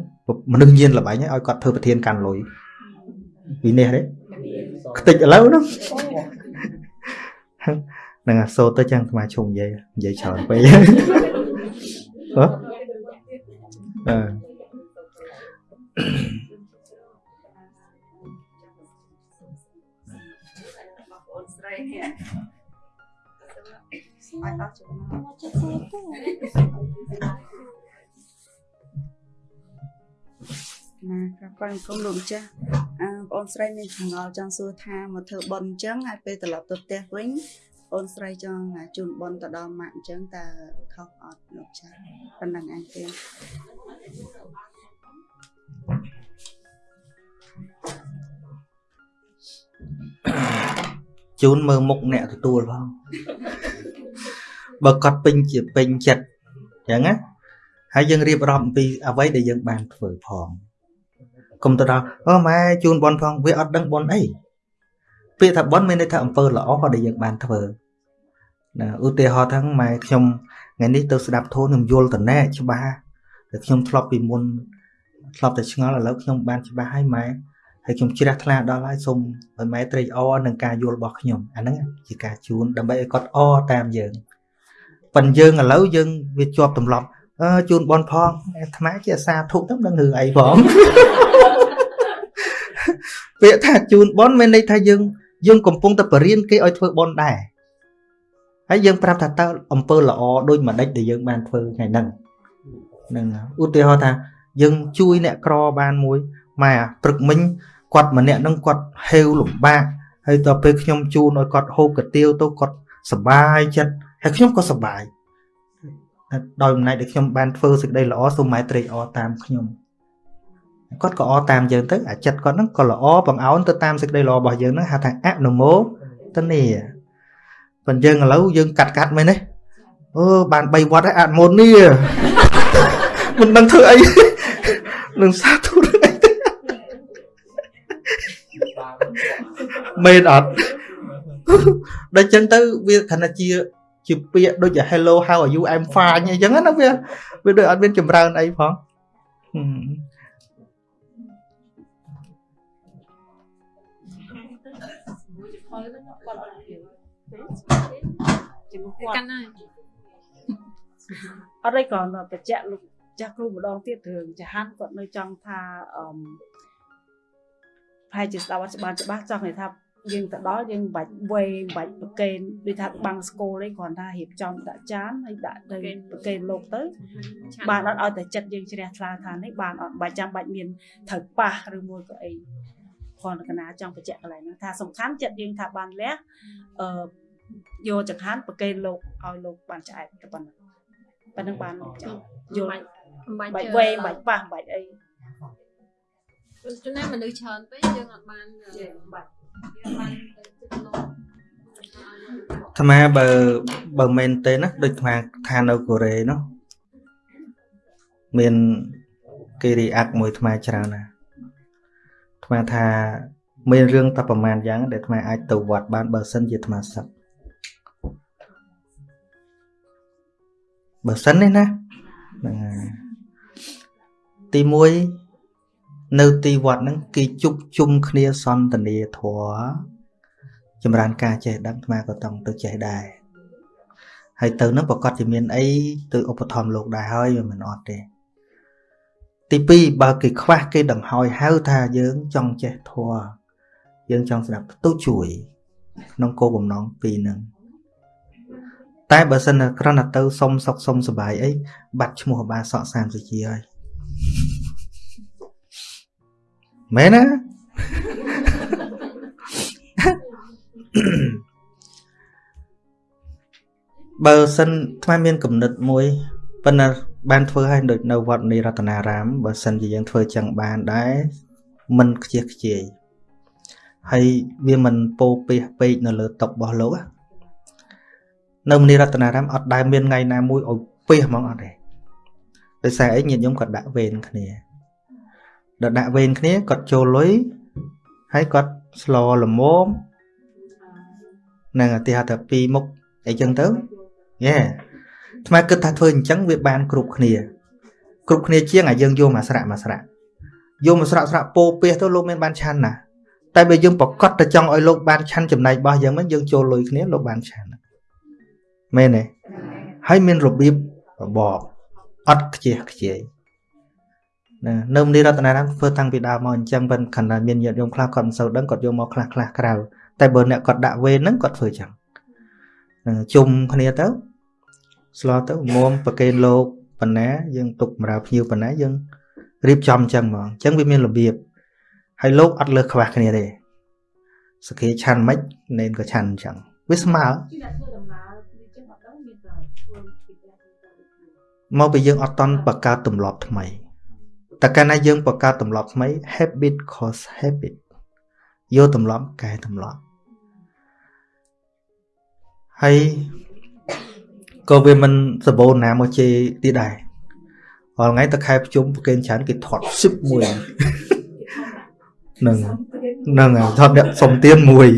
មនុស្សញៀនលបាញ់ឲ្យគាត់ធ្វើប្រធានកាន់លុយពីនេះទេខ្ទេចឥឡូវហ្នឹងនឹងអាសូតទៅចឹងស្មាឈុំនិយាយនិយាយច្រើនពេក ហ៎អឺស្រីនេះអាចអស់ចំណោះចិត្តទេណាក៏គាត់គុំលោកម្ចាស់អឺបងអូនស្រីមានចម្ងល់ចង់សួរថាមកធ្វើប៉ុនអញ្ចឹងហើយពេលត្រឡប់ទៅផ្ទះវិញអូនស្រីចង់ជូនប៉ុនទៅដល់ម៉ាក់អញ្ចឹងតើខុសអត់លោកចាស់ប៉ុណ្ណឹងឯងទេ ជូនមើលមុខអ្នកទទួលផងបើគាត់ពេញជាពេញចិត្តអញ្ចឹងណាហើយយើងរៀបរាប់អំពីអ្វីដែលយើងបានធ្វើផងកុំទៅដល់អូម៉ែជូនបនផងវាអត់ដឹងបនអីពាក្យថាបនមានន័យថាអំពើល្អដែលយើងបានធ្វើណាឧទាហរណ៍ថាម៉ែខ្ញុំថ្ងៃនេះទៅស្ដាប់ធម៌ខ្ញុំយល់តណែច្បាស់តែខ្ញុំធ្លាប់ពីមុនធ្លាប់តែឆ្ងល់ឥឡូវខ្ញុំបានច្បាស់ហើយម៉ែ ហើយខ្ញុំជ្រះថ្លាដល់ហើយសូមឲ្យម៉ែត្រេកអរនឹងការយល់របស់ខ្ញុំអាហ្នឹងជាការជូនដើម្បីឲ្យគាត់អរតាមយើងប៉ិនយើងឥឡូវយើងវាជាប់ទម្លាប់អឺជូនបនផងអាត្មាជាអាសាធុទៅនឹងរឿងអីផងពាក្យថាជូនបនមានន័យថាយើងយើងកំពុងតែបរៀនគេឲ្យធ្វើបនដែរហើយយើងប្រាប់ថាតើអំពើល្អដូចមួយដេចដែលយើងបានធ្វើថ្ងៃហ្នឹងហ្នឹងឧទាហរណ៍ថាយើងជួយអ្នកក្របានមួយម៉ែព្រឹកមិញ គាត់ម្នាក់នឹងគាត់ហេវលំបាកហើយដល់ពេលខ្ញុំជូនឲ្យគាត់ហូបកាទៀវទៅគាត់សប្បាយចិត្តហើយខ្ញុំក៏សប្បាយដោយអំណាចដែលខ្ញុំបានធ្វើសេចក្តីល្អសូមម៉ែត្រេកអរតាមខ្ញុំគាត់ក៏អរតាមយើងទៅអាចិត្តគាត់ហ្នឹងក៏ល្អបង្អោនទៅតាមសេចក្តីល្អរបស់យើងហ្នឹងហៅថាអនុមោទនីប៉ុន្តែយើងឥឡូវយើងកាត់កាត់មែនទេអូបាន3វត្តហើយអនុមោទនីមិនដឹងធ្វើអីនឹងសាធុ មែនអត់ដល់ចឹងទៅវាខណៈជាជាពាក្យដូចជា hello how are you I'm fine អីចឹងណាវាវាដូចអត់មានចម្រើនអីផងហឹមជាមួយគាត់កាន់ហើយអត់ទេគ្រាន់តែបញ្ជាក់លោកចាស់គ្រូម្ដងទៀតរឿងចាហាន់គាត់នៅចង់ថាអឺប្រហែលជាស្ដាប់អត់ច្បាស់ច្បាស់ចង់និយាយថា យើងទៅដល់យើងមិនបាច់វេមិនបាច់ប្រកេនដូចថាបាំងស្គលទេគ្រាន់តែរៀបចំដាក់ចានហើយដាក់ទៅប្រកេនលោកទៅឆានបានអត់ឲ្យតែចិត្តយើងជ្រះថ្លាថានេះបានអត់បាច់ចាំបាច់មានត្រូវប៉ះឬមួយក៏អីគ្រាន់តែកណាចង់បញ្ជាក់កន្លែងហ្នឹងថាសំខាន់ចិត្តយើងថាបានលះអឺយកចង្ហាន់ប្រកេនលោកឲ្យលោកបានឆ្អែតតែប៉ុណ្ណឹងប៉ុណ្ណឹងបានចាំយល់មិនបាច់បាច់ជឿវែងបាច់ប៉ះបាច់អីចំណែកមនុស្សច្រើនពេកយើងអត់បានយើងបាច់ យើងបានទៅចិត្តលោកអាត្មាបើបើមែនទេណាដូចអាត្មាថានៅកូរ៉េនោះមានគេរីអាក់មួយអាត្មាច្រើនណាស់អាត្មាថាមានរឿងតែប្រហែលយ៉ាង ដែលអាត្មាអាចទៅវត្តបានបើសិនជាអាត្មាសឹកបើសិននេះណាហ្នឹងហើយទី1 នៅទីវត្តហ្នឹងគេជប់ជុំគ្នាសន្ទនាធម៌ចម្រើនការចេះដឹងអាក៏តង់ទៅចេះដែរហើយទៅនឹងប្រកាសជាមានអីទៅឧបត្ថម្ភលោកដែរហើយវាមិនអត់ទេទី2បើគេខ្វះគេដង្ហោយហៅថាយើងចង់ចេះធัวយើងចង់ស្ដាប់ទៅជួយក្នុងគោលបំណងពីរហ្នឹងតែបើសិនគ្រាន់តែទៅសុំសុកសុំសបាយអីបាត់ឈ្មោះបាសក់សាមសុជាហើយ មែនណាបើសិនថ្មមានគំនិតមួយប៉ុន្តែបានធ្វើឲ្យដូចនៅវត្តនីរតនារាមបើសិនជាយើងធ្វើចឹងបានដែរមិនខ្ជិះខ្ជាយហើយវាមិនពោពេះពេកនៅលើតុរបស់លោកណានៅមនីរតនារាមអត់ដែលមានថ្ងៃណាមួយឲ្យពេះហ្មងអត់ទេដោយសារអីញាតិញោមគាត់ដាក់វេនគ្នា ដល់ដាក់វេនគ្នាគាត់ចូលលុយហើយគាត់ស្លល្មមនឹងឧទាហរណ៍ថាពីរមុខអីចឹងទៅយេថ្មគិតថាធ្វើអញ្ចឹងវាបានគ្រប់គ្នា គ្រប់គ្នាជាងអាយើងយកមកស្រាក់មកស្រាក់យកមកស្រាក់ស្រាក់ពោពេះទៅលោកមានបានឆាន់ណាតែបើយើងប្រកាសទៅចង់ឲ្យលោកបានឆាន់ចំណែករបស់យើងមិនយើងចូលលុយគ្នាលោកបានឆាន់មែនទេហើយមានរបៀបរបបអត់ខ្ជិះខ្ជាយ ណានៅមនីរតនារាមធ្វើតាំងពីដើមមកអញ្ចឹងប៉ុន្តែខណ្ឌមានញាតិញោមខ្លះគាត់មិនសូវដឹងគាត់យកមកខ្លះខ្លះក្រៅតែបើអ្នកគាត់ដាក់វេនហ្នឹងគាត់ធ្វើចឹងនឹងជុំគ្នាទៅស្លោទៅមុំប្រកេនលោកបណ្ណាយើងទុកបម្រើភ្ញៀវបណ្ណាយើងរៀបចំចឹងហ្មងអញ្ចឹងវាមានរបៀបហើយលោកអត់លើសខ្វះគ្នាទេសក្តិឆាន់មិននេនក៏ឆាន់អញ្ចឹងវាស្មើមកពីយើងអត់តន់បង្កើតទម្លាប់ថ្មី តែកាលណាយើងបង្កើតទម្លាប់ថ្មី habit cause habit យកទម្លាប់កែទម្លាប់ហើយក៏វាមិនសបូរណាមកជេរទៀតដែររាល់ថ្ងៃទៅខែប្រជុំប្រកេនច្រើនគេថត់ស៊ឹបមួយនឹងនឹងហើយថត់អ្នកសុំទៀនមួយ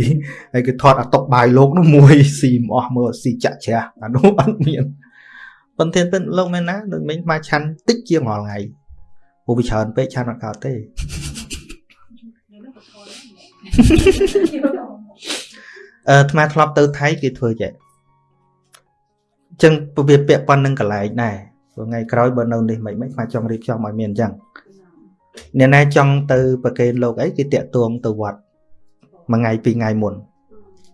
ហើយគេថត់អាតុកបាយលោកនោះមួយស៊ីមិនអស់មើលស៊ីចាក់ជ្រះអានោះអត់មានប៉ុន្តែពេលលោកមែនណាដូចមិញមកឆាន់តិចជាងរាល់ថ្ងៃ ព្រោះវាច្រើនពេកឆាន់អត់កើតទេអឺអាត្មាធ្លាប់ទៅថៃគេធ្វើចេះអញ្ចឹងវាពាក់ប៉ុណ្្នឹងកន្លែងដែរព្រោះថ្ងៃក្រោយបើនៅនេះមិនមិនអាត្មាចង់រៀបចំឲ្យមានអញ្ចឹងអ្នកណាចង់ទៅប្រកេនលោកអីគេតាក់ទងទៅវត្តមួយថ្ងៃពីរថ្ងៃមុន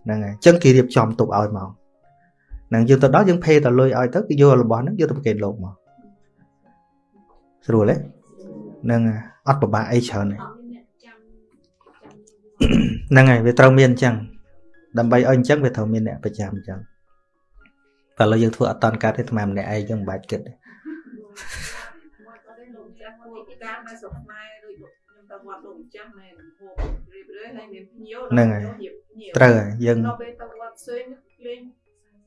ហ្នឹងហើយអញ្ចឹងគេរៀបចំទុកឲ្យមកហ្នឹងយើងទៅដល់យើងភេតលុយឲ្យទៅគេយករបស់ហ្នឹងយកទៅប្រកេនលោកមកស្រួលទេហ្នឹងហើយអត់ពិបាកអីច្រើនទេហ្នឹងហើយវាត្រូវមានអញ្ចឹងដើម្បីឲ្យអញ្ចឹងវាត្រូវមានអ្នកប្រចាំអញ្ចឹងតែឥឡូវយើងធ្វើអត់តន់កាត់ទេអាត្មាម្នាក់ឯងយើងមិនបាច់គិតទេការនៅស្រុកខ្មែរដូចខ្ញុំទៅវត្តលោកម្ចាស់មែនហូបរៀបរយហើយមានភ្ញៀវហ្នឹងហើយរៀបភ្ញៀវត្រូវហើយយើងដល់ពេលទៅវត្តផ្សេងលេង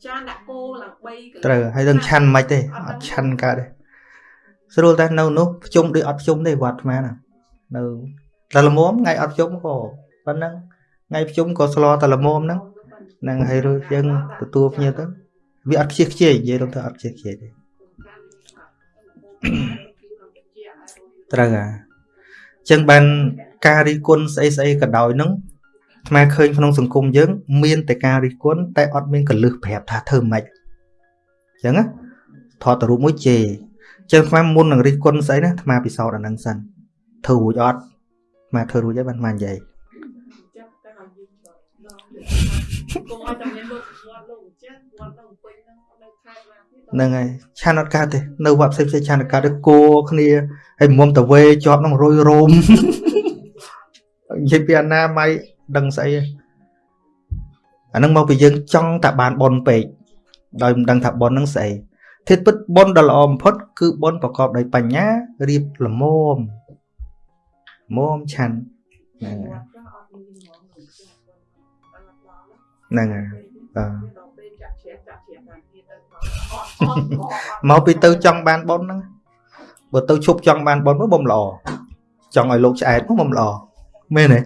ចានដាក់គោឡើង3កន្លែងត្រូវហើយនឹងឆាន់មិនទេអត់ឆាន់កើតទេ ស្រួលតែនៅនោះភ្ជុំដូចអត់ភ្ជុំទេវត្តអាត្មាណានៅតែល្មមថ្ងៃអត់ភ្ជុំក៏ប៉ុណ្ណឹងថ្ងៃភ្ជុំក៏ស្លោតែល្មមហ្នឹងហ្នឹងហើយរួចយើងទទួលភ្ញៀវទៅវាអត់ខ្ជិះខ្ជាយនិយាយទៅអត់ខ្ជិះខ្ជាយទេត្រូវហ่าចឹងបានការរិះគន់ស្អីស្អីក៏ដោយនឹងអាត្មាឃើញក្នុងសង្គមយើង មានតែការរិះគន់តែអត់មានកលឹះប្រាប់ថាធ្វើម៉េចចឹងណាថតទៅរូបមួយជេ ចឹងអាត្មាមុននឹងរិះគន់ស្អីណាអាត្មាពិសោធន៍អាហ្នឹងសិនធ្វើរួចអត់អាត្មាធ្វើរួចហើយបានអាត្មានិយាយកុំឲ្យតែមានលោកវត្តលោកម្ចាស់វត្តនៅពេញហ្នឹងនៅខេត្តណាទៀតហ្នឹងហើយឆានអត់កើតទេនៅវត្តផ្សេងផ្សេងឆានអត់កើតទេគោគ្នាហើយមុំតវេជាប់នឹងរុយរោមនិយាយពីអនាម័យដឹងស្អីទេអាហ្នឹងមកពីយើងចង់តែបានប៉ុនពេកដោយមិនដឹងថាប៉ុនហ្នឹងស្អី ធាតុពិតប៉ុនដ៏ល្អបំផុតគឺប៉ុនប្រកបដោយបញ្ញារៀបល្មមល្មមឆាន់ហ្នឹងហើយហ្នឹងហើយបាទដល់ពេលចាក់ជ្រះចាក់ជ្រះបានទៀតទៅមកពីទៅចង់បានប៉ុនហ្នឹងបើទៅឈប់ចង់បានប៉ុនមកបំល្អចង់ឲ្យលោកឆ្អែតមកបំល្អមែនទេ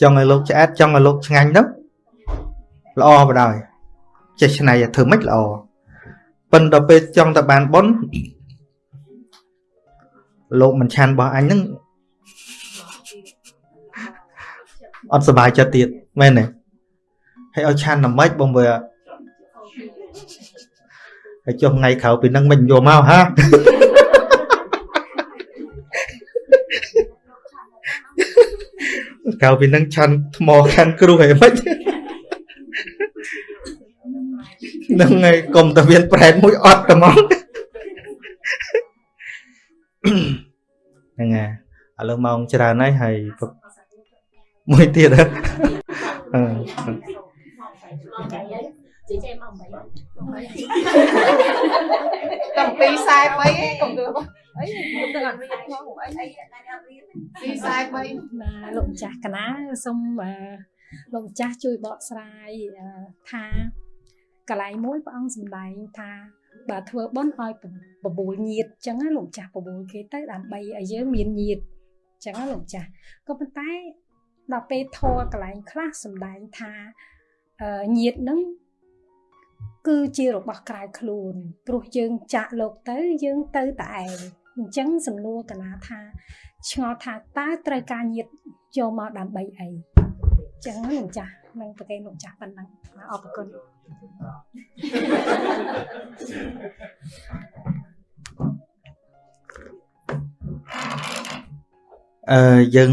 ចង់ឲ្យលោកឆ្អែតចង់ឲ្យលោកឆ្ងាញ់ទៅល្អបដ ாய் ចេះឆ្នៃឲ្យធ្វើម៉េចល្អ ប៉ិនដល់ពេលចង់តែបានប៉ុនលោកមិនឆានរបស់អញហ្នឹងអត់សុបាយចិត្តទៀតមែនទេហើយឲ្យឆានតែម៉េចបងវាហើយចុះថ្ងៃក្រោយពីហ្នឹងមិនយកមកហាក្រោយពីហ្នឹងឆាន់ថ្មខាន់គ្រូហើយមិនហ្នឹងហើយកុំតែមានប្រែតមួយអត់តែមកហ្នឹងហើយឥឡូវម៉ោងច្រើនហើយហើយពុកមួយទៀតហ៎អឺ chị cho em ông bảy តាំងពី43ឯងកុំធ្វើអីទៅអត់មានផងអីពី43បាទលោកម្ចាស់កណាសូមអឺលោកម្ចាស់ជួយបកស្រាយអឺថា កន្លែងមួយព្រះអង្គសម្ដែងថាបើធ្វើបុណ្យឲ្យបបួលញាតអញ្ចឹងណាលោកម្ចាស់បបួលគេទៅដើម្បីឲ្យយើងមានញាតអញ្ចឹងណាលោកម្ចាស់ក៏ប៉ុន្តែដល់ពេលធរកន្លែងខ្លះសម្ដែងថាអឺញាតនឹងគឺជារបស់ក្រៅខ្លួនព្រោះយើងចាក់លោកទៅយើងទៅតែឯងអញ្ចឹងសំណួរកណាថាឆ្ងល់ថាតើត្រូវការញាតយកមកដើម្បីអីអញ្ចឹងលោកម្ចាស់នឹងប្រកេនលោកម្ចាស់ប៉ុណ្ណឹងបាទអរគុណ អឺយើង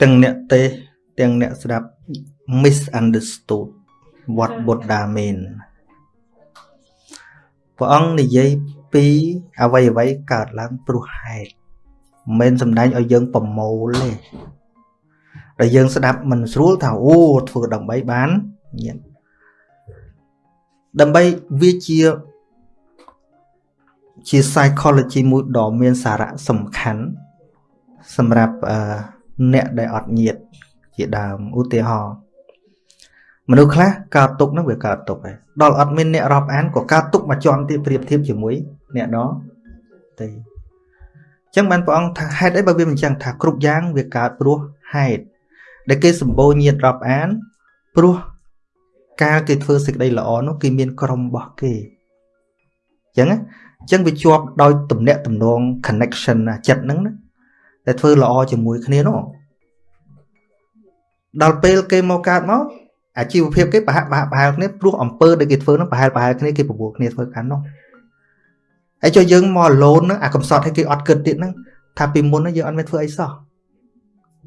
ទាំងអ្នកទេសទាំងអ្នកស្ដាប់ misunderstood what buddha mean ព្រះអង្គនិយាយពីអ្វីអ្វីកើតឡើងព្រោះហេតុមិនមែនសំដែងឲ្យយើងប្រមូលទេដែលយើងស្ដាប់មិនស្រួលថាអូធ្វើដើម្បីបានញាតិ ដើម្បីវាជាជា psychology មួយដ៏មានសារៈសំខាន់សម្រាប់អឺអ្នកដែលអត់ញាតជាដើមឧទាហរណ៍មនុស្សខ្លះកើតទុកហ្នឹងវាកើតទុកហើយដល់អត់មានអ្នករាប់អានក៏កើតទុកមកជាន់ទៀតប្រៀបធៀបជាមួយអ្នកដទេអញ្ចឹងបានព្រះអង្គថាហេតុអីបើវាមិនអញ្ចឹងថាគ្រប់យ៉ាងវាកើតព្រោះហេតុដែលគេសម្បូរញាតរាប់អានព្រោះ កាលគេធ្វើសេចក្តីល្អនោះគេមានក្រុមរបស់គេអញ្ចឹងណាអញ្ចឹងវាជាប់ដោយទំនាក់ទំនង connection ណាចិត្តហ្នឹងណាតែធ្វើល្អជាមួយគ្នានោះដល់ពេលគេមកកើតមកអាជីវភាពគេប្រហាក់ប្រហាក់ប្រហែលគ្នាព្រោះអំពើដែលគេធ្វើនោះប្រហែលប្រហែលគ្នាគេប្រមូលគ្នាធ្វើកាន់នោះហើយចុះយើងមក alone ហ្នឹងអាកំសត់ឲ្យគេអត់គិតទៀតហ្នឹងថាពីមុនហ្នឹងយើងអត់មានធ្វើអីសោះ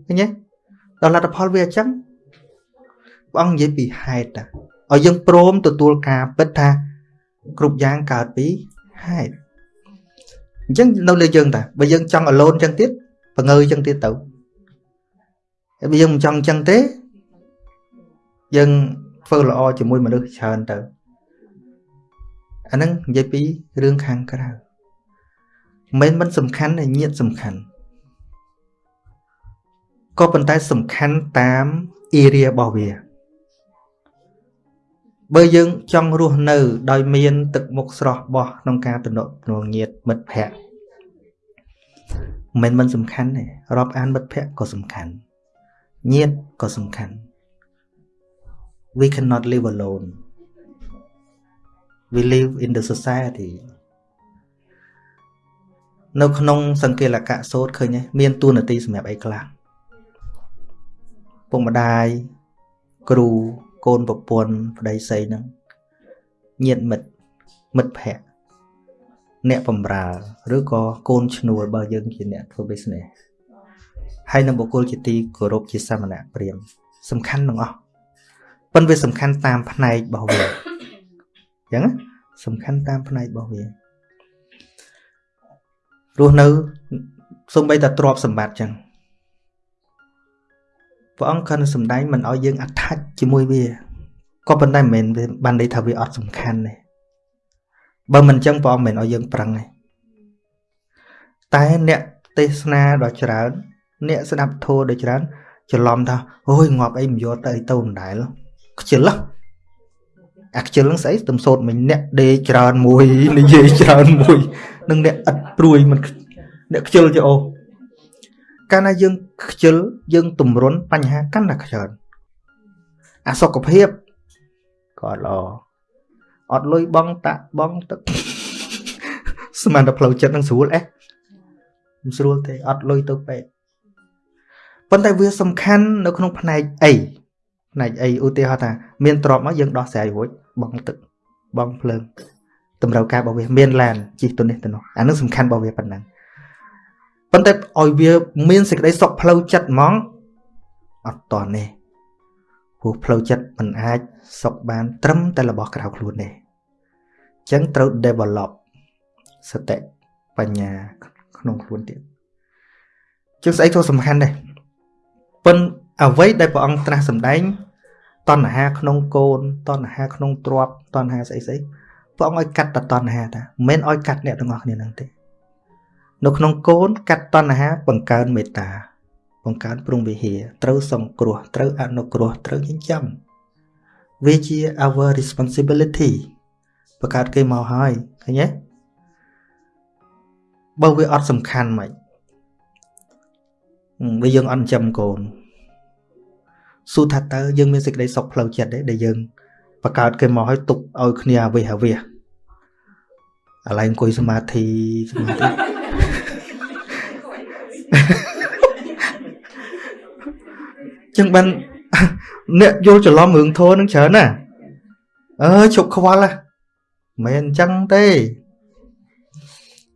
ឃើញទេដល់លទ្ធផលវាអញ្ចឹង ព្រះអង្គនិយាយពីហេតុតាឲ្យយើងព្រមទទួលការពិតថាគ្រប់យ៉ាងកើតពីហេតុអញ្ចឹងនៅលើយើងតាបើយើងចង់ alone អញ្ចឹងទៀតបង្ើអញ្ចឹងទៀតទៅហើយបើយើងមិនចង់អញ្ចឹងទេយើងធ្វើល្អជាមួយមនុស្សច្រើនទៅអាហ្នឹងនិយាយពីរឿងខាងក្រៅមិនមិនសំខាន់តែញាតសំខាន់ក៏ប៉ុន្តែសំខាន់តាម area របស់វា បើយើងចង់រស់នៅ ដោយមាន ទឹកមុខស្រស់បោះក្នុងការទំនាក់ទំនងញាតមិត្តភ័ក្តិមិនមិនសំខាន់ទេរាប់អានមិត្តភ័ក្តិក៏សំខាន់ញាតក៏សំខាន់ we cannot live alone we live in the society នៅក្នុង សង្កេលកៈសូត្រឃើញទេមានតួនាទីសម្រាប់អីខ្លះពុកម្ដាយគ្រូ កូនប្រពន្ធប្តីស្រីហ្នឹងញាតិមិត្តមិត្តភ័ក្តិអ្នកបំរើឬក៏កូនឈ្នួលបើយើងជាអ្នកធ្វើ business ហើយនឹងបុគ្គលជាទីគោរពជាសាមណៈព្រាហ្មណ៍សំខាន់ទាំងអស់ប៉ុន្តែវាសំខាន់តាមផ្នែករបស់វាអញ្ចឹងសំខាន់តាមផ្នែករបស់វារស់នៅសំបីតែទ្រព្យសម្បត្តិចឹង ព្រះអង្គគាត់សំដែងមិនឲ្យយើង attach ជាមួយវាក៏ប៉ុន្តែមិនមែនបានន័យថាវាអត់សំខាន់ទេបើមិនចឹងព្រះអង្គមិនឲ្យយើងប្រឹងទេតែអ្នកទេសនាដ៏ច្រើន អ្នកស្ដាប់ធម៌ដ៏ច្រើនច្រឡំថាអូយងាប់អីមិនយកទៅអីទៅមិនដែលខ្ជិលអាខ្ជិលនឹងស្អីទំសោតមិញអ្នកដេច្រើនមួយនិយាយច្រើនមួយ នឹងអ្នកឥតព្រួយមិនអ្នកខ្ជិលចោកាលណាយើង ខ្ជិលយើងទម្រុនបញ្ហាកាន់តែច្រើនអាសុខភាពក៏អត់ល្អអត់លុយបងតាក់បងទឹកស្មានតែផ្លូវចិត្តនឹងស្រួលអេះមិនស្រួលទេអត់លុយទៅពេទ្យប៉ុន្តែវាសំខាន់នៅក្នុងផ្នែកអីផ្នែកអីឧទាហរណ៍ថាមានទ្រពមកយើងដោះស្រាយរួចបងទឹកបងភ្លើងតម្រូវការរបស់វាមានឡានជិះទៅនេះទៅនោះអានឹងសំខាន់របស់វាប៉ុណ្ណឹង ប៉ុន្តែឲ្យវាមានសេចក្តីសុខផ្លូវចិត្តហ្មងអត់តនេះព្រោះផ្លូវចិត្តមិនអាចសុខបាន ត្រឹមតែរបស់ក្រៅខ្លួនទេអញ្ចឹងត្រូវ develop សតិបញ្ញាក្នុងខ្លួនទៀតជាងស្អីក៏សំខាន់ដែរប៉ុន្តែអ្វីដែលព្រះអង្គត្រាស់សម្ដែងតណ្ហាក្នុងកូនតណ្ហាក្នុងទ្រពតណ្ហាស្អីស្អីព្រះអង្គឲ្យកាត់តតណ្ហាតាមិនមែនឲ្យកាត់អ្នកទាំងអស់គ្នាហ្នឹងទេ នៅក្នុងកូនកាត់តណ្ហាបង្កើនមេត្តា បង្កើនព្រំវិហារត្រូវសង្គ្រោះត្រូវអនុគ្រោះត្រូវចិញ្ចឹមវាជា our responsibility បង្កើតគេមកហើយឃើញទេបើវាអត់សំខាន់មិនវាយើងអត់ចិញ្ចឹមកូនសួរថាតើយើងមានសេចក្តីសុខផ្លូវចិត្តទេដែលយើងបង្កើតគេមកឲ្យទុកឲ្យគ្នាអាវិះអាវិះឥឡូវអង្គុយសមាធិសមាធិ ចឹងបានអ្នកយល់ច្រឡំរឿងធោនឹងច្រើនណាអើជប់ខ្វល់ហ៎មិនអញ្ចឹងទេ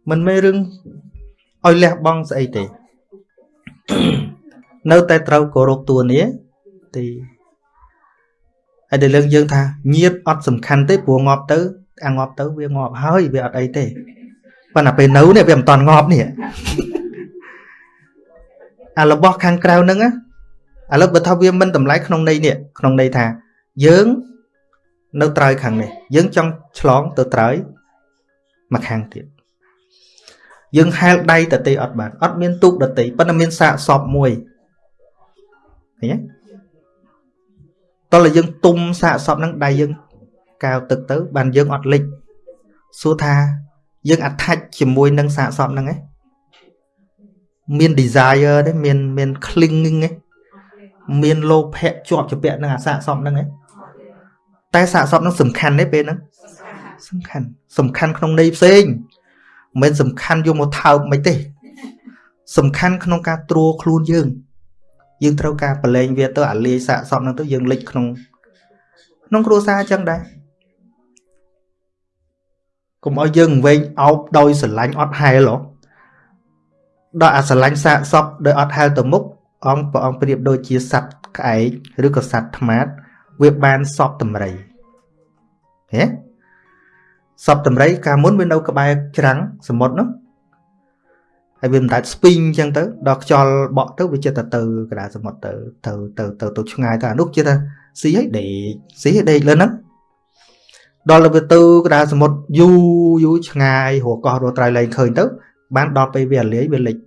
មិនមែនរឿងឲ្យលះបង់ស្អីទេ នៅតែត្រូវគោរពតួនាទីហើយដែលលើកយើងថាញាតអត់សំខាន់ទេព្រោះងាប់ទៅអាងាប់ទៅវាងាប់ហើយវាអត់អីទេប៉ុន្តែពេលនៅនេះវាមិនតន់ងាប់នេះ អារបស់ខាងក្រៅហ្នឹងឥឡូវបើថាវាមិនតម្លៃក្នុងន័យនេះក្នុងន័យថាយើងនៅត្រើយខាងនេះយើងចង់ឆ្លងទៅត្រើយមកខាងទៀតយើងហែលដៃតទេអត់បានអត់មានទូកតទេប៉ុន្តែមានសាកសពមួយឃើញទេតោះយើងទុំសាកសពហ្នឹងដៃយើងកាវទឹកទៅបានយើងអត់លិចសួរថាយើងអត្ថាច់ជាមួយនឹងសាកសពហ្នឹងឯង មាន desire ទេមានមាន clinging ទេមានលោភៈជាប់ជាពាក់នឹងអាសាកសពហ្នឹងឯងតែសាកសពហ្នឹងសំខាន់ទេពេលហ្នឹងសំខាន់សំខាន់ក្នុងន័យផ្សេងមិនសំខាន់យកមកថើបមិនទេ សំខាន់ក្នុងការត្រួខ្លួនយើង យើងត្រូវការប្រឡែងវាទៅអាលាយសាកសពហ្នឹងទៅយើងលិចក្នុងក្នុងគ្រួសារអញ្ចឹងដែរកុំឲ្យយើងវែងអោបដោយស្រឡាញ់អត់ហែលហ៎ ដល់អាស្រឡាញ់សាកសពដោយអត់ហែលទៅមុខអង្គព្រះអង្គប្រៀបដូចជាសត្វក្អែកឬក៏សត្វថ្មាតវាបានសពតម្រៃហេសពតម្រៃកាលមុនវានៅ ក្បែរច្រាំងសមុទ្រនោះហើយវាមិនដាច់ស្ពីងអញ្ចឹងទៅដល់ខ្យល់បក់ទៅវាចិត្តទៅកណ្ដាលសមុទ្រទៅទៅទៅទៅទៅឆ្ងាយទៅអានោះចិត្តថាស៊ីឲ្យដេកស៊ីឲ្យដេកលើហ្នឹងដល់ទៅទៅកណ្ដាលសមុទ្រយូរយូរឆ្ងាយរកកោះរត់ត្រៃលែងឃើញទៅ បានដល់ពេលវាលាយវាលិច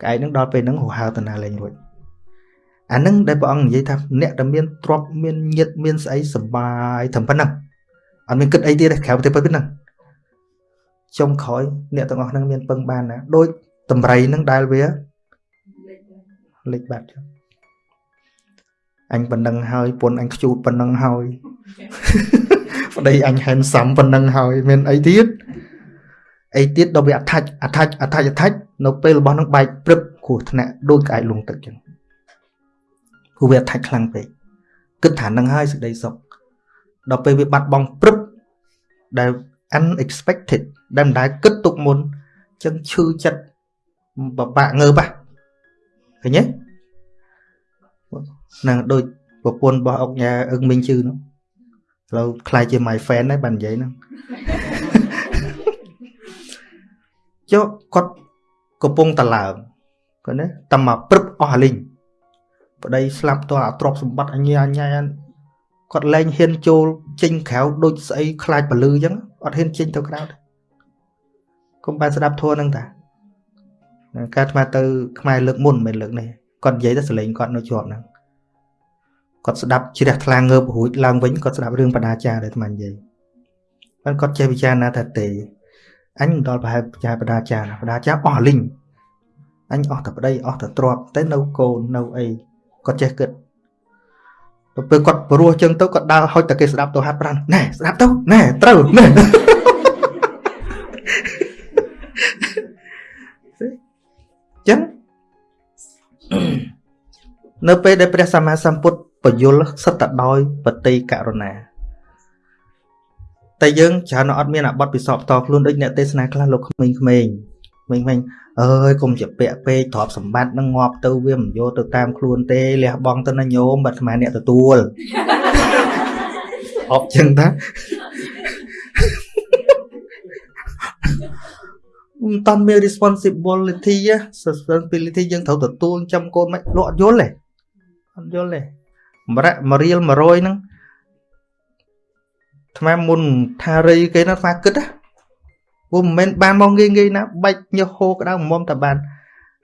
ក្អែកហ្នឹងដល់ពេលហ្នឹងរហើតាណាលែងរួចអាហ្នឹងដែលព្រះអង្គនិយាយថាអ្នកដែលមានទ្រព្យមានញាតមានស្អីសបាយត្រឹមប៉ុណ្ណឹងអត់មានគិតអីទៀតទេក្រៅទៅប៉ុណ្ណឹងចុងក្រោយអ្នកទាំងអស់ហ្នឹងមានពឹងបានណាដូចតម្រៃហ្នឹងដែលវាលេចបាត់ចុះអញប៉ុណ្ណឹងហើយពុនអញខ្ជូតប៉ុណ្ណឹងហើយប្តីអញហែនសំប៉ុណ្ណឹងហើយមានអីទៀត អីទៀតដល់វាអថាច់អថាច់អថាច់អថាច់នៅពេលរបស់នឹងបែកព្រឹបគ្រោះថ្នាក់ដូចក្អែកលងទឹកចឹងព្រោះវាអថាច់ខ្លាំងពេកគិតថានឹងហើយសេចក្តីសុខដល់ពេលវាបាត់បង់ព្រឹបដែល unexpected ដែលមិនដែលគិតទុកមុនចឹងឈឺចិត្តបបាក់ងើបហ៎ឃើញទេហ្នឹងដូចប្រពន្ធរបស់អុកញ៉ាអឹងមីងជឺនោះឥឡូវខ្លាយជា my fan ដែរបាននិយាយហ្នឹង ចុះគាត់កំពុងតឡើងគាត់ណាតែមកព្រឹបអស់អាលីងប្តីស្លាប់តអាទ្រពសម្បត្តិអញ្ញាអញ្ញាគាត់លែងហ៊ានចូលចេញក្រៅដូចស្អីខ្លាចពលឺអញ្ចឹងអត់ហ៊ានចេញទៅក្រៅទេកុំបានស្ដាប់ធัวហ្នឹងតាការថ្មទៅខ្មែរលើកមុនមិនលើកនេះគាត់និយាយទៅសលេងគាត់នៅជាប់ហ្នឹងគាត់ស្ដាប់ជ្រះថ្លាងើបរួចឡើងវិញគាត់ស្ដាប់រឿងបដាចារដែលថ្មនិយាយបានគាត់ចេះពិចារណាថាទេ អញមិនដល់ប្រហែលចាបដាចាបដាចាអស់លីងអញអស់តែប្តីអស់តែទ្រព្យតែនៅកូននៅអីគាត់ចេះគិតទៅពេលគាត់ព្រោះចឹងទៅគាត់ដើរហុចតែគេស្ដាប់ទៅហាត់ប្រាំណែស្ដាប់ទៅណែត្រូវណែចឹងនៅពេលដែលព្រះសម្មាសម្ពុទ្ធបយលសិតតែដោយបតីករុណា តែយើងច្រើនអត់មានអាបត្តិពិសោធន៍ផ្ទាល់ខ្លួនដូចអ្នកទេសនាខ្លះលោកក្មេងៗក្មេងៗអើយកុំជាពាក់ពេកទ្រព្យសម្បត្តិនឹងងាប់ទៅវាមិនយកទៅតាមខ្លួនទេលះបង់ទៅណាញោមបាត់ស្មានអ្នកទទួលអបចឹងតាមិនតាន់មាន responsibility responsibility យើងត្រូវទទួលចាំកូនមិនលក់យល់ទេអត់យល់ទេម្រៈមួយរៀល100ហ្នឹង ថ្មមុនថារីគេណាថ្មគិតណាព្រោះមិនមែនបានមកងាយងាយណាបាច់ញើសហូរក្តៅមុំតែបាន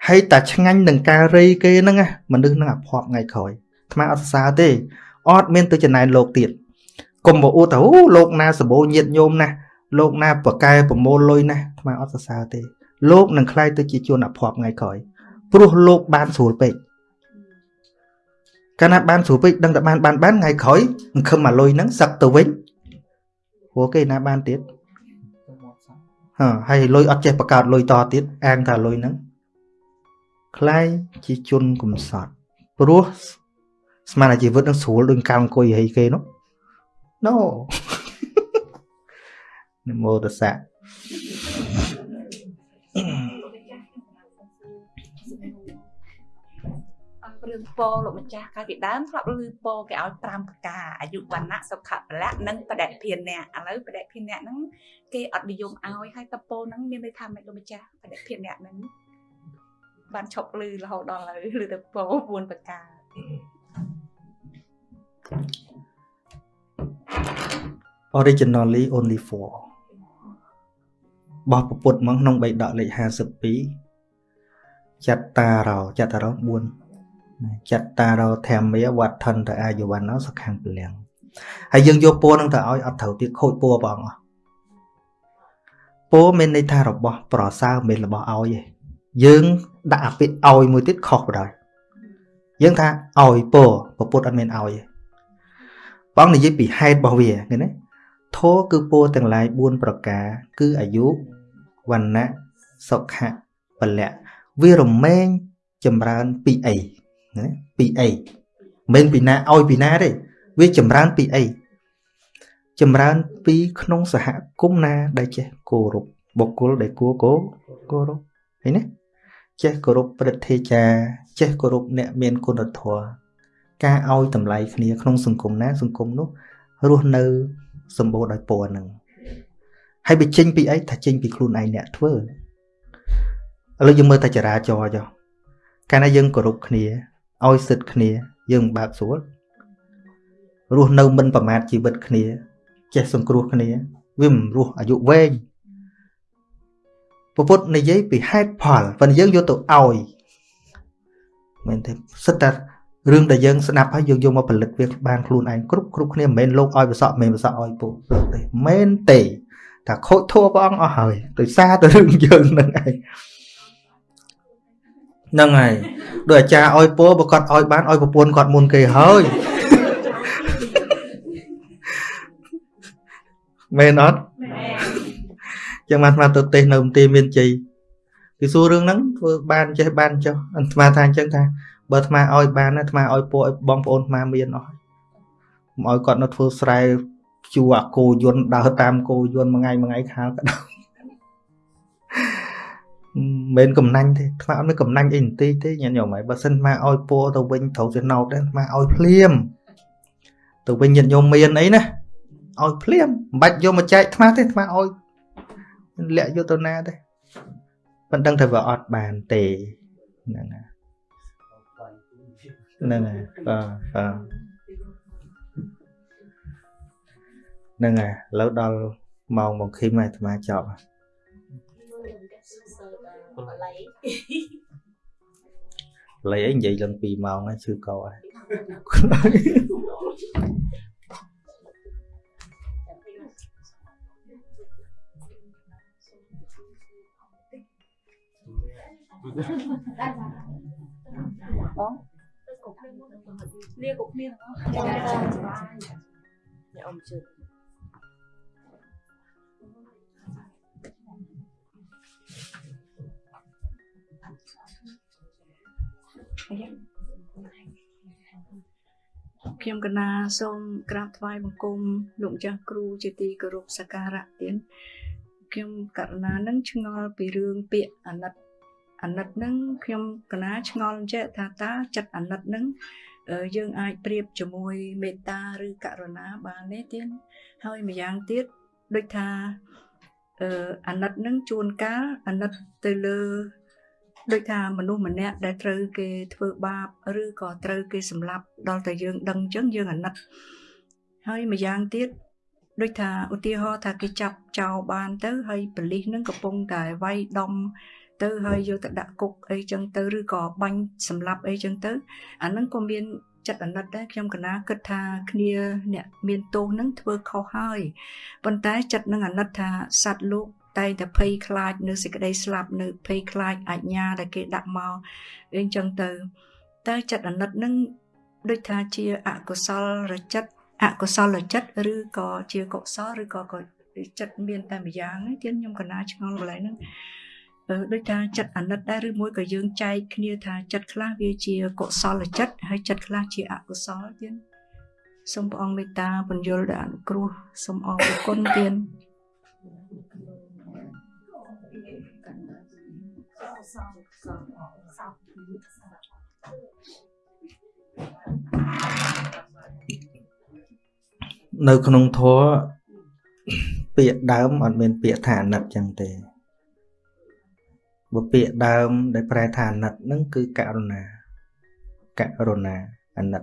ហើយតែឆ្ងាញ់នឹងការរីគេហ្នឹងណាមនុស្សនឹងអភ័ព្វថ្ងៃក្រោយថ្មអត់សរសើរទេអត់មានទៅចំណែនលោកទៀតកុំមកអួតថាអូលោកណាសបោញាតញោមណាលោកណាប្រកែប្រមូលលុយណាថ្មអត់សរសើរទេលោកនឹងខ្លាយទៅជាជនអភ័ព្វថ្ងៃក្រោយព្រោះលោកបានស្រួលពេកកាលណាបានស្រួលពេកដឹងតែបានបានបានថ្ងៃក្រោយសង្ឃឹមអាលុយហ្នឹងសឹកទៅវិញ ព្រោះគេណាបានទៀតហ៎ហើយលុយអត់ចេះបង្កើតលុយតទៀតអាងថាលុយហ្នឹងខ្លាយជាជនកំសត់ព្រោះស្មានតែជីវិតនឹងស្រួលដូចកាលអង្គុយហីគេនោះ No នមោតសៈ រឿងពោលោកម្ចាស់កាលពីដើមធ្លាប់ឮពោគេឲ្យ5ប្រការអាយុវណ្ណៈសុខៈពលៈនិងបដិភានៈឥឡូវបដិភានៈហ្នឹងគេអត់និយមឲ្យហើយតពោហ្នឹងមានន័យថាម៉េចលោកម្ចាស់បដិភានៈហ្នឹងបានឈប់ឮរហូតដល់ឥឡូវឮតែពោ4ប្រការ originally only for បោះពពុទ្ធមកក្នុងបៃដកលេខ52ចត្តារោចត្តារោ4 ចត្តារោធម្មាវត្ថន្តអាយុវណ្ណោសុខੰពលំហើយយើងយកពោនឹងទៅឲ្យអត់ត្រូវទៀតខូចពោបងអស់ពោមានន័យថារបស់ប្រសើរមិនរបស់ឲ្យទេយើងដាក់អាពាក្យឲ្យមួយទៀតខុសបណ្ដោយយើងថាឲ្យពោពពុទ្ធអត់មានឲ្យទេបងនិយាយពីហេតុរបស់វាឃើញទេធោគឺពោទាំងឡាយ4ប្រការ គឺអាយុវណ្ណៈសុខៈពលៈវារមែងចម្រើនពីអី ណាពីអីមិនពីណាឲ្យពីណាទេវាចម្រើនពីអីចម្រើនពីក្នុងសហគមន៍ណាដែលចេះគោរពបុគ្គលដែលគួរគោគោរពឃើញទេចេះគោរពព្រឹទ្ធាចារ្យចេះគោរពអ្នកមានគុណធម៌ការឲ្យតម្លៃគ្នាក្នុងសង្គមណា សង្គមនោះរស់នៅសម្បូរដោយពណ៌ហ្នឹងហើយវាចេញពីអីថាចេញពីខ្លួនឯងអ្នកធ្វើឥឡូវយើងមើលតែចរាចរចុះកាលណាយើងគោរពគ្នា ឲ្យសិទ្ធគ្នា យើងមិនបើកស្រួលរស់នៅមិនប្រមាថជីវិតគ្នា ចេះសង្គ្រោះគ្នា វាមិនរស់អាយុវែងពុទ្ធនិយាយពីហេតុផលប៉ុន្តែយើងយកទៅឲ្យមែនទេសិតតែរឿងដែលយើងស្ដាប់ហើយយើងយកមកផលិតវាបានខ្លួនឯងគ្រប់គ្រប់គ្នាមិនមែនលោកឲ្យប្រសក់មិនមែនប្រសក់ឲ្យពុទ្ធទេមែនទេតែខូចធัวព្រះអង្គអស់ហើយដោយសារតែរឿងយើងនឹងឯង ហ្នឹងហើយដោយអាចារ្យឲ្យពោបើគាត់ឲ្យបានឲ្យប្រពន្ធគាត់មុនគេហើយមែនអត់ចឹងអាត្មាទៅទេសនៅមន្ទីរមានជ័យគេសួររឿងហ្នឹងធ្វើបានចេះបានចុះអាត្មាថាអញ្ចឹងថាបើអាត្មាឲ្យបានអាត្មាឲ្យពួកឲ្យបងប្អូនអាត្មាមានអស់មិនឲ្យគាត់នៅធ្វើស្រែជួអាគោយន្តដើរតាមគោយន្តមួយថ្ងៃមួយថ្ងៃខាលក៏ដល់ មិនកំណាញ់ទេអាត្មាអត់មានកំណាញ់អីបន្តិចទេញាតិញោមហើយបើសិនអាត្មាឲ្យពួរទៅវិញត្រូវទៅណោតទេអាត្មាឲ្យភ្លាមទៅវិញញាតិញោមមានអីណាឲ្យភ្លាមមិនបាច់យកមកចែកអាត្មាទេអាត្មាឲ្យលាក់យកទៅណាទេប៉ុន្តែថាវាអត់បានទេហ្នឹងហើយហ្នឹងហើយបាទបាទហ្នឹងហើយឥឡូវដល់ម៉ោងមកឃីមអាត្មាចប់ហើយ លេអីនិយាយឡើង2ម៉ោងហើយឈឺកហើយបងលាកុក គ្នាទាំងអស់ចាចាអ្នកអ៊ំជឿខ្ញុំកណាសូមក្រាបថ្វាយបង្គំលោកម្ចាស់គ្រូជាទីគោរពសក្ការៈទានខ្ញុំករណានឹងឆ្ងល់ពីរឿងពាក្យអាណិតអាណិតនឹងខ្ញុំកណាឆ្ងល់ចេះថាតើចិត្តអាណិតនឹងយើងអាចប្រៀបជាមួយមេត្តាឬករុណាបានទេទៀតហើយម្យ៉ាងទៀតដូចថាអឺអាណិតនឹងជួនកាលអាណិតទៅលើ ដូចថាមនុស្សម្នាក់ដែលត្រូវគេធ្វើបាបឬក៏ត្រូវគេសម្លាប់ដល់តែយើងដឹងអញ្ចឹងយើងអាណិតហើយម្យ៉ាងទៀតដូចថាឧទាហរណ៍ថាគេចាប់ចោលបានទៅហើយប៉លិសនឹងកំពុងតែវាយដំទៅហើយយកទៅដាក់គុកអីចឹងទៅឬក៏បាញ់សម្លាប់អីចឹងទៅអាហ្នឹងក៏មានចិត្តអាណិតដែរខ្ញុំកណាគិតថាគ្នាអ្នកមានទោសហ្នឹងធ្វើខុសហើយប៉ុន្តែចិត្តនឹងអាណិតថាសត្វលោក តែងតែភ័យខ្លាចនៅសេចក្តីស្លាប់នៅភ័យខ្លាចអាជ្ញាដែលគេដាក់មកអីចឹងទៅតែចិត្តអាណិតនឹងដូចថាជាអកុសលរចិត្តអកុសលចិត្តឬក៏ជាកុសលឬក៏ចិត្តមានតែម្យ៉ាងទេទៀតខ្ញុំកណាឆ្ងល់កន្លែងហ្នឹងដូចថាចិត្តអាណិតដែរឬមួយក៏យើងចែកគ្នាថាចិត្តខ្លះវាជាកុសលចិត្តហើយចិត្តខ្លះជាអកុសលទៀតសូមព្រះអង្គមេត្តាបញ្យលដល់អនុគ្រោះសូមអរគុណទៀត នៅក្នុងធម៌ពាក្យដើមអត់មានពាក្យថាអាណិតចឹងទេបើពាក្យដើមដែលប្រែថាអាណិតហ្នឹងគឺករុណាករុណាអាណិត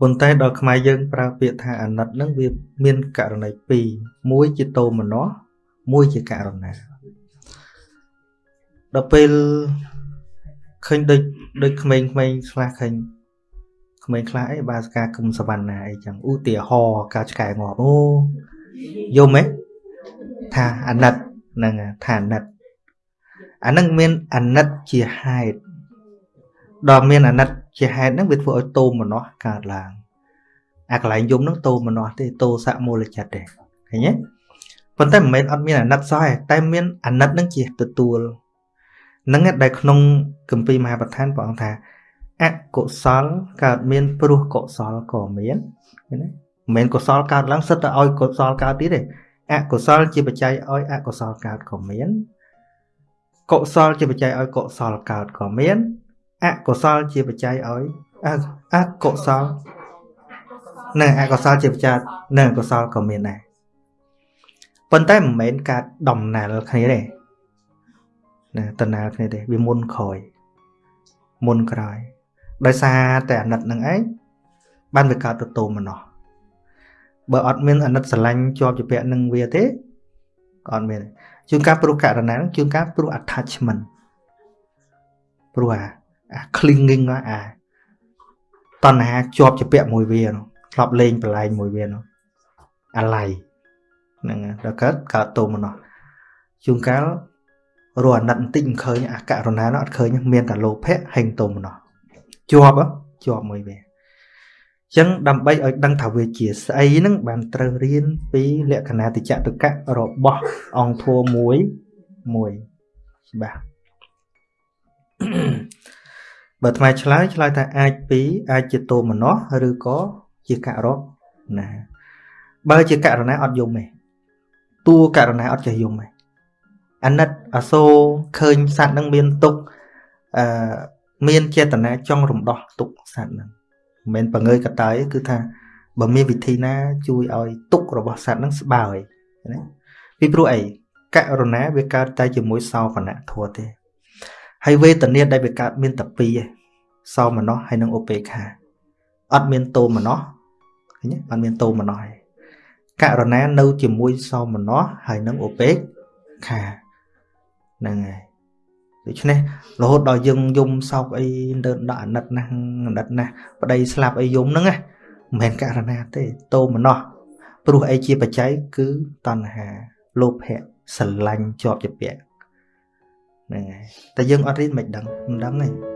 ប៉ុន្តែដល់ខ្មែរយើងប្រើពាក្យថាអាណិតហ្នឹងវាមានករណីពីរមួយជាតោមនស្សមួយជាករុណា ដល់ពេលឃើញដូចដូចក្មេងៗខ្លះឃើញក្មេងខ្លះអីបាសកាគុំសវណ្ណាអីចឹងឧទាហរណ៍ការឆ្កែងាប់អូយំហ៎ថាអាណិតហ្នឹងថាអាណិតអានឹងមានអាណិតជាហេតុដល់មានអាណិតជាហេតុហ្នឹងវាធ្វើឲ្យតោមនោះកើតឡើងអាកន្លែងយំហ្នឹងតោមនោះទេតោសមូលចិត្តទេឃើញទេប៉ុន្តែមិនមែនអត់មានអាណិតសោះទេតែមានអាណិតហ្នឹងជាទទួល ហ្នឹងដែលក្នុងគម្ពីរមហាប្រធានព្រះអង្គថាអកុសលកើតមានព្រោះកុសលក៏មានឃើញទេមិនមែនកុសលកើតឡើងសិតតែឲ្យកុសលកើតទៀតទេអកុសលជាបច្ច័យឲ្យអកុសលកើតក៏មានកុសលជាបច្ច័យឲ្យកុសលកើតក៏មានអកុសលជាបច្ច័យឲ្យអកុសលនៅអកុសលជាបច្ច័យនៅកុសលក៏មានដែរប៉ុន្តែមិនមែនការដំណាលគ្នាទេ ណាដំណាលគ្នាទេវាមុនក្រោយមុនក្រោយដោយសារតែអាណិតនឹងឯងបានវាកើតទៅតោមនោះបើអត់មានអាណិតស្រឡាញ់ជាប់ជាពាក់នឹងវាទេក៏អត់មានជួនកាលព្រោះករណីហ្នឹងជួនកាលព្រោះ attachment ព្រោះអាអា clinging អាតណ្ហាជាប់ជាពាក់មួយវានោះធ្លាប់លេងប្រឡែងមួយវានោះអាឡ័យហ្នឹងដល់កើតកើតតោមនោះជួនកាល រស់អាណិតបន្តិចមិនឃើញអាករណានោះអត់ឃើញមានតែលោភៈហេងតោមនោះជាប់ជាប់មួយវាចឹងដើម្បីឲ្យដឹងថាវាជាស្អីហ្នឹងបានត្រូវរៀនពីលក្ខណៈតិចតុកៈរបស់អង្គធัวមួយមួយច្បាស់បើថ្មឆ្លើយឆ្លើយថាអាចពីរអាចជាតោមនោះឬក៏ជាករៈណាបើជាករណាអត់យំទេតួករណាអត់ចេះយំទេ អាណិតអសូរឃើញសត្វនឹងមានទុកអឺមានចេតនាចង់រំដោះទុកសត្វនឹងមិនមែនបង្ើយកតើគឺថាបើមានវិធីណាជួយឲ្យទុករបស់សត្វនឹងស្បើយណាពីព្រោះអីករណាវាកើតតែជាមួយសោកណៈធัวទេហើយវេទនាដែលវាកើតមានតែពីរឯងសោមនស្សហើយនិងឧបេក្ខាអត់មានតោមនស្សឃើញទេអត់មានតោមនស្សឯងករណានៅជាមួយសោមនស្សហើយនិងឧបេក្ខា ហ្នឹងហើយដូច្នេះរហូតដល់យើងយំសោកអីដើរដាក់អាណិតណាស់អាណិតណាស់ប្តីស្លាប់អីយំហ្នឹងណាមិនមែនករណាទេតោមនស្សព្រោះអីជាបច្ច័យគឺតណ្ហាលោភៈស្រឡាញ់ជាប់ជាពាក់ហ្នឹងហើយតែយើងអត់រៀនមិនដឹងមិនដឹងទេ